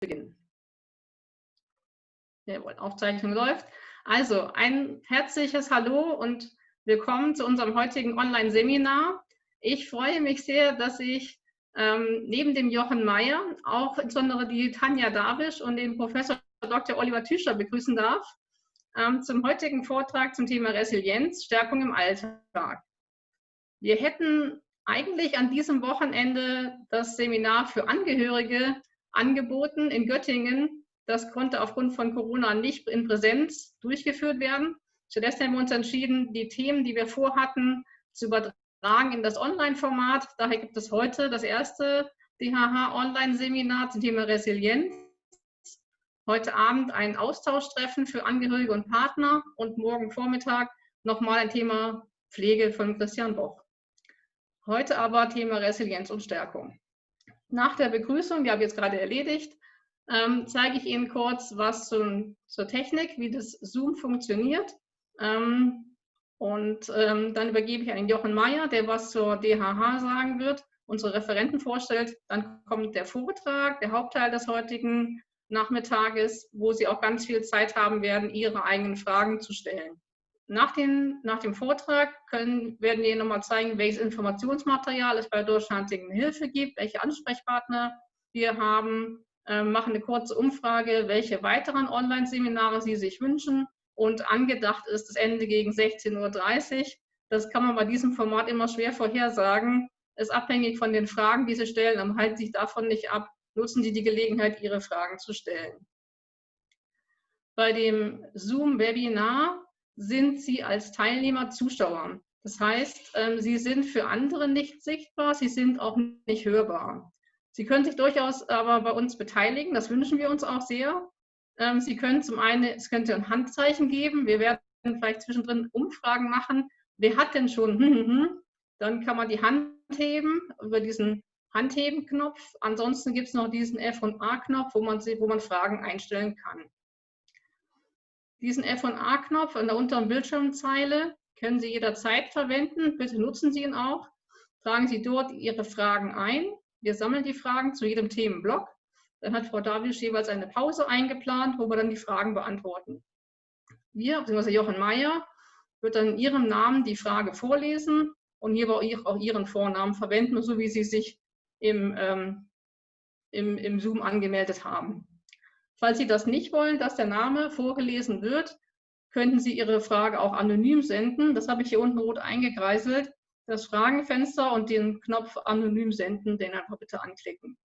beginnen. Jawohl, Aufzeichnung läuft. Also ein herzliches Hallo und willkommen zu unserem heutigen Online-Seminar. Ich freue mich sehr, dass ich ähm, neben dem Jochen Mayer auch insbesondere die Tanja Davisch und den Professor Dr. Oliver Tüscher begrüßen darf ähm, zum heutigen Vortrag zum Thema Resilienz, Stärkung im Alltag. Wir hätten eigentlich an diesem Wochenende das Seminar für Angehörige angeboten in Göttingen. Das konnte aufgrund von Corona nicht in Präsenz durchgeführt werden. Stattdessen haben wir uns entschieden, die Themen, die wir vorhatten, zu übertragen in das Online-Format. Daher gibt es heute das erste DHH-Online-Seminar zum Thema Resilienz. Heute Abend ein Austauschtreffen für Angehörige und Partner und morgen Vormittag nochmal ein Thema Pflege von Christian Boch. Heute aber Thema Resilienz und Stärkung. Nach der Begrüßung, die habe ich jetzt gerade erledigt, ähm, zeige ich Ihnen kurz was zum, zur Technik, wie das Zoom funktioniert. Ähm, und ähm, dann übergebe ich an Jochen Mayer, der was zur DHH sagen wird, unsere Referenten vorstellt. Dann kommt der Vortrag, der Hauptteil des heutigen Nachmittages, wo Sie auch ganz viel Zeit haben werden, Ihre eigenen Fragen zu stellen. Nach, den, nach dem Vortrag können, werden wir nochmal zeigen, welches Informationsmaterial es bei Deutschlandigen Hilfe gibt, welche Ansprechpartner wir haben, äh, machen eine kurze Umfrage, welche weiteren Online-Seminare Sie sich wünschen und angedacht ist das Ende gegen 16.30 Uhr. Das kann man bei diesem Format immer schwer vorhersagen. Ist abhängig von den Fragen, die Sie stellen, dann halten Sie sich davon nicht ab. Nutzen Sie die Gelegenheit, Ihre Fragen zu stellen. Bei dem Zoom-Webinar sind Sie als Teilnehmer Zuschauer. Das heißt, ähm, Sie sind für andere nicht sichtbar, Sie sind auch nicht hörbar. Sie können sich durchaus aber bei uns beteiligen, das wünschen wir uns auch sehr. Ähm, Sie können zum einen, es könnte ein Handzeichen geben, wir werden vielleicht zwischendrin Umfragen machen. Wer hat denn schon? Hm, hm, hm. Dann kann man die Hand heben über diesen Handheben-Knopf. Ansonsten gibt es noch diesen F- und A-Knopf, wo wo man Fragen einstellen kann. Diesen F&A-Knopf an der unteren Bildschirmzeile können Sie jederzeit verwenden. Bitte nutzen Sie ihn auch. Tragen Sie dort Ihre Fragen ein. Wir sammeln die Fragen zu jedem Themenblock. Dann hat Frau Davisch jeweils eine Pause eingeplant, wo wir dann die Fragen beantworten. Wir, bzw. Jochen Mayer, wird dann in Ihrem Namen die Frage vorlesen und hier auch Ihren Vornamen verwenden, so wie Sie sich im, ähm, im, im Zoom angemeldet haben. Falls Sie das nicht wollen, dass der Name vorgelesen wird, könnten Sie Ihre Frage auch anonym senden. Das habe ich hier unten rot eingekreiselt. Das Fragenfenster und den Knopf anonym senden, den einfach bitte anklicken.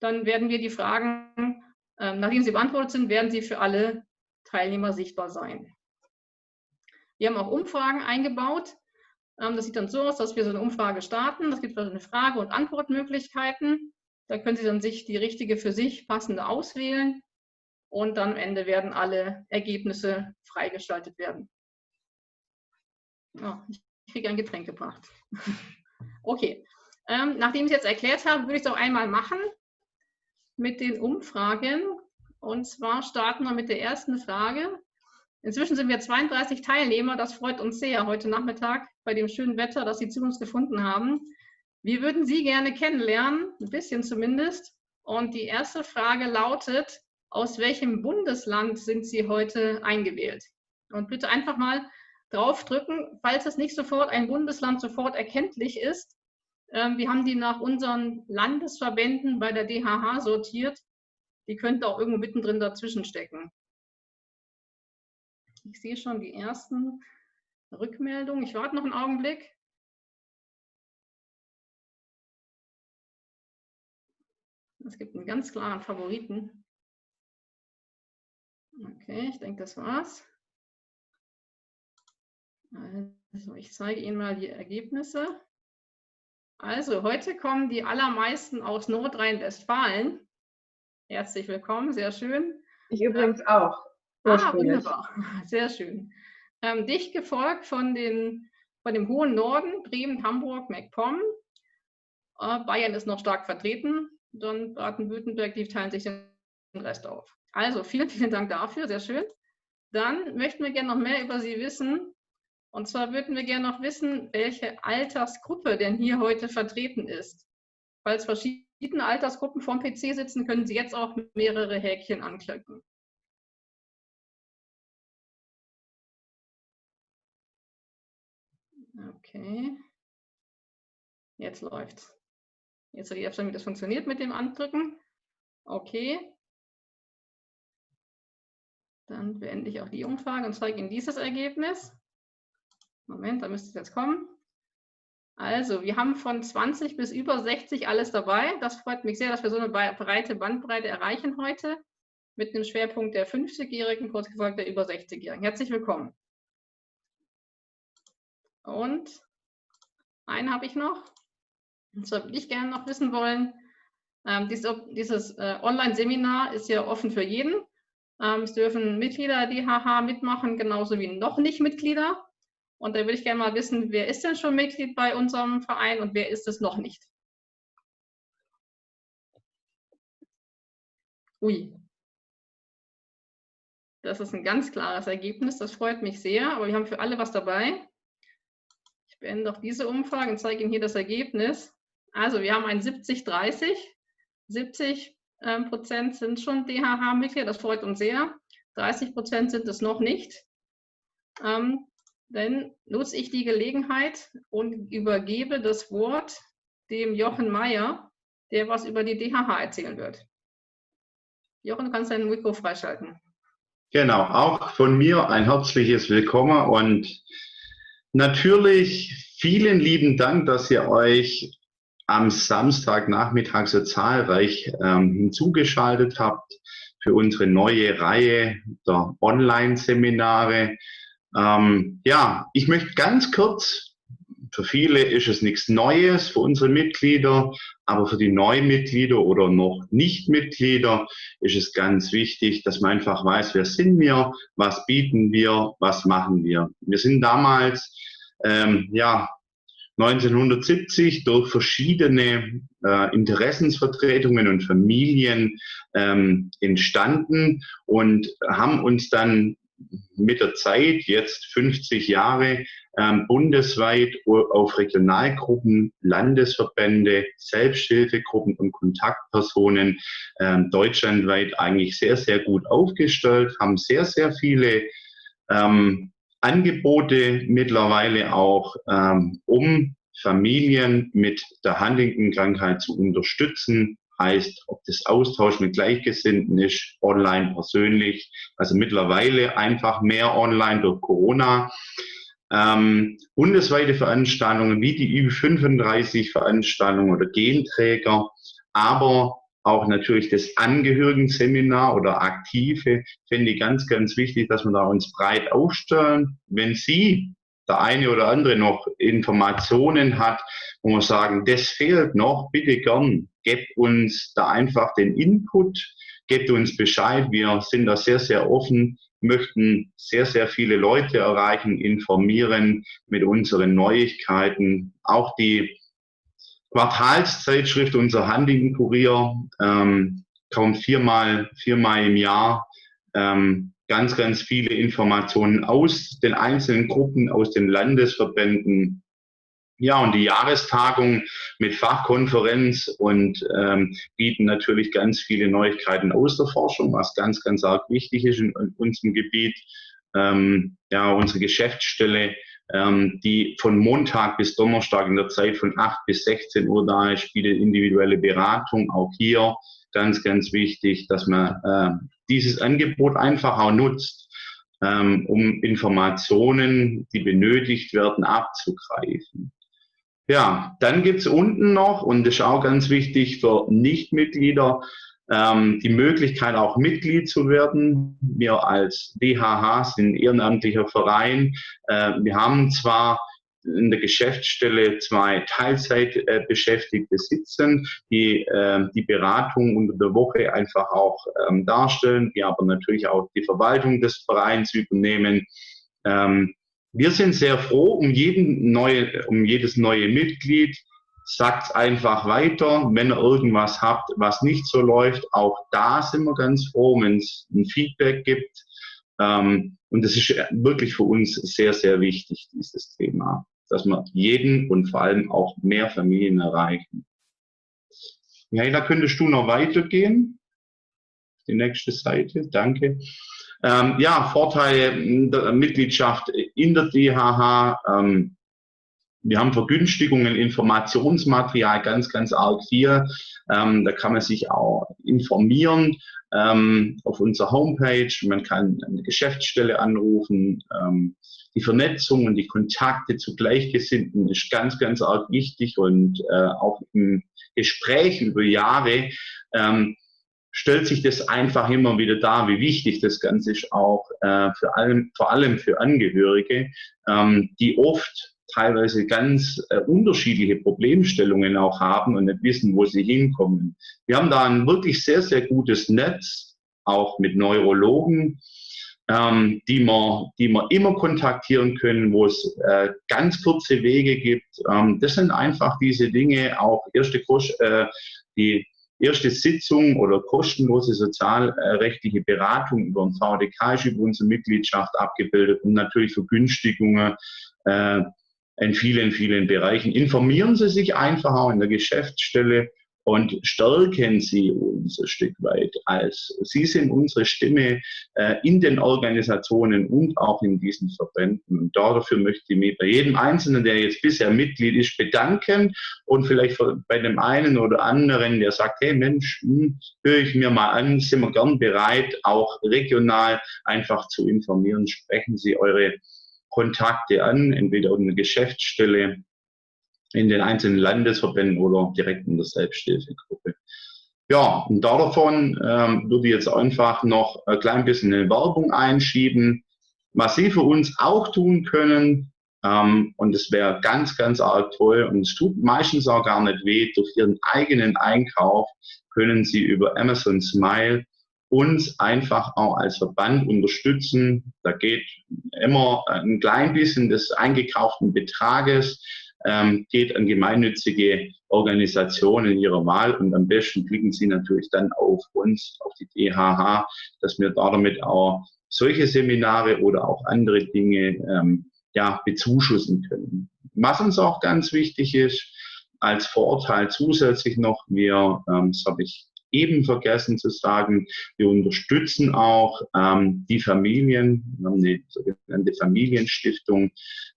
Dann werden wir die Fragen, äh, nachdem sie beantwortet sind, werden sie für alle Teilnehmer sichtbar sein. Wir haben auch Umfragen eingebaut. Ähm, das sieht dann so aus, dass wir so eine Umfrage starten. Es gibt also eine Frage- und Antwortmöglichkeiten. Da können Sie dann sich die richtige für sich passende auswählen und dann am Ende werden alle Ergebnisse freigeschaltet werden. Oh, ich kriege ein Getränk gebracht. okay, ähm, nachdem ich es jetzt erklärt habe, würde ich es auch einmal machen mit den Umfragen. Und zwar starten wir mit der ersten Frage. Inzwischen sind wir 32 Teilnehmer. Das freut uns sehr heute Nachmittag bei dem schönen Wetter, dass Sie zu uns gefunden haben. Wir würden Sie gerne kennenlernen, ein bisschen zumindest. Und die erste Frage lautet, aus welchem Bundesland sind Sie heute eingewählt? Und bitte einfach mal draufdrücken, falls es nicht sofort ein Bundesland sofort erkenntlich ist. Ähm, wir haben die nach unseren Landesverbänden bei der DHH sortiert. Die könnten auch irgendwo mittendrin dazwischen stecken. Ich sehe schon die ersten Rückmeldungen. Ich warte noch einen Augenblick. Es gibt einen ganz klaren Favoriten. Okay, ich denke, das war's. Also, ich zeige Ihnen mal die Ergebnisse. Also, heute kommen die allermeisten aus Nordrhein-Westfalen. Herzlich willkommen, sehr schön. Ich übrigens ähm, auch. Ah, wunderbar, sehr schön. Ähm, dicht gefolgt von, den, von dem hohen Norden, Bremen, Hamburg, MacPom. Äh, Bayern ist noch stark vertreten dann Baden-Württemberg, die teilen sich den Rest auf. Also vielen, vielen Dank dafür, sehr schön. Dann möchten wir gerne noch mehr über Sie wissen. Und zwar würden wir gerne noch wissen, welche Altersgruppe denn hier heute vertreten ist. Es verschiedene Altersgruppen vom PC sitzen, können Sie jetzt auch mehrere Häkchen anklicken. Okay. Jetzt läuft's. Jetzt sehe ich schon, wie das funktioniert mit dem Andrücken. Okay. Dann beende ich auch die Umfrage und zeige Ihnen dieses Ergebnis. Moment, da müsste es jetzt kommen. Also, wir haben von 20 bis über 60 alles dabei. Das freut mich sehr, dass wir so eine breite Bandbreite erreichen heute mit einem Schwerpunkt der 50-Jährigen, kurz gesagt der über 60-Jährigen. Herzlich willkommen. Und einen habe ich noch. Und zwar würde ich gerne noch wissen wollen, ähm, dieses, dieses äh, Online-Seminar ist ja offen für jeden. Ähm, es dürfen Mitglieder der DHH mitmachen, genauso wie noch nicht Mitglieder. Und da würde ich gerne mal wissen, wer ist denn schon Mitglied bei unserem Verein und wer ist es noch nicht? Ui. Das ist ein ganz klares Ergebnis, das freut mich sehr, aber wir haben für alle was dabei. Ich beende auch diese Umfrage und zeige Ihnen hier das Ergebnis. Also wir haben ein 70-30. 70 ähm, Prozent sind schon DHH-Mitglieder, das freut uns sehr. 30 Prozent sind es noch nicht. Ähm, dann nutze ich die Gelegenheit und übergebe das Wort dem Jochen Mayer, der was über die DHH erzählen wird. Jochen, du kannst dein Mikro freischalten. Genau, auch von mir ein herzliches Willkommen und natürlich vielen lieben Dank, dass ihr euch am Samstagnachmittag so zahlreich ähm, hinzugeschaltet habt für unsere neue Reihe der Online-Seminare. Ähm, ja, ich möchte ganz kurz, für viele ist es nichts Neues, für unsere Mitglieder, aber für die Neumitglieder oder noch Nicht-Mitglieder ist es ganz wichtig, dass man einfach weiß, wer sind wir, was bieten wir, was machen wir. Wir sind damals ähm, ja 1970 durch verschiedene äh, Interessensvertretungen und Familien ähm, entstanden und haben uns dann mit der Zeit, jetzt 50 Jahre, ähm, bundesweit auf Regionalgruppen, Landesverbände, Selbsthilfegruppen und Kontaktpersonen ähm, deutschlandweit eigentlich sehr, sehr gut aufgestellt, haben sehr, sehr viele ähm, Angebote mittlerweile auch, ähm, um Familien mit der Huntington-Krankheit zu unterstützen. Heißt, ob das Austausch mit Gleichgesinnten ist, online, persönlich, also mittlerweile einfach mehr online durch Corona. Ähm, bundesweite Veranstaltungen wie die Ü35 Veranstaltungen oder Genträger, aber auch natürlich das Angehörigenseminar oder Aktive, finde ich ganz, ganz wichtig, dass wir da uns breit aufstellen. Wenn Sie, der eine oder andere, noch Informationen hat, wo wir sagen, das fehlt noch, bitte gern, gebt uns da einfach den Input, gebt uns Bescheid. Wir sind da sehr, sehr offen, möchten sehr, sehr viele Leute erreichen, informieren mit unseren Neuigkeiten. Auch die Quartalszeitschrift, unser Huntington-Kurier, ähm, kommt viermal, viermal im Jahr ähm, ganz, ganz viele Informationen aus den einzelnen Gruppen, aus den Landesverbänden. Ja, und die Jahrestagung mit Fachkonferenz und ähm, bieten natürlich ganz viele Neuigkeiten aus der Forschung, was ganz, ganz arg wichtig ist in, in unserem Gebiet. Ähm, ja, unsere Geschäftsstelle ähm, die von Montag bis Donnerstag in der Zeit von 8 bis 16 Uhr da ist, bietet individuelle Beratung. Auch hier ganz, ganz wichtig, dass man äh, dieses Angebot einfach auch nutzt, ähm, um Informationen, die benötigt werden, abzugreifen. Ja, dann gibt's unten noch, und das ist auch ganz wichtig für Nichtmitglieder, ähm, die Möglichkeit, auch Mitglied zu werden. Wir als DHH sind ehrenamtlicher Verein. Äh, wir haben zwar in der Geschäftsstelle zwei Teilzeitbeschäftigte sitzen, die äh, die Beratung unter der Woche einfach auch ähm, darstellen, die aber natürlich auch die Verwaltung des Vereins übernehmen. Ähm, wir sind sehr froh um, jeden neue, um jedes neue Mitglied, sagt einfach weiter, wenn ihr irgendwas habt, was nicht so läuft. Auch da sind wir ganz froh, wenn es ein Feedback gibt. Ähm, und das ist wirklich für uns sehr, sehr wichtig, dieses Thema, dass wir jeden und vor allem auch mehr Familien erreichen. Ja, da könntest du noch weitergehen. Die nächste Seite, danke. Ähm, ja, Vorteile der Mitgliedschaft in der DHH. Ähm, wir haben Vergünstigungen, Informationsmaterial ganz, ganz arg viel. Ähm, da kann man sich auch informieren ähm, auf unserer Homepage. Man kann eine Geschäftsstelle anrufen. Ähm, die Vernetzung und die Kontakte zu Gleichgesinnten ist ganz, ganz arg wichtig und äh, auch im Gespräch über Jahre ähm, stellt sich das einfach immer wieder dar, wie wichtig das Ganze ist, auch äh, für allem, vor allem für Angehörige, ähm, die oft teilweise ganz äh, unterschiedliche Problemstellungen auch haben und nicht wissen, wo sie hinkommen. Wir haben da ein wirklich sehr, sehr gutes Netz, auch mit Neurologen, ähm, die, wir, die wir immer kontaktieren können, wo es äh, ganz kurze Wege gibt. Ähm, das sind einfach diese Dinge, auch erste Kost, äh, die erste Sitzung oder kostenlose sozialrechtliche Beratung über den VDK ist über unsere Mitgliedschaft abgebildet und natürlich Vergünstigungen äh, in vielen, vielen Bereichen. Informieren Sie sich einfach auch in der Geschäftsstelle und stärken Sie uns ein Stück weit als Sie sind unsere Stimme äh, in den Organisationen und auch in diesen Verbänden. Und dafür möchte ich mich bei jedem Einzelnen, der jetzt bisher Mitglied ist, bedanken und vielleicht bei dem einen oder anderen, der sagt, hey Mensch, hm, höre ich mir mal an, sind wir gern bereit, auch regional einfach zu informieren. Sprechen Sie eure Kontakte an, entweder eine Geschäftsstelle in den einzelnen Landesverbänden oder direkt in der Selbsthilfegruppe. Ja, und davon ähm, würde ich jetzt einfach noch ein klein bisschen eine Werbung einschieben, was Sie für uns auch tun können. Ähm, und es wäre ganz, ganz arg toll und es tut meistens auch gar nicht weh. Durch Ihren eigenen Einkauf können Sie über Amazon Smile uns einfach auch als Verband unterstützen. Da geht immer ein klein bisschen des eingekauften Betrages ähm, geht an gemeinnützige Organisationen ihrer Wahl und am besten klicken Sie natürlich dann auf uns, auf die DHH, dass wir damit auch solche Seminare oder auch andere Dinge ähm, ja, bezuschussen können. Was uns auch ganz wichtig ist, als Vorteil zusätzlich noch, wir, ähm, das habe ich eben vergessen zu sagen, wir unterstützen auch ähm, die Familien. Wir haben eine sogenannte Familienstiftung,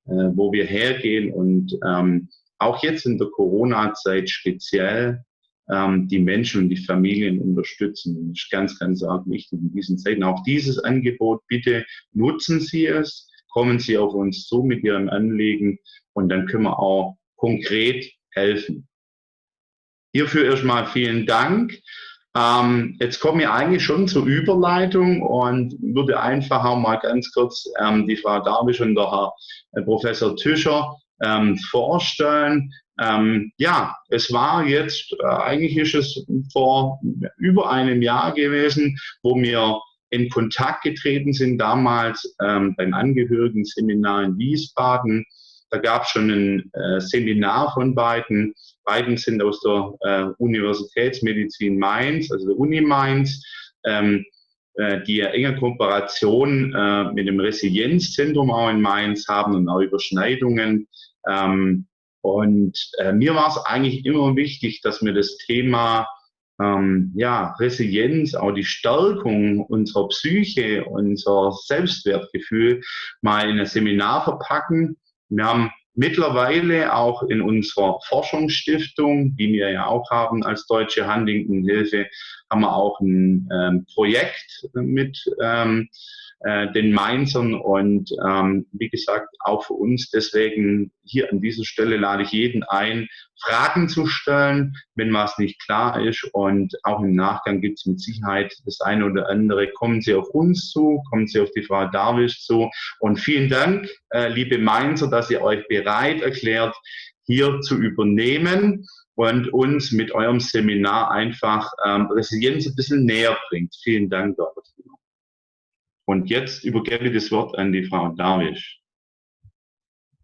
äh, wo wir hergehen und ähm, auch jetzt in der Corona-Zeit speziell ähm, die Menschen und die Familien unterstützen. Das ist ganz, ganz arg wichtig in diesen Zeiten. Auch dieses Angebot, bitte nutzen Sie es, kommen Sie auf uns zu mit Ihren Anliegen und dann können wir auch konkret helfen. Hierfür erstmal vielen Dank. Ähm, jetzt komme ich eigentlich schon zur Überleitung und würde einfach auch mal ganz kurz ähm, die Frau Darwisch und der Herr äh, Professor Tischer ähm, vorstellen. Ähm, ja, es war jetzt, äh, eigentlich ist es vor über einem Jahr gewesen, wo wir in Kontakt getreten sind, damals ähm, beim Angehörigenseminar in Wiesbaden da gab es schon ein äh, Seminar von beiden. Beiden sind aus der äh, Universitätsmedizin Mainz, also der Uni Mainz, ähm, äh, die ja enge Kooperation äh, mit dem Resilienzzentrum auch in Mainz haben und auch Überschneidungen. Ähm, und äh, mir war es eigentlich immer wichtig, dass wir das Thema ähm, ja, Resilienz, auch die Stärkung unserer Psyche, unser Selbstwertgefühl mal in ein Seminar verpacken wir haben mittlerweile auch in unserer Forschungsstiftung, die wir ja auch haben als Deutsche Huntington Hilfe, haben wir auch ein ähm, Projekt mit ähm, äh, den Mainzern und ähm, wie gesagt auch für uns. Deswegen hier an dieser Stelle lade ich jeden ein, Fragen zu stellen, wenn was nicht klar ist und auch im Nachgang gibt es mit Sicherheit das eine oder andere. Kommen Sie auf uns zu, kommen Sie auf die Frau Darwisch zu und vielen Dank, äh, liebe Mainzer, dass ihr euch bereit erklärt, hier zu übernehmen und uns mit eurem Seminar einfach ähm, Resilienz ein bisschen näher bringt. Vielen Dank dafür. Und jetzt übergebe ich das Wort an die Frau Darwisch.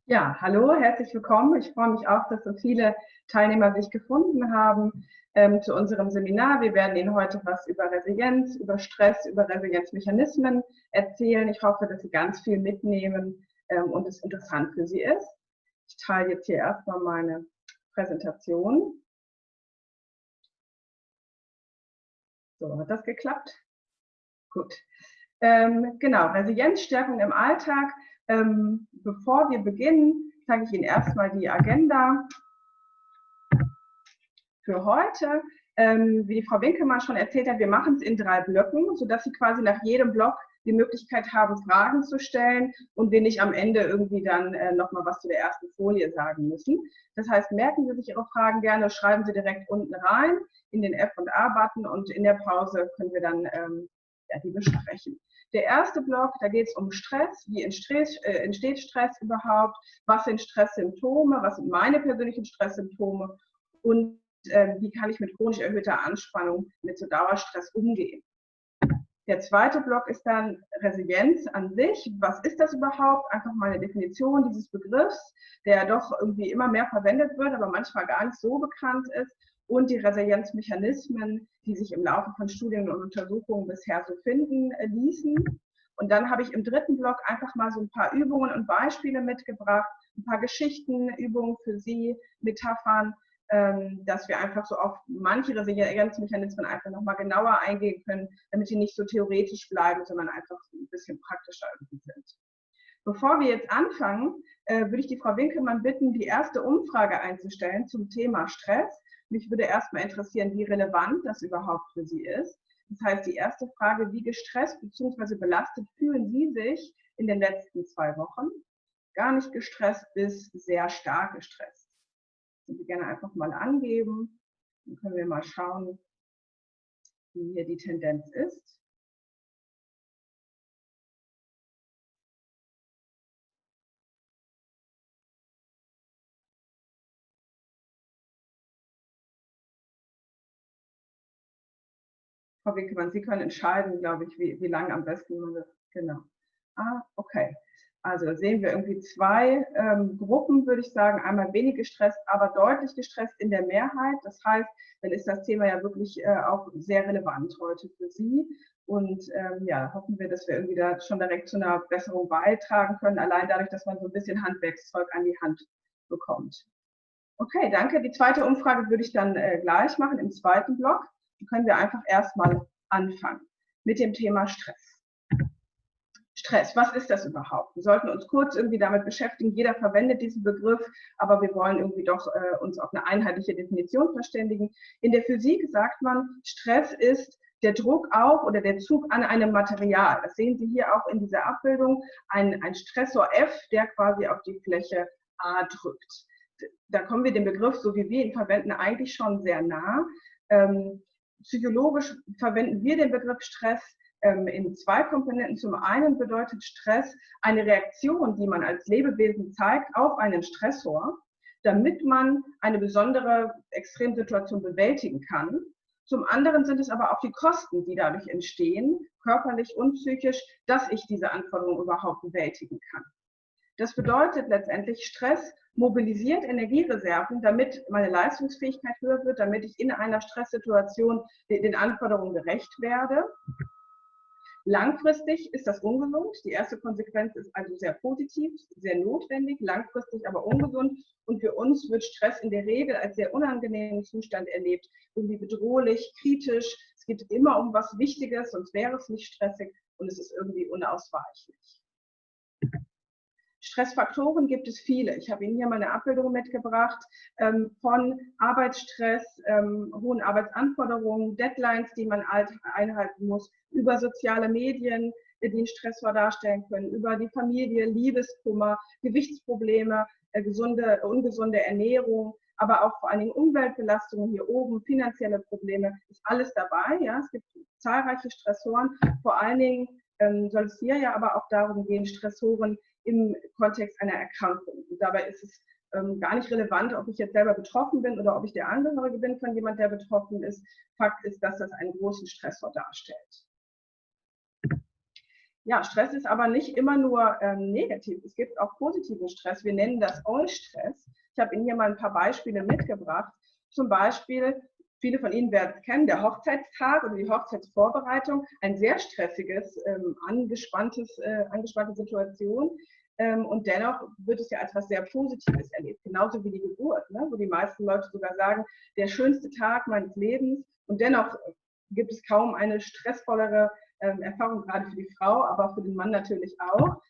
Ja, hallo, herzlich willkommen. Ich freue mich auch, dass so viele Teilnehmer sich gefunden haben ähm, zu unserem Seminar. Wir werden Ihnen heute was über Resilienz, über Stress, über Resilienzmechanismen erzählen. Ich hoffe, dass Sie ganz viel mitnehmen ähm, und es interessant für Sie ist. Ich teile jetzt hier erstmal meine Präsentation. So, hat das geklappt? Gut. Ähm, genau, Resilienzstärkung im Alltag. Ähm, bevor wir beginnen, zeige ich Ihnen erstmal die Agenda für heute. Ähm, wie die Frau Winkelmann schon erzählt hat, wir machen es in drei Blöcken, sodass Sie quasi nach jedem Block die Möglichkeit haben, Fragen zu stellen und wir nicht am Ende irgendwie dann äh, nochmal was zu der ersten Folie sagen müssen. Das heißt, merken Sie sich Ihre Fragen gerne, schreiben Sie direkt unten rein in den F&A-Button und in der Pause können wir dann ähm, ja, die besprechen. Der erste Block, da geht es um Stress. Wie entsteht, äh, entsteht Stress überhaupt? Was sind Stresssymptome? Was sind meine persönlichen Stresssymptome? Und äh, wie kann ich mit chronisch erhöhter Anspannung, mit so Dauerstress umgehen? Der zweite Block ist dann Resilienz an sich. Was ist das überhaupt? Einfach mal eine Definition dieses Begriffs, der doch irgendwie immer mehr verwendet wird, aber manchmal gar nicht so bekannt ist. Und die Resilienzmechanismen, die sich im Laufe von Studien und Untersuchungen bisher so finden äh, ließen. Und dann habe ich im dritten Block einfach mal so ein paar Übungen und Beispiele mitgebracht, ein paar Geschichten, Übungen für Sie, Metaphern, ähm, dass wir einfach so auf manche Resilienzmechanismen einfach nochmal genauer eingehen können, damit die nicht so theoretisch bleiben, sondern einfach ein bisschen praktischer sind. Bevor wir jetzt anfangen, äh, würde ich die Frau Winkelmann bitten, die erste Umfrage einzustellen zum Thema Stress. Mich würde erstmal interessieren, wie relevant das überhaupt für Sie ist. Das heißt, die erste Frage, wie gestresst bzw. belastet fühlen Sie sich in den letzten zwei Wochen? Gar nicht gestresst bis sehr stark gestresst. Können Sie gerne einfach mal angeben. Dann können wir mal schauen, wie hier die Tendenz ist. Frau Winkelmann, Sie können entscheiden, glaube ich, wie, wie lange am besten man das. Genau. Ah, okay. Also da sehen wir irgendwie zwei ähm, Gruppen, würde ich sagen. Einmal wenig gestresst, aber deutlich gestresst in der Mehrheit. Das heißt, dann ist das Thema ja wirklich äh, auch sehr relevant heute für Sie. Und ähm, ja, hoffen wir, dass wir irgendwie da schon direkt zu einer Besserung beitragen können, allein dadurch, dass man so ein bisschen Handwerkszeug an die Hand bekommt. Okay, danke. Die zweite Umfrage würde ich dann äh, gleich machen im zweiten Block. Können wir einfach erstmal anfangen mit dem Thema Stress. Stress, was ist das überhaupt? Wir sollten uns kurz irgendwie damit beschäftigen. Jeder verwendet diesen Begriff, aber wir wollen irgendwie doch äh, uns auf eine einheitliche Definition verständigen. In der Physik sagt man, Stress ist der Druck auf oder der Zug an einem Material. Das sehen Sie hier auch in dieser Abbildung. Ein, ein Stressor F, der quasi auf die Fläche A drückt. Da kommen wir dem Begriff, so wie wir ihn verwenden, eigentlich schon sehr nah. Ähm, psychologisch verwenden wir den Begriff Stress ähm, in zwei Komponenten. Zum einen bedeutet Stress eine Reaktion, die man als Lebewesen zeigt auf einen Stressor, damit man eine besondere Extremsituation bewältigen kann. Zum anderen sind es aber auch die Kosten, die dadurch entstehen, körperlich und psychisch, dass ich diese Anforderungen überhaupt bewältigen kann. Das bedeutet letztendlich, Stress mobilisiert Energiereserven, damit meine Leistungsfähigkeit höher wird, damit ich in einer Stresssituation den Anforderungen gerecht werde. Langfristig ist das ungesund. Die erste Konsequenz ist also sehr positiv, sehr notwendig, langfristig aber ungesund. Und für uns wird Stress in der Regel als sehr unangenehmen Zustand erlebt, irgendwie bedrohlich, kritisch. Es geht immer um was Wichtiges, sonst wäre es nicht stressig und es ist irgendwie unausweichlich. Stressfaktoren gibt es viele. Ich habe Ihnen hier mal eine Abbildung mitgebracht ähm, von Arbeitsstress, ähm, hohen Arbeitsanforderungen, Deadlines, die man einhalten muss, über soziale Medien, die einen Stressor darstellen können, über die Familie, Liebeskummer, Gewichtsprobleme, äh, gesunde, ungesunde Ernährung, aber auch vor allen Dingen Umweltbelastungen hier oben, finanzielle Probleme, ist alles dabei. Ja? Es gibt zahlreiche Stressoren. Vor allen Dingen ähm, soll es hier ja aber auch darum gehen, Stressoren im Kontext einer Erkrankung. Und dabei ist es ähm, gar nicht relevant, ob ich jetzt selber betroffen bin oder ob ich der Angehörige bin von jemand, der betroffen ist. Fakt ist, dass das einen großen Stressor darstellt. Ja, Stress ist aber nicht immer nur ähm, negativ. Es gibt auch positiven Stress. Wir nennen das Eustress. Ich habe Ihnen hier mal ein paar Beispiele mitgebracht. Zum Beispiel, viele von Ihnen werden es kennen, der Hochzeitstag oder die Hochzeitsvorbereitung. Ein sehr stressiges, ähm, angespanntes, äh, angespannte Situation. Ähm, und dennoch wird es ja als etwas sehr Positives erlebt. Genauso wie die Geburt, ne? wo die meisten Leute sogar sagen, der schönste Tag meines Lebens. Und dennoch gibt es kaum eine stressvollere ähm, Erfahrung, gerade für die Frau, aber für den Mann natürlich auch.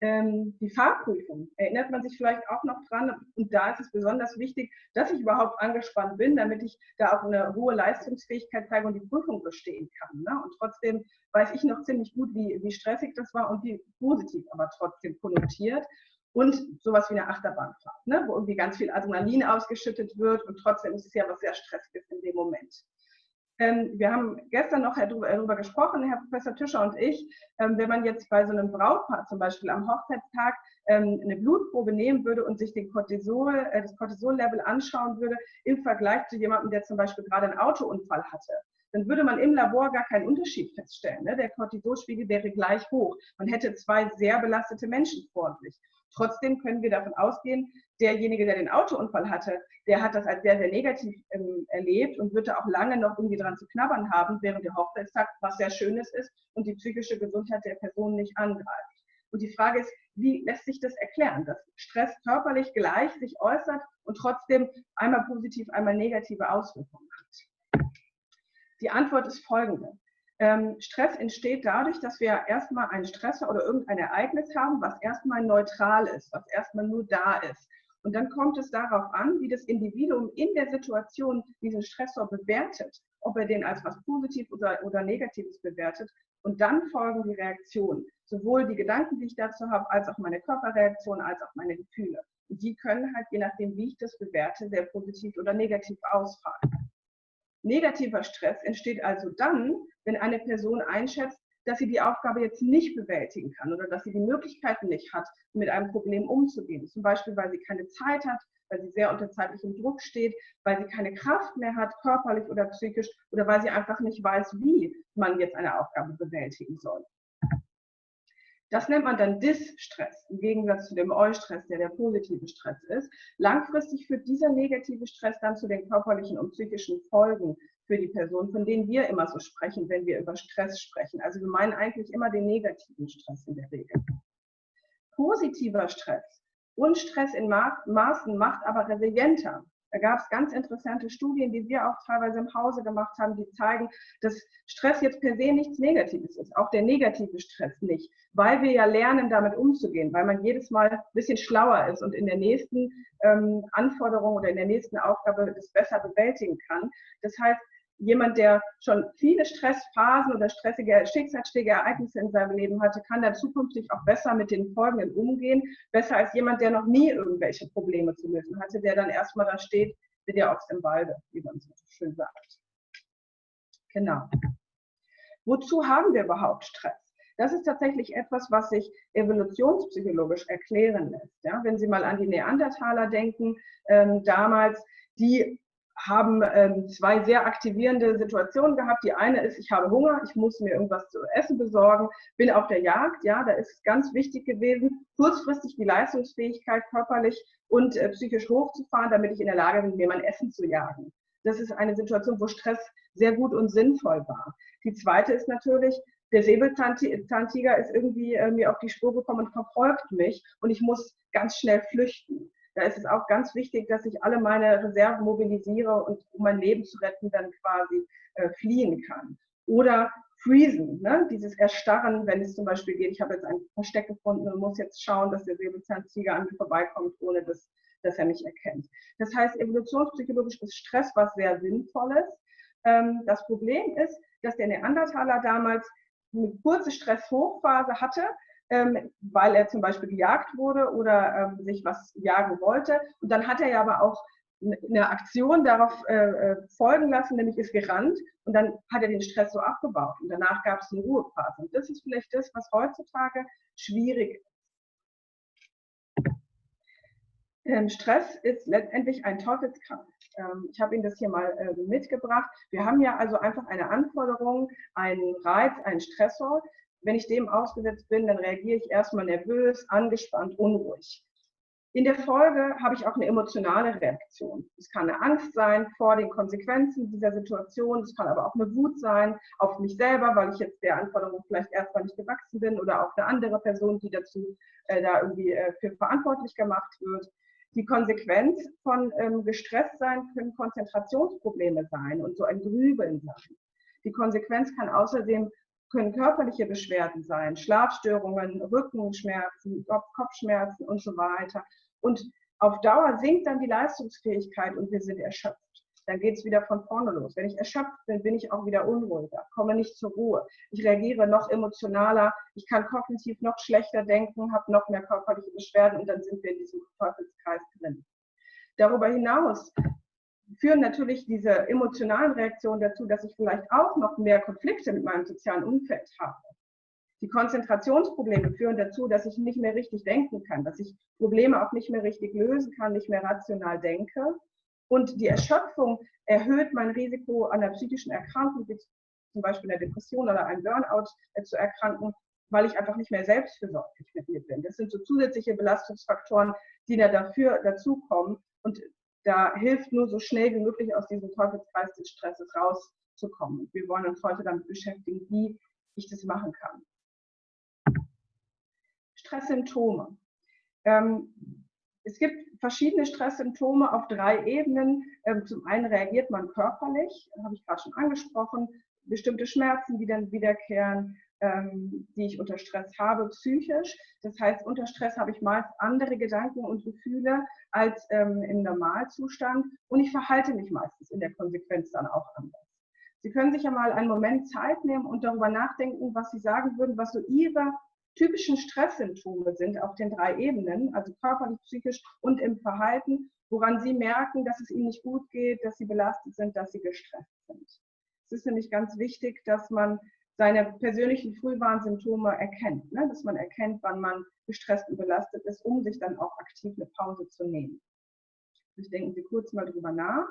Ähm, die Fahrprüfung, erinnert man sich vielleicht auch noch dran. Und da ist es besonders wichtig, dass ich überhaupt angespannt bin, damit ich da auch eine hohe Leistungsfähigkeit zeige und die Prüfung bestehen kann. Ne? Und trotzdem weiß ich noch ziemlich gut, wie, wie stressig das war und wie positiv aber trotzdem konnotiert. Und sowas wie eine Achterbahnfahrt, ne? wo irgendwie ganz viel Adrenalin ausgeschüttet wird und trotzdem ist es ja was sehr Stressiges in dem Moment. Ähm, wir haben gestern noch darüber gesprochen, Herr Professor Tischer und ich, ähm, wenn man jetzt bei so einem Brautpaar zum Beispiel am Hochzeitstag ähm, eine Blutprobe nehmen würde und sich den Cortisol, äh, das Cortisol-Level anschauen würde im Vergleich zu jemandem, der zum Beispiel gerade einen Autounfall hatte, dann würde man im Labor gar keinen Unterschied feststellen. Ne? Der Cortisolspiegel wäre gleich hoch. Man hätte zwei sehr belastete Menschen vor sich. Trotzdem können wir davon ausgehen, derjenige, der den Autounfall hatte, der hat das als sehr, sehr negativ ähm, erlebt und wird da auch lange noch irgendwie dran zu knabbern haben während der Hochzeitstag, was sehr Schönes ist und die psychische Gesundheit der Person nicht angreift. Und die Frage ist, wie lässt sich das erklären, dass Stress körperlich gleich sich äußert und trotzdem einmal positiv, einmal negative Auswirkungen hat? Die Antwort ist folgende. Ähm, Stress entsteht dadurch, dass wir erstmal einen Stressor oder irgendein Ereignis haben, was erstmal neutral ist, was erstmal nur da ist. Und dann kommt es darauf an, wie das Individuum in der Situation diesen Stressor bewertet, ob er den als was Positives oder, oder Negatives bewertet. Und dann folgen die Reaktionen, sowohl die Gedanken, die ich dazu habe, als auch meine Körperreaktion, als auch meine Gefühle. Und die können halt, je nachdem, wie ich das bewerte, sehr positiv oder negativ ausfallen. Negativer Stress entsteht also dann, wenn eine Person einschätzt, dass sie die Aufgabe jetzt nicht bewältigen kann oder dass sie die Möglichkeiten nicht hat, mit einem Problem umzugehen. Zum Beispiel, weil sie keine Zeit hat, weil sie sehr unter zeitlichem Druck steht, weil sie keine Kraft mehr hat, körperlich oder psychisch, oder weil sie einfach nicht weiß, wie man jetzt eine Aufgabe bewältigen soll. Das nennt man dann Dis-Stress, im Gegensatz zu dem Eu-Stress, der der positive Stress ist. Langfristig führt dieser negative Stress dann zu den körperlichen und psychischen Folgen für die Person, von denen wir immer so sprechen, wenn wir über Stress sprechen. Also wir meinen eigentlich immer den negativen Stress in der Regel. Positiver Stress und Stress in Maßen macht aber resilienter. Da gab es ganz interessante Studien, die wir auch teilweise im Hause gemacht haben, die zeigen, dass Stress jetzt per se nichts Negatives ist, auch der negative Stress nicht, weil wir ja lernen, damit umzugehen, weil man jedes Mal ein bisschen schlauer ist und in der nächsten ähm, Anforderung oder in der nächsten Aufgabe das besser bewältigen kann. Das heißt, jemand, der schon viele Stressphasen oder stressige Schicksalsschläge, Ereignisse in seinem Leben hatte, kann dann zukünftig auch besser mit den Folgen umgehen. Besser als jemand, der noch nie irgendwelche Probleme zu lösen hatte, der dann erstmal da steht, wie der Ochs im Walde, wie man so schön sagt. Genau. Wozu haben wir überhaupt Stress? Das ist tatsächlich etwas, was sich evolutionspsychologisch erklären lässt. Ja, wenn Sie mal an die Neandertaler denken, ähm, damals, die haben ähm, zwei sehr aktivierende Situationen gehabt. Die eine ist, ich habe Hunger, ich muss mir irgendwas zu essen besorgen, bin auf der Jagd. Ja, da ist es ganz wichtig gewesen, kurzfristig die Leistungsfähigkeit körperlich und äh, psychisch hochzufahren, damit ich in der Lage bin, mir mein Essen zu jagen. Das ist eine Situation, wo Stress sehr gut und sinnvoll war. Die zweite ist natürlich, der Säbelzahntiger ist irgendwie äh, mir auf die Spur gekommen und verfolgt mich und ich muss ganz schnell flüchten. Da ist es auch ganz wichtig, dass ich alle meine Reserven mobilisiere und um mein Leben zu retten, dann quasi äh, fliehen kann. Oder freezen, ne? dieses Erstarren, wenn es zum Beispiel geht, ich habe jetzt ein Versteck gefunden und muss jetzt schauen, dass der Säbelzahntiger an mir vorbeikommt, ohne dass, dass er mich erkennt. Das heißt, evolutionspsychologisch ist Stress was sehr Sinnvolles. Ähm, das Problem ist, dass der Neandertaler damals eine kurze Stresshochphase hatte, ähm, weil er zum Beispiel gejagt wurde oder ähm, sich was jagen wollte. Und dann hat er ja aber auch eine Aktion darauf äh, äh, folgen lassen, nämlich ist gerannt und dann hat er den Stress so abgebaut und danach gab es eine Ruhephase. Und das ist vielleicht das, was heutzutage schwierig ist. Ähm, Stress ist letztendlich ein Teufelskreis. Ähm, ich habe Ihnen das hier mal äh, mitgebracht. Wir haben ja also einfach eine Anforderung, einen Reiz, einen Stressor, wenn ich dem ausgesetzt bin, dann reagiere ich erstmal nervös, angespannt, unruhig. In der Folge habe ich auch eine emotionale Reaktion. Es kann eine Angst sein vor den Konsequenzen dieser Situation. Es kann aber auch eine Wut sein auf mich selber, weil ich jetzt der Anforderung vielleicht erstmal nicht gewachsen bin oder auf eine andere Person, die dazu äh, da irgendwie äh, für verantwortlich gemacht wird. Die Konsequenz von ähm, gestresst sein können Konzentrationsprobleme sein und so ein Grübeln sein. Die Konsequenz kann außerdem können körperliche Beschwerden sein, Schlafstörungen, Rückenschmerzen, Kopfschmerzen und so weiter. Und auf Dauer sinkt dann die Leistungsfähigkeit und wir sind erschöpft. Dann geht es wieder von vorne los. Wenn ich erschöpft bin, bin ich auch wieder unruhiger, komme nicht zur Ruhe. Ich reagiere noch emotionaler, ich kann kognitiv noch schlechter denken, habe noch mehr körperliche Beschwerden und dann sind wir in diesem Teufelskreis drin. Darüber hinaus führen natürlich diese emotionalen Reaktionen dazu, dass ich vielleicht auch noch mehr Konflikte mit meinem sozialen Umfeld habe. Die Konzentrationsprobleme führen dazu, dass ich nicht mehr richtig denken kann, dass ich Probleme auch nicht mehr richtig lösen kann, nicht mehr rational denke. Und die Erschöpfung erhöht mein Risiko an einer psychischen Erkrankung, wie zum Beispiel einer Depression oder einem Burnout äh, zu erkranken, weil ich einfach nicht mehr selbstversorglich mit mir bin. Das sind so zusätzliche Belastungsfaktoren, die da dafür dazukommen. Und da hilft nur so schnell wie möglich aus diesem Teufelskreis des Stresses rauszukommen. Und wir wollen uns heute damit beschäftigen, wie ich das machen kann. Stresssymptome. Ähm, es gibt verschiedene Stresssymptome auf drei Ebenen. Ähm, zum einen reagiert man körperlich, habe ich gerade schon angesprochen, bestimmte Schmerzen, die dann wiederkehren, ähm, die ich unter Stress habe, psychisch. Das heißt, unter Stress habe ich meist andere Gedanken und Gefühle als ähm, im Normalzustand und ich verhalte mich meistens in der Konsequenz dann auch anders. Sie können sich ja mal einen Moment Zeit nehmen und darüber nachdenken, was Sie sagen würden, was so Ihre typischen Stresssymptome sind auf den drei Ebenen, also körperlich, psychisch und im Verhalten, woran Sie merken, dass es Ihnen nicht gut geht, dass Sie belastet sind, dass Sie gestresst sind. Es ist nämlich ganz wichtig, dass man seine persönlichen Frühwarnsymptome erkennt, ne? dass man erkennt, wann man gestresst und belastet ist, um sich dann auch aktiv eine Pause zu nehmen. Ich denken Sie kurz mal drüber nach.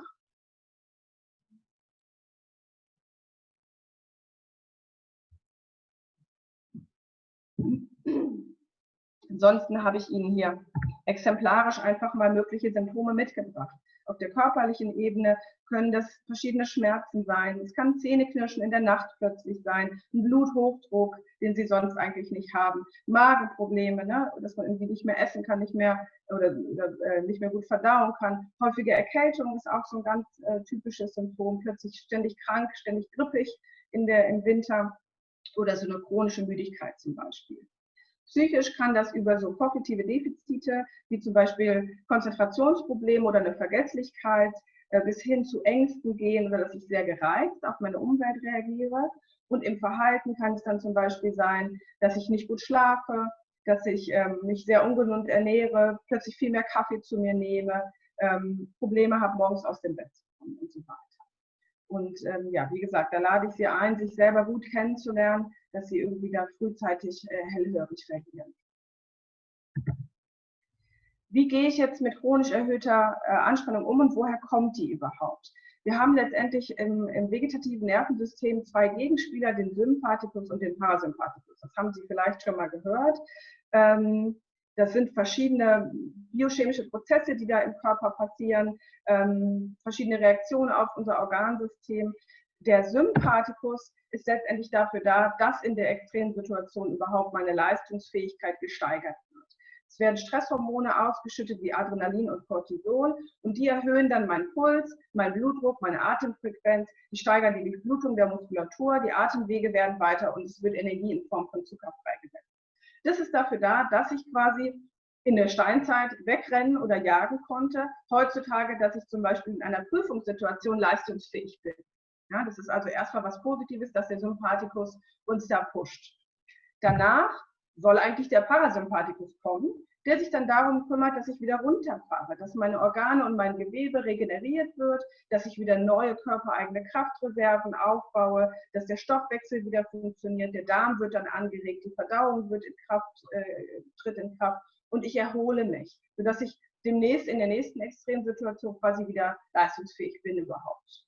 Ansonsten habe ich Ihnen hier exemplarisch einfach mal mögliche Symptome mitgebracht. Auf der körperlichen Ebene können das verschiedene Schmerzen sein. Es kann Zähneknirschen in der Nacht plötzlich sein, ein Bluthochdruck, den Sie sonst eigentlich nicht haben, Magenprobleme, ne? dass man irgendwie nicht mehr essen kann, nicht mehr oder, oder äh, nicht mehr gut verdauen kann. Häufige Erkältung ist auch so ein ganz äh, typisches Symptom. Plötzlich ständig krank, ständig grippig in der, im Winter oder so eine chronische Müdigkeit zum Beispiel. Psychisch kann das über so kognitive Defizite, wie zum Beispiel Konzentrationsprobleme oder eine Vergesslichkeit, äh, bis hin zu Ängsten gehen oder dass ich sehr gereizt auf meine Umwelt reagiere. Und im Verhalten kann es dann zum Beispiel sein, dass ich nicht gut schlafe, dass ich ähm, mich sehr ungesund ernähre, plötzlich viel mehr Kaffee zu mir nehme, ähm, Probleme habe, morgens aus dem Bett zu kommen und so weiter. Und ähm, ja, wie gesagt, da lade ich Sie ein, sich selber gut kennenzulernen, dass Sie irgendwie da frühzeitig äh, hellhörig reagieren. Wie gehe ich jetzt mit chronisch erhöhter äh, Anspannung um und woher kommt die überhaupt? Wir haben letztendlich im, im, vegetativen Nervensystem zwei Gegenspieler, den Sympathikus und den Parasympathikus. Das haben Sie vielleicht schon mal gehört. Ähm, das sind verschiedene biochemische Prozesse, die da im Körper passieren, ähm, verschiedene Reaktionen auf unser Organsystem. Der Sympathikus ist letztendlich dafür da, dass in der extremen Situation überhaupt meine Leistungsfähigkeit gesteigert wird. Es werden Stresshormone ausgeschüttet wie Adrenalin und Cortisol und die erhöhen dann meinen Puls, meinen Blutdruck, meine Atemfrequenz, die steigern die Durchblutung der Muskulatur, die Atemwege werden weiter und es wird Energie in Form von Zucker freigesetzt. Das ist dafür da, dass ich quasi in der Steinzeit wegrennen oder jagen konnte. Heutzutage, dass ich zum Beispiel in einer Prüfungssituation leistungsfähig bin. Ja, das ist also erstmal was Positives, dass der Sympathikus uns da pusht. Danach soll eigentlich der Parasympathikus kommen, der sich dann darum kümmert, dass ich wieder runterfahre, dass meine Organe und mein Gewebe regeneriert wird, dass ich wieder neue körpereigene Kraftreserven aufbaue, dass der Stoffwechsel wieder funktioniert, der Darm wird dann angeregt, die Verdauung wird in Kraft, äh, tritt in Kraft und ich erhole mich, sodass ich demnächst in der nächsten Extremsituation quasi wieder leistungsfähig bin überhaupt.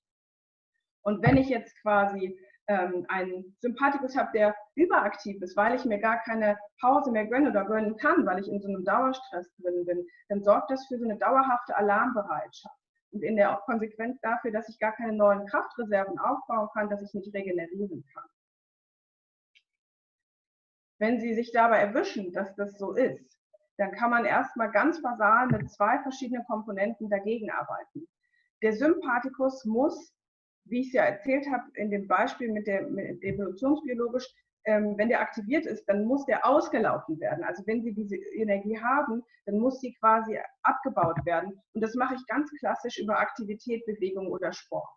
Und wenn ich jetzt quasi ähm, einen Sympathikus habe, der überaktiv ist, weil ich mir gar keine Pause mehr gönne oder gönnen kann, weil ich in so einem Dauerstress drin bin, dann sorgt das für so eine dauerhafte Alarmbereitschaft. Und in der Konsequenz dafür, dass ich gar keine neuen Kraftreserven aufbauen kann, dass ich nicht regenerieren kann. Wenn Sie sich dabei erwischen, dass das so ist, dann kann man erstmal ganz basal mit zwei verschiedenen Komponenten dagegen arbeiten. Der Sympathikus muss wie ich es ja erzählt habe, in dem Beispiel mit der mit evolutionsbiologisch, ähm, wenn der aktiviert ist, dann muss der ausgelaufen werden. Also wenn Sie diese Energie haben, dann muss sie quasi abgebaut werden. Und das mache ich ganz klassisch über Aktivität, Bewegung oder Sport.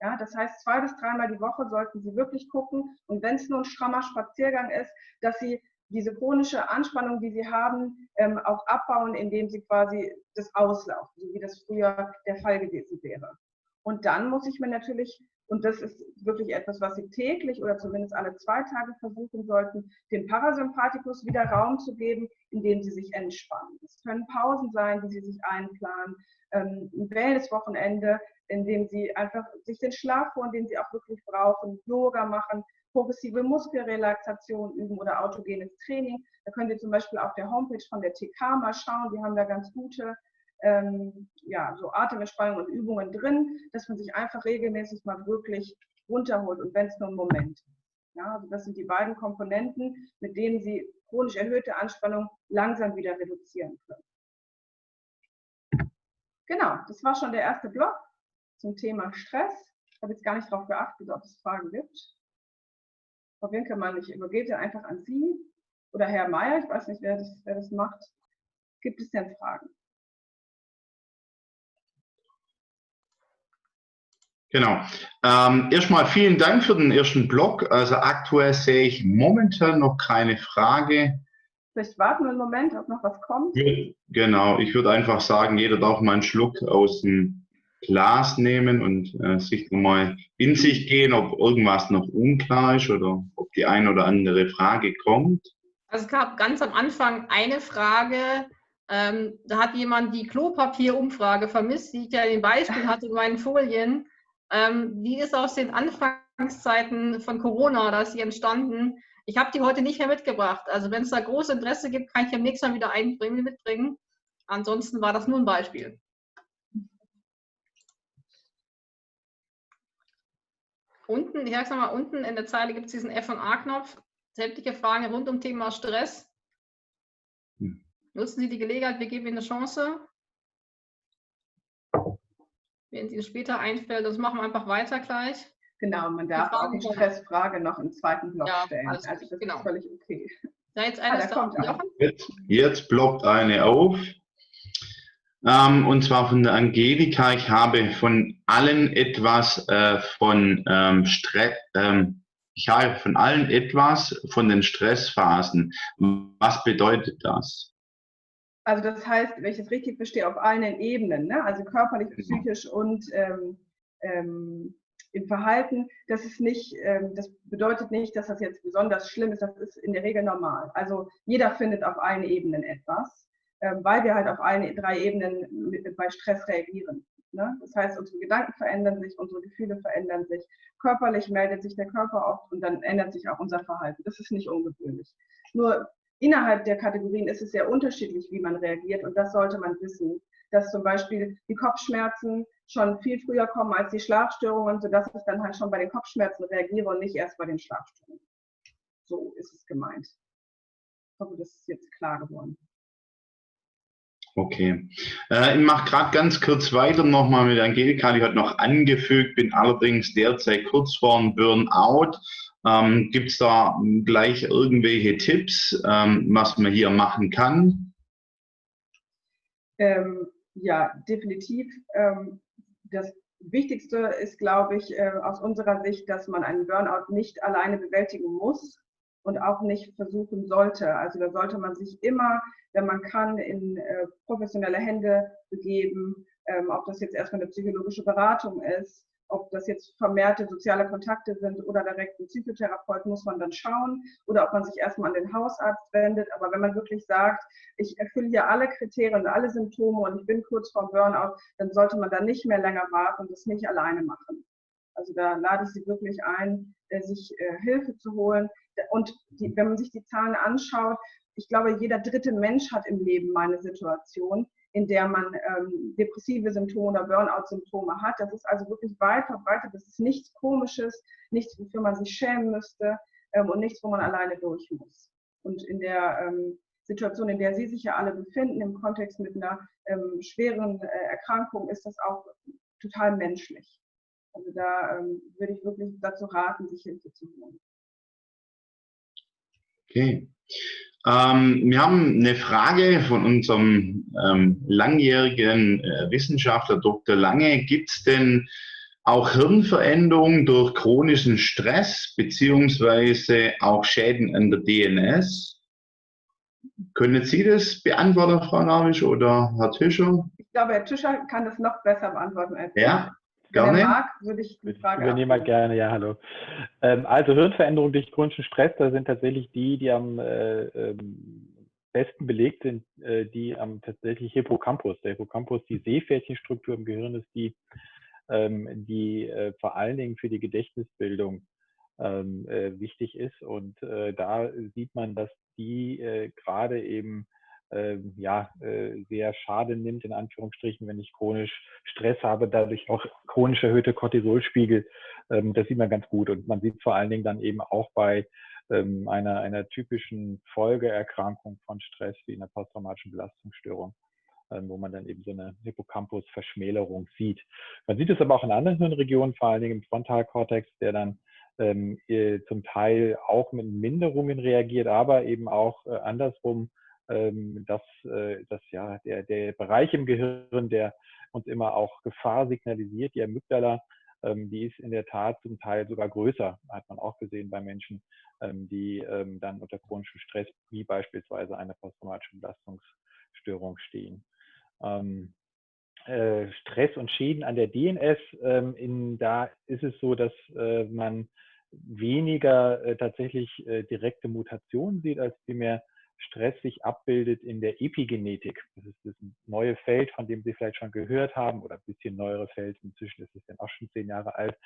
Ja, das heißt, zwei bis dreimal die Woche sollten Sie wirklich gucken. Und wenn es nur ein strammer Spaziergang ist, dass Sie diese chronische Anspannung, die Sie haben, ähm, auch abbauen, indem Sie quasi das auslaufen, so wie das früher der Fall gewesen wäre. Und dann muss ich mir natürlich und das ist wirklich etwas, was Sie täglich oder zumindest alle zwei Tage versuchen sollten, dem Parasympathikus wieder Raum zu geben, indem Sie sich entspannen. Es können Pausen sein, die Sie sich einplanen, ähm, ein Wellness-Wochenende, in dem Sie einfach sich den Schlaf holen, den Sie auch wirklich brauchen, Yoga machen, progressive Muskelrelaxation üben oder autogenes Training. Da können Sie zum Beispiel auf der Homepage von der TK mal schauen. Die haben da ganz gute ähm, ja, so Atementspannung und Übungen drin, dass man sich einfach regelmäßig mal wirklich runterholt und wenn es nur ein Moment. Ja, also das sind die beiden Komponenten, mit denen Sie chronisch erhöhte Anspannung langsam wieder reduzieren können. Genau, das war schon der erste Block zum Thema Stress. Ich habe jetzt gar nicht darauf geachtet, ob es Fragen gibt. Frau Winkelmann, ich übergebe einfach an Sie oder Herr Mayer, ich weiß nicht, wer das, wer das macht. Gibt es denn Fragen? Genau. Ähm, erstmal vielen Dank für den ersten Blog. Also aktuell sehe ich momentan noch keine Frage. Vielleicht warten wir einen Moment, ob noch was kommt. Genau, ich würde einfach sagen, jeder darf mal einen Schluck aus dem Glas nehmen und äh, sich mal in sich gehen, ob irgendwas noch unklar ist oder ob die eine oder andere Frage kommt. Also es gab ganz am Anfang eine Frage, ähm, da hat jemand die Klopapierumfrage vermisst, die ich ja in den Beispiel hatte in meinen Folien. Ähm, die ist aus den Anfangszeiten von Corona, da ist sie entstanden. Ich habe die heute nicht mehr mitgebracht. Also wenn es da großes Interesse gibt, kann ich am nächsten Mal wieder einbringen, mitbringen. Ansonsten war das nur ein Beispiel. Unten, ich sag's nochmal, unten in der Zeile gibt es diesen F&A-Knopf. Sämtliche Fragen rund um Thema Stress. Hm. Nutzen Sie die Gelegenheit, wir geben Ihnen eine Chance wenn es Ihnen später einfällt. Das machen wir einfach weiter gleich. Genau, man darf auch die Stressfrage noch im zweiten Block ja, stellen. Also das genau. ist völlig okay. Da jetzt eine ah, kommt jetzt, jetzt blockt eine auf. Ähm, und zwar von der Angelika. Ich habe von allen etwas äh, von ähm, Stress. Ähm, ich habe von allen etwas von den Stressphasen. Was bedeutet das? Also das heißt, wenn ich es richtig verstehe, auf allen Ebenen, ne? also körperlich, genau. psychisch und ähm, ähm, im Verhalten, das ist nicht, ähm, das bedeutet nicht, dass das jetzt besonders schlimm ist, das ist in der Regel normal. Also jeder findet auf allen Ebenen etwas, ähm, weil wir halt auf allen drei Ebenen mit, bei Stress reagieren. Ne? Das heißt, unsere Gedanken verändern sich, unsere Gefühle verändern sich, körperlich meldet sich der Körper oft und dann ändert sich auch unser Verhalten. Das ist nicht ungewöhnlich. Nur innerhalb der Kategorien ist es sehr unterschiedlich, wie man reagiert und das sollte man wissen, dass zum Beispiel die Kopfschmerzen schon viel früher kommen als die Schlafstörungen, sodass ich dann halt schon bei den Kopfschmerzen reagiere und nicht erst bei den Schlafstörungen. So ist es gemeint. Ich hoffe, das ist jetzt klar geworden. Okay. Äh, ich mache gerade ganz kurz weiter nochmal mit Angelika. Die hat noch angefügt, bin allerdings derzeit kurz vor einem Burnout. Ähm, Gibt es da gleich irgendwelche Tipps, ähm, was man hier machen kann? Ähm, ja, definitiv. Ähm, das Wichtigste ist, glaube ich, äh, aus unserer Sicht, dass man einen Burnout nicht alleine bewältigen muss und auch nicht versuchen sollte. Also da sollte man sich immer, wenn man kann, in äh, professionelle Hände begeben, ähm, ob das jetzt erstmal eine psychologische Beratung ist ob das jetzt vermehrte soziale Kontakte sind oder direkt ein Psychotherapeut, muss man dann schauen. Oder ob man sich erstmal an den Hausarzt wendet. Aber wenn man wirklich sagt, ich erfülle hier alle Kriterien alle Symptome und ich bin kurz vor Burnout, dann sollte man da nicht mehr länger warten und das nicht alleine machen. Also da lade ich Sie wirklich ein, äh, sich äh, Hilfe zu holen. Und die, wenn man sich die Zahlen anschaut, ich glaube, jeder dritte Mensch hat im Leben meine Situation in der man ähm, depressive Symptome oder Burnout-Symptome hat. Das ist also wirklich weit verbreitet. Das ist nichts Komisches, nichts, wofür man sich schämen müsste ähm, und nichts, wo man alleine durch muss. Und in der ähm, Situation, in der Sie sich ja alle befinden, im Kontext mit einer ähm, schweren äh, Erkrankung, ist das auch total menschlich. Also da ähm, würde ich wirklich dazu raten, sich Hilfe zu holen. Okay. Ähm, wir haben eine Frage von unserem ähm, langjährigen äh, Wissenschaftler Dr. Lange. Gibt es denn auch Hirnveränderungen durch chronischen Stress beziehungsweise auch Schäden an der DNS? Können Sie das beantworten, Frau Navisch oder Herr Tischer? Ich glaube, Herr Tischer kann das noch besser beantworten als Ja, gerne. Wenn mag, würde ich die Frage Ich übernehme gerne, ja, hallo. Ähm, also Hirnveränderungen durch chronischen Stress, da sind tatsächlich die, die am äh, ähm, besten belegt sind, äh, die am tatsächlich Hippocampus. Der Hippocampus, die Seepferdchenstruktur im Gehirn ist die, ähm, die äh, vor allen Dingen für die Gedächtnisbildung ähm, äh, wichtig ist. Und äh, da sieht man, dass die äh, gerade eben äh, ja, äh, sehr schade nimmt, in Anführungsstrichen, wenn ich chronisch Stress habe, dadurch auch chronisch erhöhte Cortisolspiegel. Ähm, das sieht man ganz gut. Und man sieht vor allen Dingen dann eben auch bei ähm, einer, einer typischen Folgeerkrankung von Stress wie einer posttraumatischen Belastungsstörung ähm, wo man dann eben so eine Hippocampus-Verschmälerung sieht. Man sieht es aber auch in anderen Hirnregionen, vor allen Dingen im Frontalkortex, der dann ähm, äh, zum Teil auch mit Minderungen reagiert, aber eben auch äh, andersrum, ähm, dass, äh, dass ja der, der Bereich im Gehirn, der uns immer auch Gefahr signalisiert, die Amygdala, ähm, die ist in der Tat zum Teil sogar größer, hat man auch gesehen bei Menschen, ähm, die ähm, dann unter chronischem Stress, wie beispielsweise einer posttraumatischen Belastungsstörung stehen. Ähm, äh, Stress und Schäden an der DNS, ähm, in, da ist es so, dass äh, man weniger tatsächlich direkte Mutationen sieht, als vielmehr Stress sich abbildet in der Epigenetik. Das ist das neue Feld, von dem Sie vielleicht schon gehört haben, oder ein bisschen neuere Feld, inzwischen ist es dann auch schon zehn Jahre alt,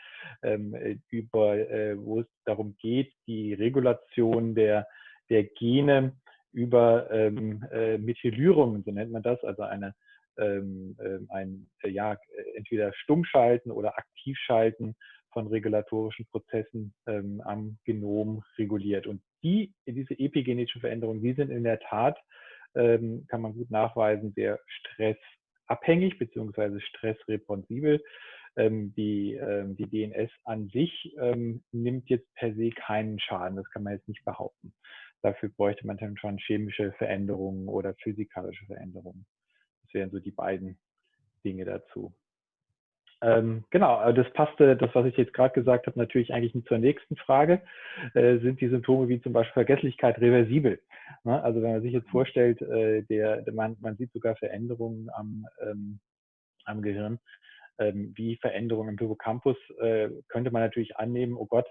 ähm, äh, über, äh, wo es darum geht, die Regulation der, der Gene über ähm, äh, Methylierungen, so nennt man das, also eine, ähm, ähm ein, äh, ja, entweder Stummschalten oder Aktivschalten von regulatorischen Prozessen ähm, am Genom reguliert. Und die, diese epigenetischen Veränderungen, die sind in der Tat, ähm, kann man gut nachweisen, sehr stressabhängig beziehungsweise stressresponsibel. Ähm, die, ähm, die DNS an sich ähm, nimmt jetzt per se keinen Schaden, das kann man jetzt nicht behaupten. Dafür bräuchte man dann schon chemische Veränderungen oder physikalische Veränderungen. Das wären so die beiden Dinge dazu. Ähm, genau, das passte, das, was ich jetzt gerade gesagt habe, natürlich eigentlich zur nächsten Frage. Äh, sind die Symptome wie zum Beispiel Vergesslichkeit reversibel? Ne? Also wenn man sich jetzt vorstellt, äh, der man, man sieht sogar Veränderungen am, ähm, am Gehirn, ähm, wie Veränderungen im Hippocampus, äh, könnte man natürlich annehmen, oh Gott,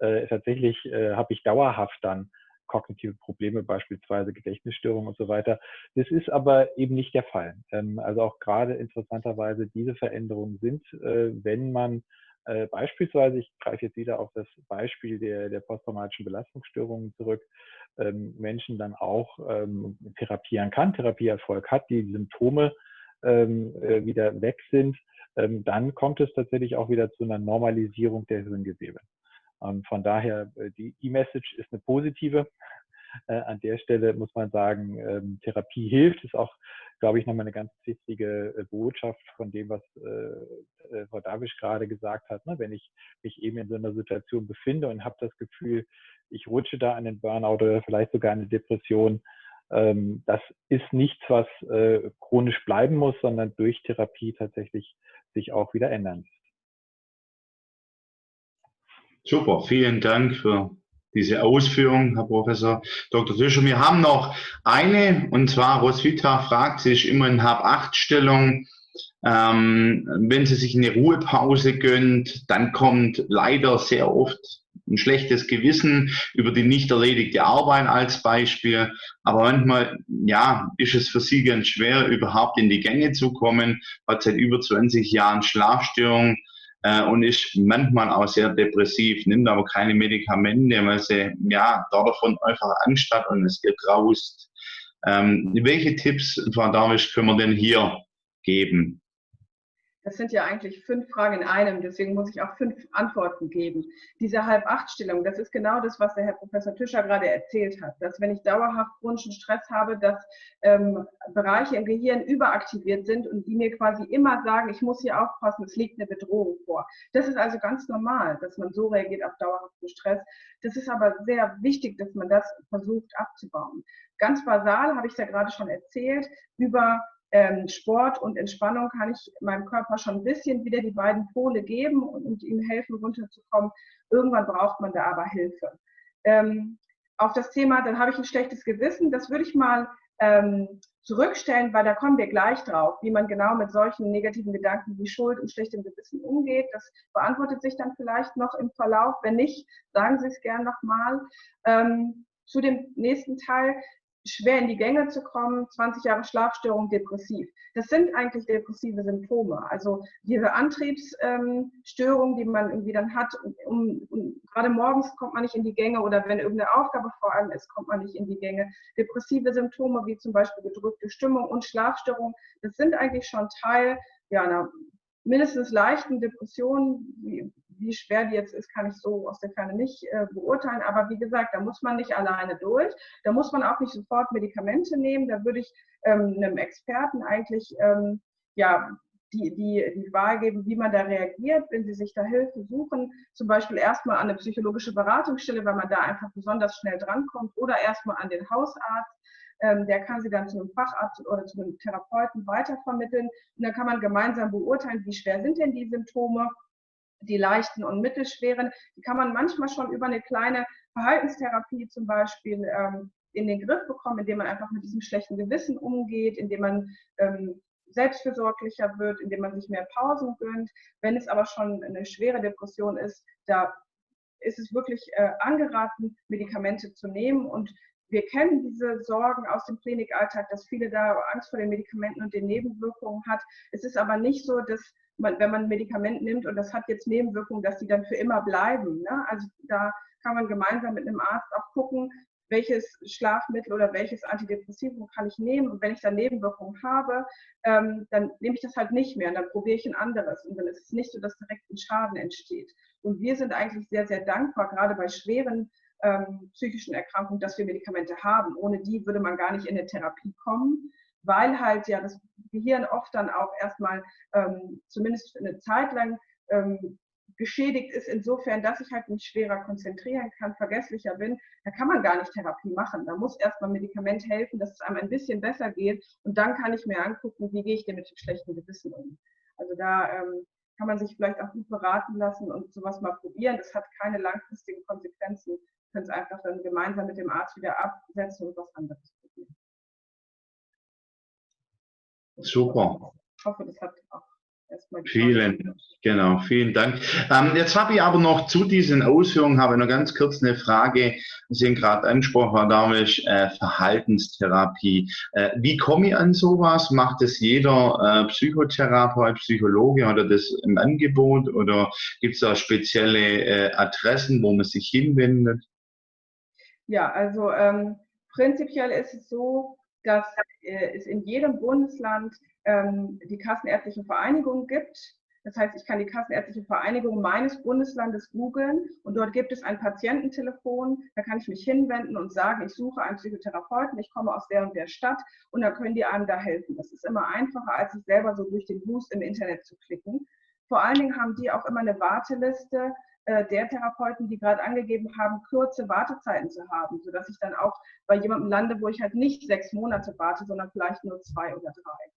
äh, tatsächlich äh, habe ich dauerhaft dann kognitive Probleme, beispielsweise Gedächtnisstörungen und so weiter. Das ist aber eben nicht der Fall. Ähm, also auch gerade interessanterweise diese Veränderungen sind, äh, wenn man äh, beispielsweise, ich greife jetzt wieder auf das Beispiel der, der posttraumatischen Belastungsstörungen zurück, ähm, Menschen dann auch ähm, therapieren kann, Therapieerfolg hat, die Symptome äh, wieder weg sind, dann kommt es tatsächlich auch wieder zu einer Normalisierung der Hirngewebe. Und von daher, äh, die E-Message ist eine positive. Äh, an der Stelle muss man sagen, ähm, Therapie hilft, ist auch, glaube ich, nochmal eine ganz wichtige äh, Botschaft von dem, was äh, Frau Davisch gerade gesagt hat. Ne? Wenn ich mich eben in so einer Situation befinde und habe das Gefühl, ich rutsche da an den Burnout oder vielleicht sogar eine Depression, ähm, das ist nichts, was chronisch bleiben muss, sondern durch Therapie tatsächlich sich auch wieder ändern. Super, vielen Dank für diese Ausführung, Herr Professor Dr. Tischer. Wir haben noch eine, und zwar Roswitha fragt sich immer in Hab-8-Stellung, ähm, wenn sie sich eine Ruhepause gönnt, dann kommt leider sehr oft ein schlechtes Gewissen über die nicht erledigte Arbeit als Beispiel. Aber manchmal, ja, ist es für sie ganz schwer, überhaupt in die Gänge zu kommen, hat seit über 20 Jahren Schlafstörungen äh, und ist manchmal auch sehr depressiv, nimmt aber keine Medikamente, weil sie ja davon einfach Angst hat und es ihr graust. Ähm, welche Tipps, Frau Darwisch, können wir denn hier geben? Das sind ja eigentlich fünf Fragen in einem, deswegen muss ich auch fünf Antworten geben. Diese Halb-Acht-Stellung, das ist genau das, was der Herr Professor Tischer gerade erzählt hat, dass wenn ich dauerhaft chronischen Stress habe, dass ähm, Bereiche im Gehirn überaktiviert sind und die mir quasi immer sagen, ich muss hier aufpassen, es liegt eine Bedrohung vor. Das ist also ganz normal, dass man so reagiert auf dauerhaften Stress. Das ist aber sehr wichtig, dass man das versucht abzubauen. Ganz basal habe ich es ja gerade schon erzählt, über ähm, Sport und Entspannung kann ich meinem Körper schon ein bisschen wieder die beiden Pole geben und, und ihm helfen, runterzukommen. Irgendwann braucht man da aber Hilfe. Ähm, auf das Thema, dann habe ich ein schlechtes Gewissen, das würde ich mal ähm, zurückstellen, weil da kommen wir gleich drauf, wie man genau mit solchen negativen Gedanken wie Schuld und schlechtem Gewissen umgeht. Das beantwortet sich dann vielleicht noch im Verlauf. Wenn nicht, sagen Sie es gern nochmal. Ähm, zu dem nächsten Teil, schwer in die Gänge zu kommen, 20 Jahre Schlafstörung, depressiv. Das sind eigentlich depressive Symptome. Also diese Antriebsstörung, die man irgendwie dann hat, um, um, gerade morgens kommt man nicht in die Gänge oder wenn irgendeine Aufgabe vor allem ist, kommt man nicht in die Gänge. Depressive Symptome wie zum Beispiel gedrückte Stimmung und Schlafstörung, das sind eigentlich schon Teil ja, einer mindestens leichten Depression, wie, wie schwer die jetzt ist, kann ich so aus der Ferne nicht äh, beurteilen. Aber wie gesagt, da muss man nicht alleine durch. Da muss man auch nicht sofort Medikamente nehmen. Da würde ich ähm, einem Experten eigentlich ähm, ja, die, die, die Wahl geben, wie man da reagiert, wenn Sie sich da Hilfe suchen. Zum Beispiel erstmal an eine psychologische Beratungsstelle, weil man da einfach besonders schnell drankommt, oder erstmal an den Hausarzt. Ähm, der kann sie dann zu einem Facharzt oder zu einem Therapeuten weitervermitteln. Und dann kann man gemeinsam beurteilen, wie schwer sind denn die Symptome die leichten und mittelschweren, die kann man manchmal schon über eine kleine Verhaltenstherapie zum Beispiel ähm, in den Griff bekommen, indem man einfach mit diesem schlechten Gewissen umgeht, indem man ähm, selbstfürsorglicher wird, indem man sich mehr Pausen gönnt. Wenn es aber schon eine schwere Depression ist, da ist es wirklich äh, angeraten, Medikamente zu nehmen. Und wir kennen diese Sorgen aus dem Klinikalltag, dass viele da Angst vor den Medikamenten und den Nebenwirkungen hat. Es ist aber nicht so, dass man, wenn man ein Medikament nimmt und das hat jetzt Nebenwirkungen, dass die dann für immer bleiben. Ne? Also da kann man gemeinsam mit einem Arzt auch gucken, welches Schlafmittel oder welches Antidepressivum kann ich nehmen. Und wenn ich dann Nebenwirkungen habe, ähm, dann nehme ich das halt nicht mehr und dann probiere ich ein anderes. Und dann ist es nicht so, dass direkt ein Schaden entsteht. Und wir sind eigentlich sehr, sehr dankbar, gerade bei schweren ähm, psychischen Erkrankungen, dass wir Medikamente haben. Ohne die würde man gar nicht in eine Therapie kommen weil halt ja das Gehirn oft dann auch erstmal ähm, zumindest für eine Zeit lang ähm, geschädigt ist, insofern, dass ich halt mich schwerer konzentrieren kann, vergesslicher bin, da kann man gar nicht Therapie machen. Da muss erstmal Medikament helfen, dass es einem ein bisschen besser geht und dann kann ich mir angucken, wie gehe ich denn mit dem schlechten Gewissen um. Also da ähm, kann man sich vielleicht auch gut beraten lassen und sowas mal probieren. Das hat keine langfristigen Konsequenzen. Können es einfach dann gemeinsam mit dem Arzt wieder absetzen und was anderes probieren. Super. Ich hoffe, das hat auch erstmal Vielen, genau, vielen Dank. Ähm, jetzt habe ich aber noch zu diesen Ausführungen habe noch ganz kurz eine Frage. Sie haben gerade angesprochen, Herr Darwisch, äh, Verhaltenstherapie. Äh, wie komme ich an sowas? Macht es jeder äh, Psychotherapeut, Psychologe oder das im Angebot oder gibt es da spezielle äh, Adressen, wo man sich hinwendet? Ja, also ähm, prinzipiell ist es so, dass äh, es in jedem Bundesland ähm, die Kassenärztliche Vereinigung gibt. Das heißt, ich kann die Kassenärztliche Vereinigung meines Bundeslandes googeln und dort gibt es ein Patiententelefon. Da kann ich mich hinwenden und sagen, ich suche einen Psychotherapeuten, ich komme aus der und der Stadt und dann können die einem da helfen. Das ist immer einfacher, als sich selber so durch den Boost im Internet zu klicken. Vor allen Dingen haben die auch immer eine Warteliste der Therapeuten, die gerade angegeben haben, kurze Wartezeiten zu haben, sodass ich dann auch bei jemandem lande, wo ich halt nicht sechs Monate warte, sondern vielleicht nur zwei oder drei.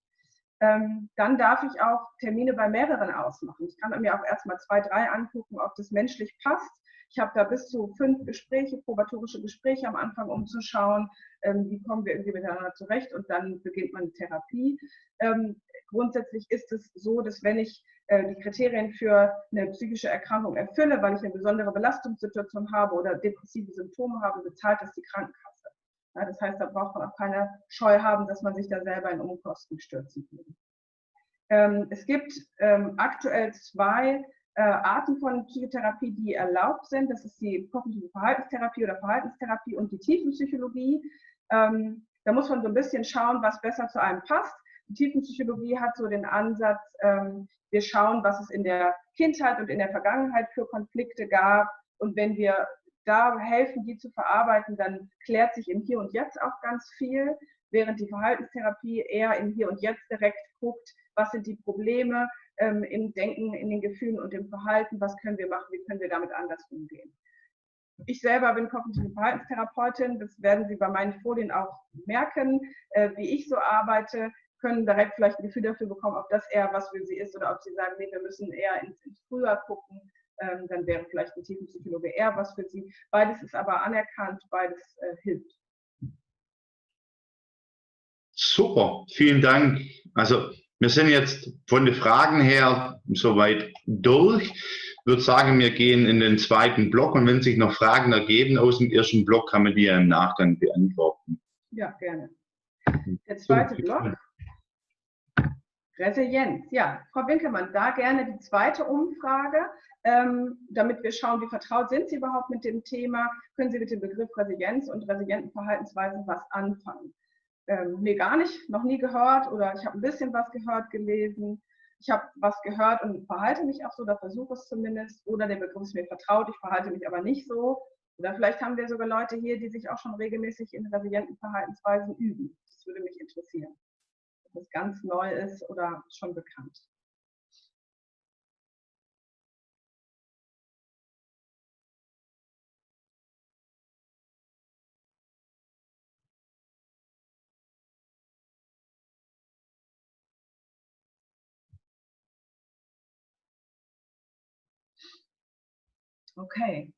Ähm, dann darf ich auch Termine bei mehreren ausmachen. Ich kann mir auch erstmal zwei, drei angucken, ob das menschlich passt. Ich habe da bis zu fünf Gespräche, probatorische Gespräche am Anfang, um zu schauen, ähm, wie kommen wir irgendwie miteinander zurecht und dann beginnt man Therapie. Ähm, grundsätzlich ist es so, dass wenn ich äh, die Kriterien für eine psychische Erkrankung erfülle, weil ich eine besondere Belastungssituation habe oder depressive Symptome habe, bezahlt das die Krankenkasse. Ja, das heißt, da braucht man auch keine Scheu haben, dass man sich da selber in Umkosten stürzen würde. Ähm, es gibt ähm, aktuell zwei äh, Arten von Psychotherapie, die erlaubt sind. Das ist die kognitive Verhaltenstherapie oder Verhaltenstherapie und die Tiefenpsychologie. Ähm, da muss man so ein bisschen schauen, was besser zu einem passt. Die Tiefenpsychologie hat so den Ansatz, ähm, wir schauen, was es in der Kindheit und in der Vergangenheit für Konflikte gab. Und wenn wir da helfen, die zu verarbeiten, dann klärt sich im Hier und Jetzt auch ganz viel, während die Verhaltenstherapie eher im Hier und Jetzt direkt guckt, was sind die Probleme ähm, im Denken, in den Gefühlen und im Verhalten, was können wir machen, wie können wir damit anders umgehen. Ich selber bin kognitive Verhaltenstherapeutin, das werden Sie bei meinen Folien auch merken, äh, wie ich so arbeite, können direkt vielleicht ein Gefühl dafür bekommen, ob das eher was für Sie ist oder ob Sie sagen, nee, wir müssen eher ins, ins Früher gucken, ähm, dann wäre vielleicht ein Tiefenpsychologe eher was für Sie. Beides ist aber anerkannt, beides äh, hilft. Super, vielen Dank. Also wir sind jetzt von den Fragen her soweit durch. Ich würde sagen, wir gehen in den zweiten Block und wenn sich noch Fragen ergeben aus dem ersten Block, kann man die ja im Nachgang beantworten. Ja, gerne. Der zweite Block. Resilienz. Ja, Frau Winkelmann, da gerne die zweite Umfrage, ähm, damit wir schauen, wie vertraut sind Sie überhaupt mit dem Thema. Können Sie mit dem Begriff Resilienz und resilienten Verhaltensweisen was anfangen? Ähm, nee, gar nicht, noch nie gehört oder ich habe ein bisschen was gehört, gelesen. Ich habe was gehört und verhalte mich auch so oder versuche es zumindest. Oder der Begriff ist mir vertraut, ich verhalte mich aber nicht so. Oder vielleicht haben wir sogar Leute hier, die sich auch schon regelmäßig in resilienten Verhaltensweisen üben. Das würde mich interessieren. Ob das ganz neu ist oder schon bekannt. Okay.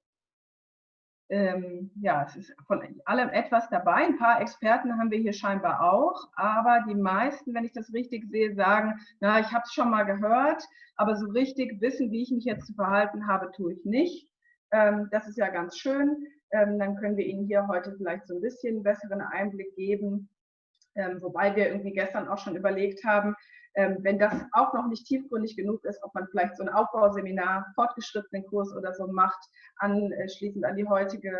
Ähm, ja, es ist von allem etwas dabei. Ein paar Experten haben wir hier scheinbar auch, aber die meisten, wenn ich das richtig sehe, sagen, na, ich habe es schon mal gehört, aber so richtig wissen, wie ich mich jetzt zu verhalten habe, tue ich nicht. Ähm, das ist ja ganz schön. Ähm, dann können wir Ihnen hier heute vielleicht so ein bisschen besseren Einblick geben, ähm, wobei wir irgendwie gestern auch schon überlegt haben, wenn das auch noch nicht tiefgründig genug ist, ob man vielleicht so ein Aufbauseminar, fortgeschrittenen Kurs oder so macht, anschließend an die heutige,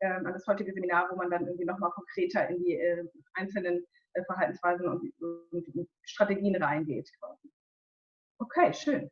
ähm, an das heutige Seminar, wo man dann irgendwie nochmal konkreter in die äh, einzelnen äh, Verhaltensweisen und, und Strategien reingeht. Okay, schön.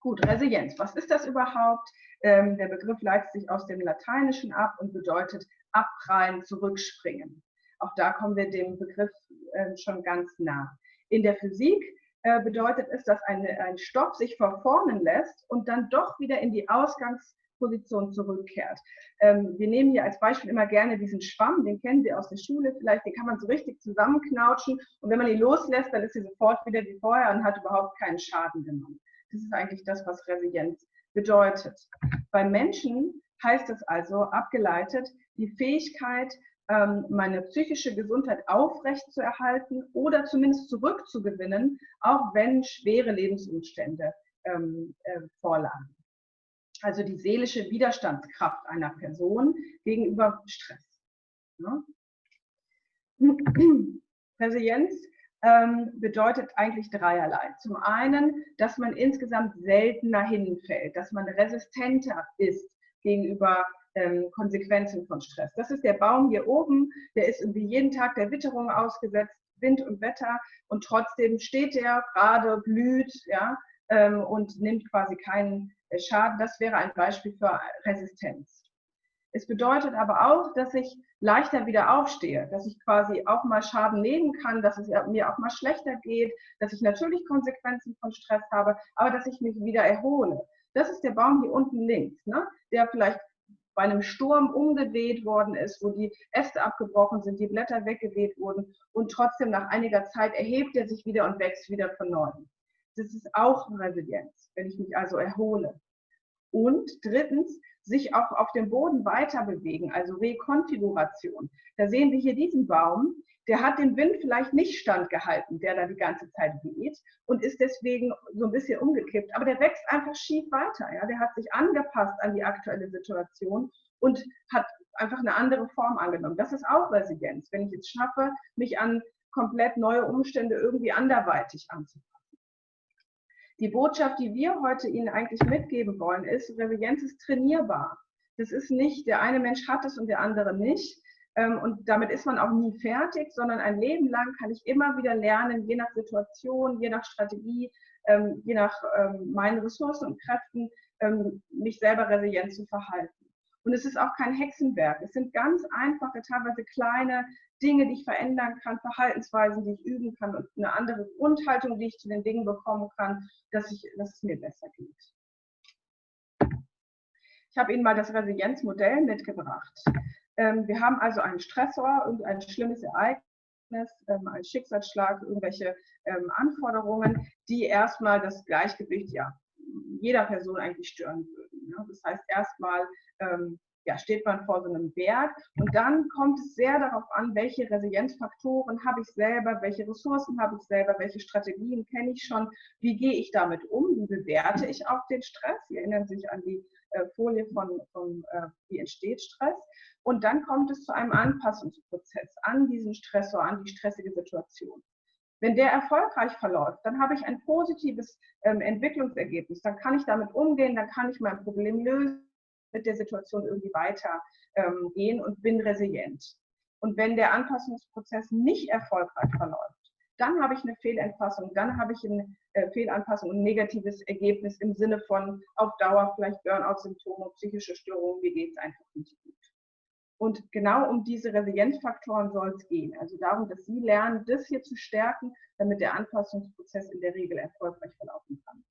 Gut, Resilienz. Was ist das überhaupt? Ähm, der Begriff leitet sich aus dem Lateinischen ab und bedeutet abprallen, zurückspringen. Auch da kommen wir dem Begriff äh, schon ganz nah. In der Physik äh, bedeutet es, dass eine, ein Stoff sich verformen lässt und dann doch wieder in die Ausgangsposition zurückkehrt. Ähm, wir nehmen hier als Beispiel immer gerne diesen Schwamm, den kennen Sie aus der Schule vielleicht, den kann man so richtig zusammenknautschen und wenn man ihn loslässt, dann ist sie sofort wieder wie vorher und hat überhaupt keinen Schaden genommen. Das ist eigentlich das, was Resilienz bedeutet. Beim Menschen heißt es also abgeleitet, die Fähigkeit, meine psychische Gesundheit aufrechtzuerhalten oder zumindest zurückzugewinnen, auch wenn schwere Lebensumstände ähm, äh, vorlagen. Also die seelische Widerstandskraft einer Person gegenüber Stress. Ja? Resilienz ähm, bedeutet eigentlich dreierlei. Zum einen, dass man insgesamt seltener hinfällt, dass man resistenter ist gegenüber ähm, Konsequenzen von Stress. Das ist der Baum hier oben, der ist irgendwie jeden Tag der Witterung ausgesetzt, Wind und Wetter und trotzdem steht der gerade, blüht ja, ähm, und nimmt quasi keinen äh, Schaden. Das wäre ein Beispiel für Resistenz. Es bedeutet aber auch, dass ich leichter wieder aufstehe, dass ich quasi auch mal Schaden nehmen kann, dass es mir auch mal schlechter geht, dass ich natürlich Konsequenzen von Stress habe, aber dass ich mich wieder erhole. Das ist der Baum hier unten links, ne? der vielleicht bei einem Sturm umgeweht worden ist, wo die Äste abgebrochen sind, die Blätter weggeweht wurden und trotzdem nach einiger Zeit erhebt er sich wieder und wächst wieder von neuem. Das ist auch Resilienz, wenn ich mich also erhole. Und drittens, sich auch auf dem Boden weiter bewegen, also Rekonfiguration. Da sehen wir hier diesen Baum, der hat dem Wind vielleicht nicht standgehalten, der da die ganze Zeit weht und ist deswegen so ein bisschen umgekippt. Aber der wächst einfach schief weiter. Ja? Der hat sich angepasst an die aktuelle Situation und hat einfach eine andere Form angenommen. Das ist auch Resilienz, wenn ich es schaffe, mich an komplett neue Umstände irgendwie anderweitig anzupassen. Die Botschaft, die wir heute Ihnen eigentlich mitgeben wollen, ist, Resilienz ist trainierbar. Das ist nicht, der eine Mensch hat es und der andere nicht. Ähm, und damit ist man auch nie fertig, sondern ein Leben lang kann ich immer wieder lernen, je nach Situation, je nach Strategie, ähm, je nach ähm, meinen Ressourcen und Kräften, mich selber resilient zu verhalten. Und es ist auch kein Hexenwerk. Es sind ganz einfache, teilweise kleine Dinge, die ich verändern kann, Verhaltensweisen, die ich üben kann und eine andere Grundhaltung, die ich zu den Dingen bekommen kann, dass, ich, dass es mir besser geht. Ich habe Ihnen mal das Resilienzmodell mitgebracht. Ähm, wir haben also einen Stressor, irgendein schlimmes Ereignis, ähm, einen Schicksalsschlag, irgendwelche ähm, Anforderungen, die erstmal das Gleichgewicht ja, jeder Person eigentlich stören würden. Ne? Das heißt, erstmal ähm, ja, steht man vor so einem Berg und dann kommt es sehr darauf an, welche Resilienzfaktoren habe ich selber, welche Ressourcen habe ich selber, welche Strategien kenne ich schon, wie gehe ich damit um, wie bewerte ich auch den Stress. Sie erinnern sich an die äh, Folie von, von äh, wie entsteht Stress. Und dann kommt es zu einem Anpassungsprozess an diesen Stressor, an die stressige Situation. Wenn der erfolgreich verläuft, dann habe ich ein positives ähm, Entwicklungsergebnis. Dann kann ich damit umgehen, dann kann ich mein Problem lösen, mit der Situation irgendwie weitergehen ähm, und bin resilient. Und wenn der Anpassungsprozess nicht erfolgreich verläuft, dann habe ich eine Fehlentfassung, dann habe ich eine äh, Fehlanpassung und ein negatives Ergebnis im Sinne von auf Dauer vielleicht Burnout-Symptome, psychische Störungen, mir geht es einfach nicht gut. Und genau um diese Resilienzfaktoren soll es gehen. Also darum, dass Sie lernen, das hier zu stärken, damit der Anpassungsprozess in der Regel erfolgreich verlaufen kann.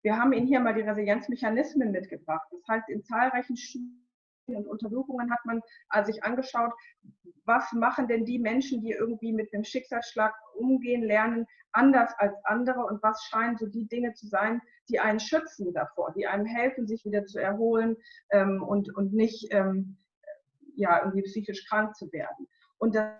Wir haben Ihnen hier mal die Resilienzmechanismen mitgebracht. Das heißt, in zahlreichen Studien und Untersuchungen hat man sich angeschaut, was machen denn die Menschen, die irgendwie mit einem Schicksalsschlag umgehen lernen, anders als andere? Und was scheinen so die Dinge zu sein, die einen schützen davor, die einem helfen, sich wieder zu erholen ähm, und, und nicht ähm, ja, irgendwie psychisch krank zu werden. Und das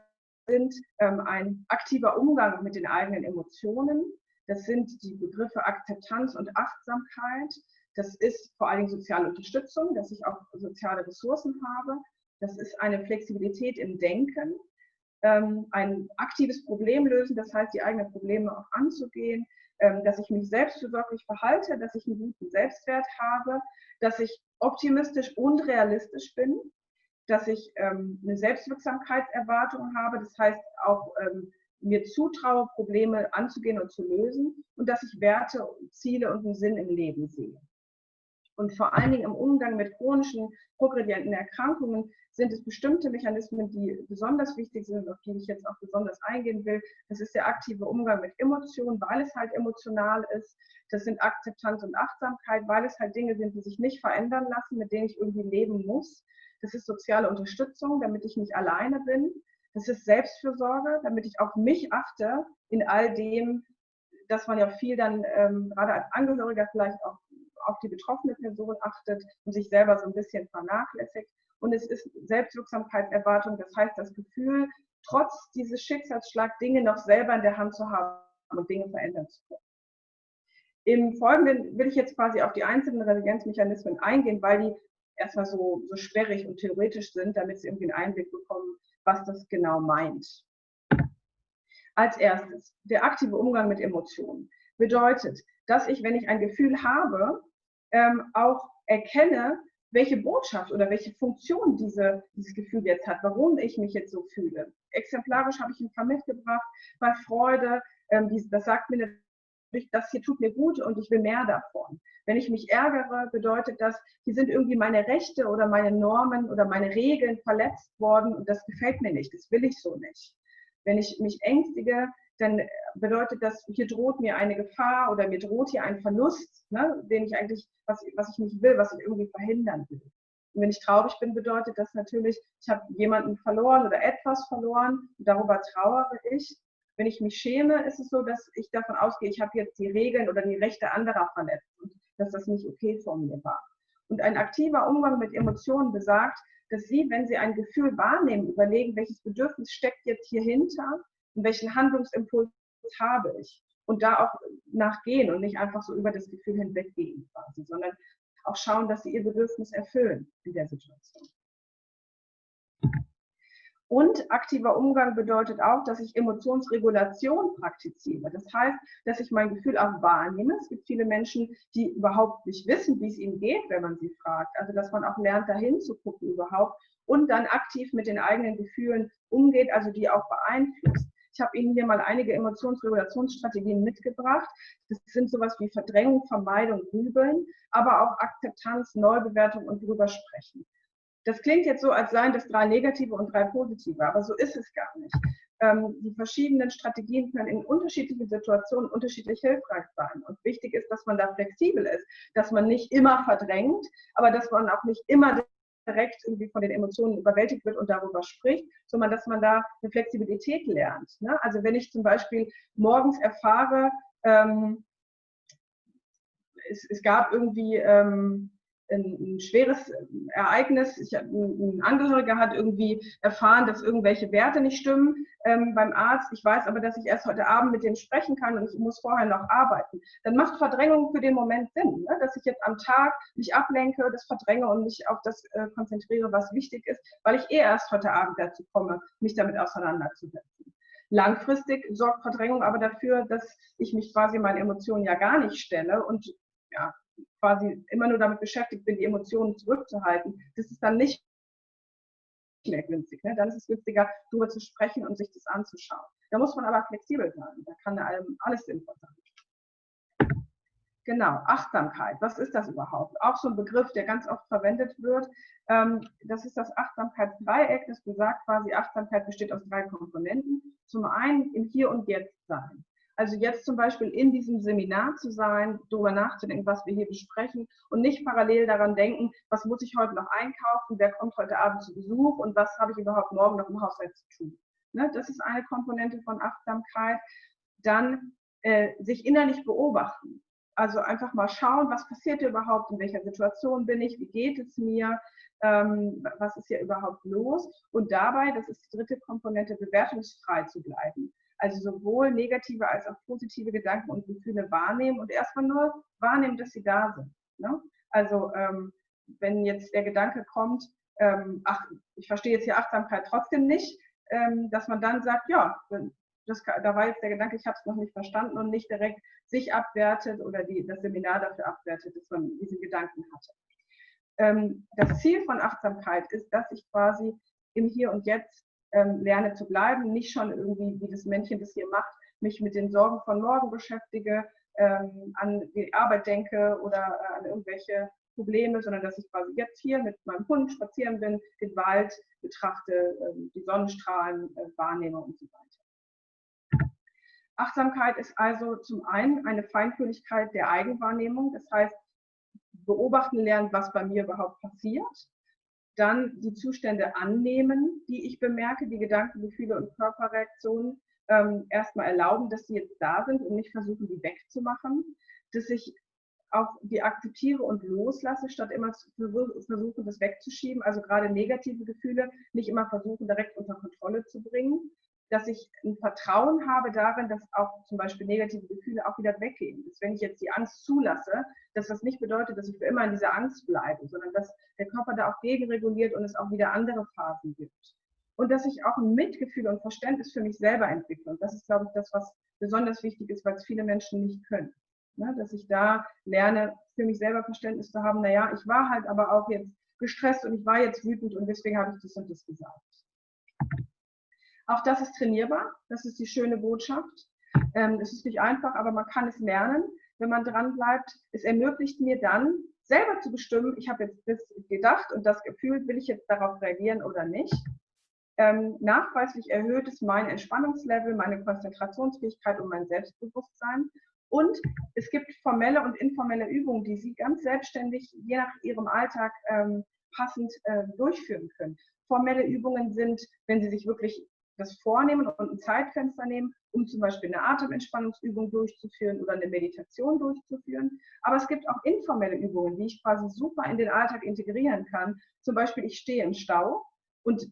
sind ähm, ein aktiver Umgang mit den eigenen Emotionen, das sind die Begriffe Akzeptanz und Achtsamkeit, das ist vor allen Dingen soziale Unterstützung, dass ich auch soziale Ressourcen habe. Das ist eine Flexibilität im Denken, ähm, ein aktives Problem lösen, das heißt, die eigenen Probleme auch anzugehen, ähm, dass ich mich selbstversorglich verhalte, dass ich einen guten Selbstwert habe, dass ich optimistisch und realistisch bin, dass ich ähm, eine Selbstwirksamkeitserwartung habe, das heißt auch mir zutraue, Probleme anzugehen und zu lösen und dass ich Werte, Ziele und einen Sinn im Leben sehe. Und vor allen Dingen im Umgang mit chronischen progredienten Erkrankungen sind es bestimmte Mechanismen, die besonders wichtig sind, auf die ich jetzt auch besonders eingehen will. Das ist der aktive Umgang mit Emotionen, weil es halt emotional ist. Das sind Akzeptanz und Achtsamkeit, weil es halt Dinge sind, die sich nicht verändern lassen, mit denen ich irgendwie leben muss. Das ist soziale Unterstützung, damit ich nicht alleine bin. Das ist Selbstfürsorge, damit ich auf mich achte in all dem, dass man ja viel dann ähm, gerade als Angehöriger vielleicht auch auf die betroffene Person achtet und sich selber so ein bisschen vernachlässigt. Und es ist Selbstwirksamkeitserwartung, das heißt das Gefühl, trotz dieses Schicksalsschlag Dinge noch selber in der Hand zu haben und Dinge verändern zu können. Im Folgenden will ich jetzt quasi auf die einzelnen Resilienzmechanismen eingehen, weil die erstmal so, so sperrig und theoretisch sind, damit Sie irgendwie einen Einblick bekommen, was das genau meint. Als erstes, der aktive Umgang mit Emotionen bedeutet, dass ich, wenn ich ein Gefühl habe, ähm, auch erkenne, welche Botschaft oder welche Funktion diese, dieses Gefühl jetzt hat, warum ich mich jetzt so fühle. Exemplarisch habe ich ein paar mitgebracht. Bei Freude, ähm, die, das sagt mir natürlich, das hier tut mir gut und ich will mehr davon. Wenn ich mich ärgere, bedeutet das, hier sind irgendwie meine Rechte oder meine Normen oder meine Regeln verletzt worden und das gefällt mir nicht, das will ich so nicht. Wenn ich mich ängstige, dann bedeutet das, hier droht mir eine Gefahr oder mir droht hier ein Verlust, ne, den ich eigentlich, was, was ich nicht will, was ich irgendwie verhindern will. Und wenn ich traurig bin, bedeutet das natürlich, ich habe jemanden verloren oder etwas verloren darüber trauere ich. Wenn ich mich schäme, ist es so, dass ich davon ausgehe, ich habe jetzt die Regeln oder die Rechte anderer verletzt und dass das nicht okay von mir war. Und ein aktiver Umgang mit Emotionen besagt, dass Sie, wenn Sie ein Gefühl wahrnehmen, überlegen, welches Bedürfnis steckt jetzt hier hinter und welchen Handlungsimpuls habe ich. Und da auch nachgehen und nicht einfach so über das Gefühl hinweggehen quasi, sondern auch schauen, dass sie ihr Bedürfnis erfüllen in der Situation. Und aktiver Umgang bedeutet auch, dass ich Emotionsregulation praktiziere. Das heißt, dass ich mein Gefühl auch wahrnehme. Es gibt viele Menschen, die überhaupt nicht wissen, wie es ihnen geht, wenn man sie fragt. Also, dass man auch lernt, dahin zu gucken überhaupt und dann aktiv mit den eigenen Gefühlen umgeht, also die auch beeinflusst. Ich habe Ihnen hier mal einige Emotionsregulationsstrategien mitgebracht. Das sind sowas wie Verdrängung, Vermeidung, Grübeln, aber auch Akzeptanz, Neubewertung und drüber sprechen. Das klingt jetzt so, als seien das drei negative und drei positive, aber so ist es gar nicht. Ähm, die verschiedenen Strategien können in unterschiedlichen Situationen unterschiedlich hilfreich sein. Und wichtig ist, dass man da flexibel ist, dass man nicht immer verdrängt, aber dass man auch nicht immer direkt irgendwie von den Emotionen überwältigt wird und darüber spricht, sondern dass man da eine Flexibilität lernt. Ne? Also wenn ich zum Beispiel morgens erfahre, ähm, es, es, gab irgendwie ähm, ein, schweres Ereignis. Ich, ein Angehöriger hat irgendwie erfahren, dass irgendwelche Werte nicht stimmen ähm, beim Arzt. Ich weiß aber, dass ich erst heute Abend mit dem sprechen kann und ich muss vorher noch arbeiten. Dann macht Verdrängung für den Moment Sinn, ne? dass ich jetzt am Tag mich ablenke, das verdränge und mich auf das äh, konzentriere, was wichtig ist, weil ich eh erst heute Abend dazu komme, mich damit auseinanderzusetzen. Langfristig sorgt Verdrängung aber dafür, dass ich mich quasi meinen Emotionen ja gar nicht stelle und ja, quasi immer nur damit beschäftigt bin, die Emotionen zurückzuhalten, das ist dann nicht mehr günstig. Ne? Dann ist es günstiger, darüber zu sprechen und sich das anzuschauen. Da muss man aber flexibel sein. Da kann einem alles sinnvoll sein. Genau, Achtsamkeit. Was ist das überhaupt? Auch so ein Begriff, der ganz oft verwendet wird. Ähm, das ist das Achtsamkeitsdreieck. Das besagt quasi, Achtsamkeit besteht aus drei Komponenten. Zum einen im Hier und Jetzt sein. Also jetzt zum Beispiel in diesem Seminar zu sein, darüber nachzudenken, was wir hier besprechen und nicht parallel daran denken, was muss ich heute noch einkaufen, wer kommt heute Abend zu Besuch und was habe ich überhaupt morgen noch im Haushalt zu tun. Ne? Das ist eine Komponente von Achtsamkeit. Dann äh, sich innerlich beobachten. Also einfach mal schauen, was passiert hier überhaupt, in welcher Situation bin ich, wie geht es mir, ähm, was ist hier überhaupt los. Und dabei, das ist die dritte Komponente, bewertungsfrei zu bleiben. Also sowohl negative als auch positive Gedanken und Gefühle wahrnehmen und erstmal nur wahrnehmen, dass sie da sind. Ne? Also ähm, wenn jetzt der Gedanke kommt, ähm, ach, ich verstehe jetzt hier Achtsamkeit trotzdem nicht, ähm, dass man dann sagt, ja, das, da war jetzt der Gedanke, ich habe es noch nicht verstanden und nicht direkt sich abwertet oder die, das Seminar dafür abwertet, dass man diesen Gedanken hatte. Ähm, das Ziel von Achtsamkeit ist, dass ich quasi im Hier und Jetzt ähm, lerne zu bleiben, nicht schon irgendwie, wie das Männchen das hier macht, mich mit den Sorgen von morgen beschäftige, ähm, an die Arbeit denke oder äh, an irgendwelche Probleme, sondern dass ich quasi jetzt hier mit meinem Hund spazieren bin, den Wald betrachte, ähm, die Sonnenstrahlen äh, wahrnehme und so weiter. Achtsamkeit ist also zum einen eine Feinfühligkeit der Eigenwahrnehmung, das heißt, beobachten lernen, was bei mir überhaupt passiert dann die Zustände annehmen, die ich bemerke, die Gedanken, Gefühle und Körperreaktionen ähm, erstmal erlauben, dass sie jetzt da sind und nicht versuchen, die wegzumachen, dass ich auch die akzeptiere und loslasse, statt immer zu versuchen, das wegzuschieben. Also gerade negative Gefühle nicht immer versuchen, direkt unter Kontrolle zu bringen, dass ich ein Vertrauen habe darin, dass auch zum Beispiel negative Gefühle auch wieder weggehen. Dass wenn ich jetzt die Angst zulasse, dass das nicht bedeutet, dass ich für immer in dieser Angst bleibe, sondern dass der Körper da auch gegenreguliert und es auch wieder andere Phasen gibt. Und dass ich auch ein Mitgefühl und Verständnis für mich selber entwickle. Und das ist, glaube ich, das, was besonders wichtig ist, weil es viele Menschen nicht können. Ne? Dass ich da lerne, für mich selber Verständnis zu haben, naja, ich war halt aber auch jetzt gestresst und ich war jetzt wütend und deswegen habe ich das und das gesagt. Auch das ist trainierbar. Das ist die schöne Botschaft. Ähm, es ist nicht einfach, aber man kann es lernen, wenn man dran bleibt. Es ermöglicht mir dann, selber zu bestimmen, ich habe jetzt das gedacht und das gefühlt, will ich jetzt darauf reagieren oder nicht. Ähm, nachweislich erhöht es mein Entspannungslevel, meine Konzentrationsfähigkeit und mein Selbstbewusstsein. Und es gibt formelle und informelle Übungen, die Sie ganz selbstständig, je nach Ihrem Alltag, ähm, passend äh, durchführen können. Formelle Übungen sind, wenn Sie sich wirklich das vornehmen und ein Zeitfenster nehmen, um zum Beispiel eine Atementspannungsübung durchzuführen oder eine Meditation durchzuführen. Aber es gibt auch informelle Übungen, die ich quasi super in den Alltag integrieren kann. Zum Beispiel, ich stehe im Stau und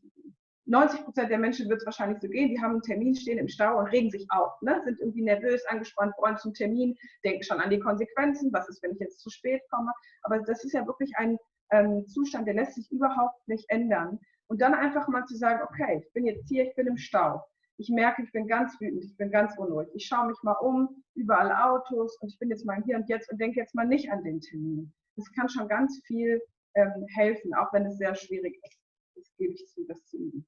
90 Prozent der Menschen wird es wahrscheinlich so gehen, die haben einen Termin, stehen im Stau und regen sich auf, ne? sind irgendwie nervös, angespannt, wollen zum Termin, denken schon an die Konsequenzen, was ist, wenn ich jetzt zu spät komme. Aber das ist ja wirklich ein ähm, Zustand, der lässt sich überhaupt nicht ändern. Und dann einfach mal zu sagen, okay, ich bin jetzt hier, ich bin im Stau. Ich merke, ich bin ganz wütend, ich bin ganz unruhig. Ich schaue mich mal um, überall Autos und ich bin jetzt mal hier und jetzt und denke jetzt mal nicht an den Termin. Das kann schon ganz viel ähm, helfen, auch wenn es sehr schwierig ist. Das gebe ich zu, das zu üben.